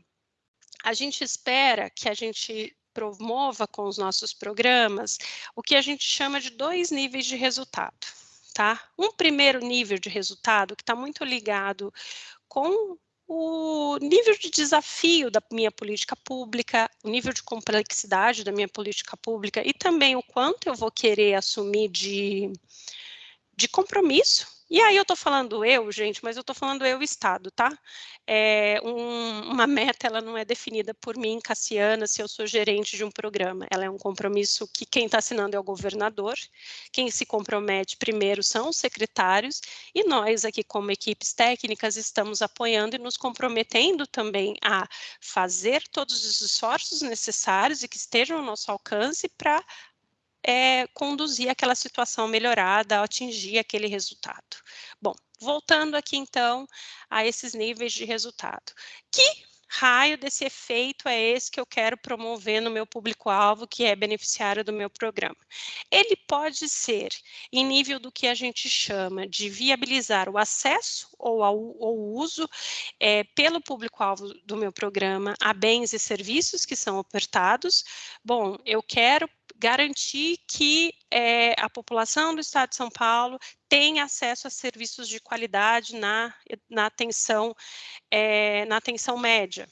a gente espera que a gente promova com os nossos programas o que a gente chama de dois níveis de resultado. Tá? Um primeiro nível de resultado que está muito ligado com o nível de desafio da minha política pública, o nível de complexidade da minha política pública e também o quanto eu vou querer assumir de, de compromisso E aí eu estou falando eu, gente, mas eu estou falando eu Estado, tá? É, um, uma meta, ela não é definida por mim, Cassiana, se eu sou gerente de um programa. Ela é um compromisso que quem está assinando é o governador, quem se compromete primeiro são os secretários, e nós aqui como equipes técnicas estamos apoiando e nos comprometendo também a fazer todos os esforços necessários e que estejam ao nosso alcance para é, conduzir aquela situação melhorada, atingir aquele resultado. Bom, voltando aqui então a esses níveis de resultado. Que raio desse efeito é esse que eu quero promover no meu público-alvo, que é beneficiário do meu programa? Ele pode ser em nível do que a gente chama de viabilizar o acesso ou o uso é, pelo público-alvo do meu programa a bens e serviços que são ofertados. Bom, eu quero garantir que é, a população do Estado de São Paulo tenha acesso a serviços de qualidade na, na, atenção, é, na atenção média,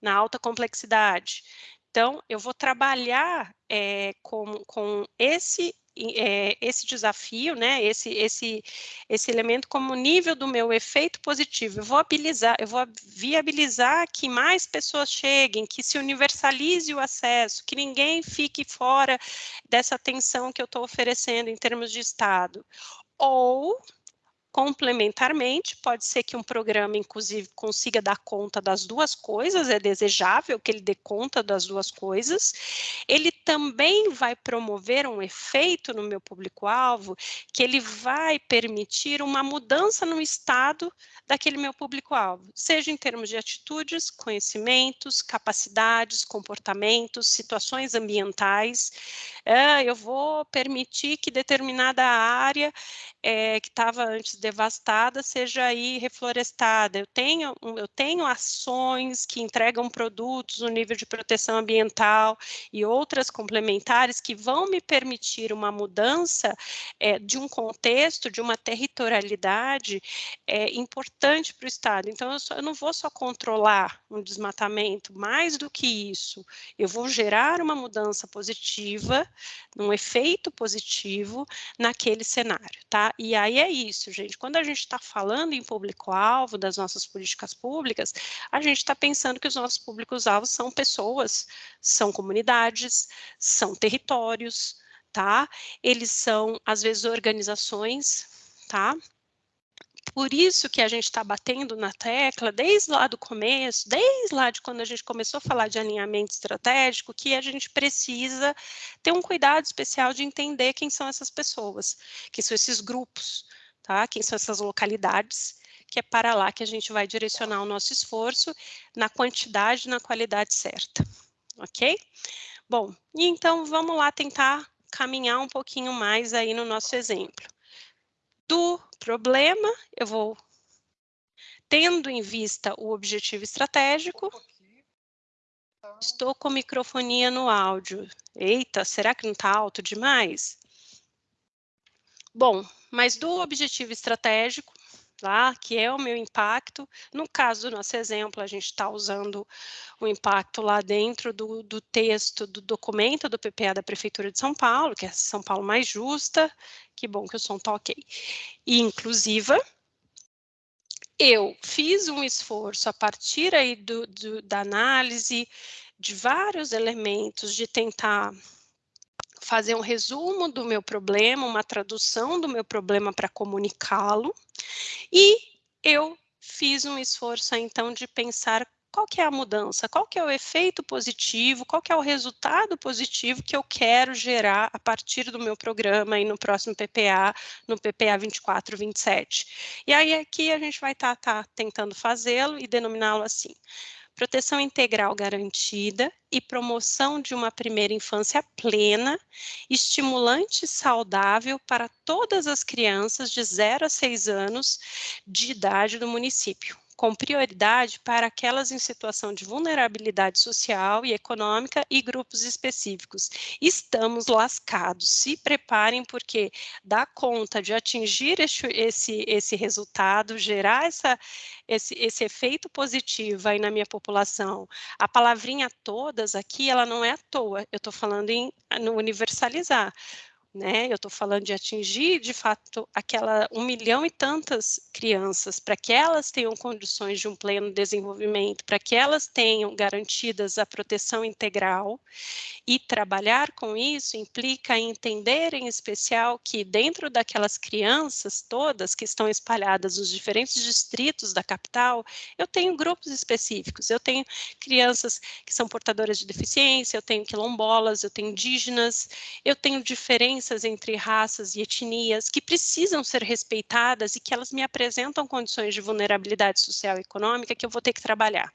na alta complexidade. Então, eu vou trabalhar é, com, com esse é, esse desafio, né, esse, esse, esse elemento como nível do meu efeito positivo. Eu vou habilizar, eu vou viabilizar que mais pessoas cheguem, que se universalize o acesso, que ninguém fique fora dessa atenção que eu estou oferecendo em termos de Estado. Ou Complementarmente, pode ser que um programa, inclusive, consiga dar conta das duas coisas, é desejável que ele dê conta das duas coisas. Ele também vai promover um efeito no meu público-alvo, que ele vai permitir uma mudança no estado daquele meu público-alvo, seja em termos de atitudes, conhecimentos, capacidades, comportamentos, situações ambientais. É, eu vou permitir que determinada área é, que estava antes devastada seja aí reflorestada. Eu tenho, eu tenho ações que entregam produtos no nível de proteção ambiental e outras complementares que vão me permitir uma mudança é, de um contexto, de uma territorialidade é, importante para o Estado. Então, eu, só, eu não vou só controlar um desmatamento, mais do que isso, eu vou gerar uma mudança positiva, um efeito positivo naquele cenário, tá? E aí é isso, gente. Quando a gente está falando em público-alvo das nossas políticas públicas, a gente está pensando que os nossos públicos-alvos são pessoas, são comunidades, são territórios, tá? Eles são, às vezes, organizações, tá? Por isso que a gente está batendo na tecla desde lá do começo, desde lá de quando a gente começou a falar de alinhamento estratégico, que a gente precisa ter um cuidado especial de entender quem são essas pessoas, quem são esses grupos, tá? Quem são essas localidades, que é para lá que a gente vai direcionar o nosso esforço na quantidade e na qualidade certa, ok? Bom, então vamos lá tentar caminhar um pouquinho mais aí no nosso exemplo do problema, eu vou tendo em vista o objetivo estratégico. Estou com microfonia no áudio. Eita, será que não está alto demais? Bom, mas do objetivo estratégico, tá? que é o meu impacto. No caso do nosso exemplo, a gente está usando o impacto lá dentro do, do, texto do documento do PPA da Prefeitura de São Paulo, que é São Paulo mais justa. Que bom que o som está ok. E inclusiva. Eu fiz um esforço a partir aí do, do, da análise de vários elementos de tentar fazer um resumo do meu problema, uma tradução do meu problema para comunicá-lo, e eu fiz um esforço então de pensar qual que é a mudança, qual que é o efeito positivo, qual que é o resultado positivo que eu quero gerar a partir do meu programa e no próximo PPA, no PPA 24, 27. E aí aqui a gente vai estar tá, tá tentando fazê-lo e denominá-lo assim proteção integral garantida e promoção de uma primeira infância plena, estimulante e saudável para todas as crianças de 0 a 6 anos de idade do município com prioridade para aquelas em situação de vulnerabilidade social e econômica e grupos específicos. Estamos lascados, se preparem porque dá conta de atingir esse, esse, esse resultado, gerar essa, esse, esse efeito positivo aí na minha população. A palavrinha todas aqui, ela não é à toa, eu estou falando em no universalizar né? Eu estou falando de atingir, de fato, aquela um milhão e tantas crianças, para que elas tenham condições de um pleno desenvolvimento, para que elas tenham garantidas a proteção integral, e trabalhar com isso implica entender, em especial, que dentro daquelas crianças todas que estão espalhadas nos diferentes distritos da capital, eu tenho grupos específicos, eu tenho crianças que são portadoras de deficiência, eu tenho quilombolas, eu tenho indígenas, eu tenho diferentes diferenças entre raças e etnias que precisam ser respeitadas e que elas me apresentam condições de vulnerabilidade social e econômica que eu vou ter que trabalhar.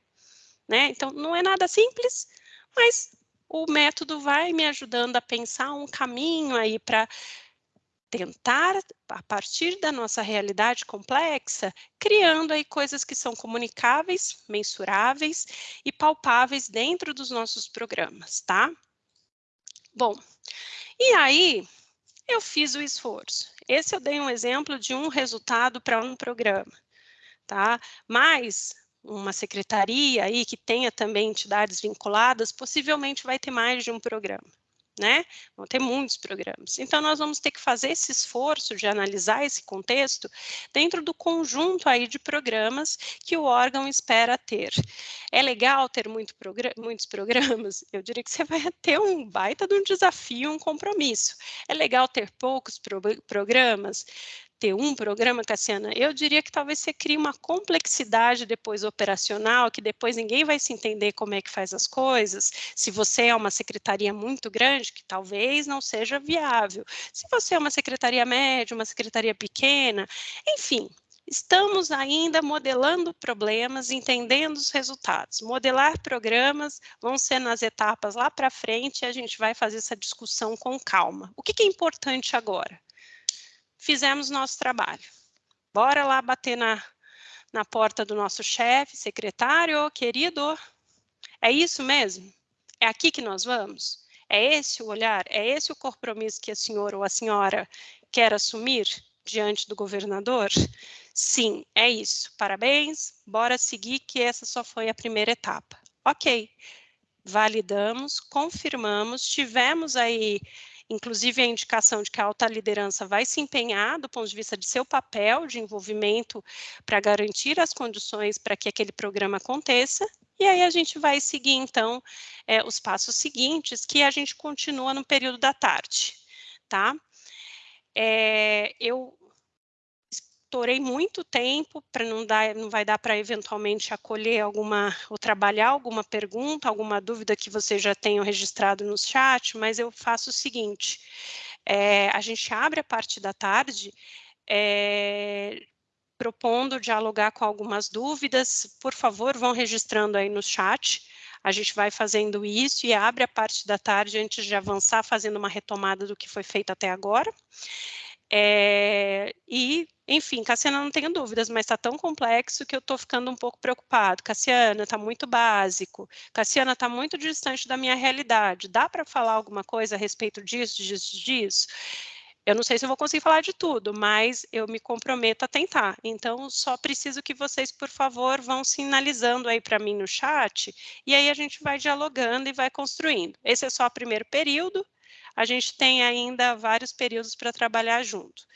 Né? Então, não é nada simples, mas o método vai me ajudando a pensar um caminho aí para tentar, a partir da nossa realidade complexa, criando aí coisas que são comunicáveis, mensuráveis e palpáveis dentro dos nossos programas, tá? Bom, e aí, eu fiz o esforço. Esse eu dei um exemplo de um resultado para um programa, tá? Mas uma secretaria aí que tenha também entidades vinculadas, possivelmente vai ter mais de um programa né? Vão ter muitos programas. Então, nós vamos ter que fazer esse esforço de analisar esse contexto dentro do conjunto aí de programas que o órgão espera ter. É legal ter muito progr muitos programas? Eu diria que você vai ter um baita de um desafio, um compromisso. É legal ter poucos pro programas? Ter um programa, Cassiana, eu diria que talvez você crie uma complexidade depois operacional, que depois ninguém vai se entender como é que faz as coisas. Se você é uma secretaria muito grande, que talvez não seja viável. Se você é uma secretaria média, uma secretaria pequena, enfim, Estamos ainda modelando problemas, entendendo os resultados. Modelar programas vão ser nas etapas lá para frente e a gente vai fazer essa discussão com calma. O que, que é importante agora? Fizemos nosso trabalho. Bora lá bater na, na porta do nosso chefe, secretário, querido, é isso mesmo? É aqui que nós vamos? É esse o olhar? É esse o compromisso que a senhora ou a senhora quer assumir diante do governador? Sim, é isso. Parabéns, bora seguir que essa só foi a primeira etapa. Ok, validamos, confirmamos, tivemos aí inclusive a indicação de que a alta liderança vai se empenhar do ponto de vista de seu papel de envolvimento para garantir as condições para que aquele programa aconteça, e aí a gente vai seguir, então, é, os passos seguintes, que a gente continua no período da tarde, tá? É, eu estourei muito tempo para não dar, não vai dar para eventualmente acolher alguma ou trabalhar alguma pergunta, alguma dúvida que vocês já tenham registrado no chat, mas eu faço o seguinte: é, a gente abre a parte da tarde. É, propondo dialogar com algumas dúvidas, por favor, vão registrando aí no chat. A gente vai fazendo isso e abre a parte da tarde antes de avançar, fazendo uma retomada do que foi feito até agora. É, e, enfim, Cassiana, não tenho dúvidas, mas está tão complexo que eu estou ficando um pouco preocupado. Cassiana, está muito básico. Cassiana, está muito distante da minha realidade. Dá para falar alguma coisa a respeito disso, disso, disso? Eu não sei se eu vou conseguir falar de tudo, mas eu me comprometo a tentar. Então, só preciso que vocês, por favor, vão sinalizando aí para mim no chat, e aí a gente vai dialogando e vai construindo. Esse é só o primeiro período, a gente tem ainda vários períodos para trabalhar junto.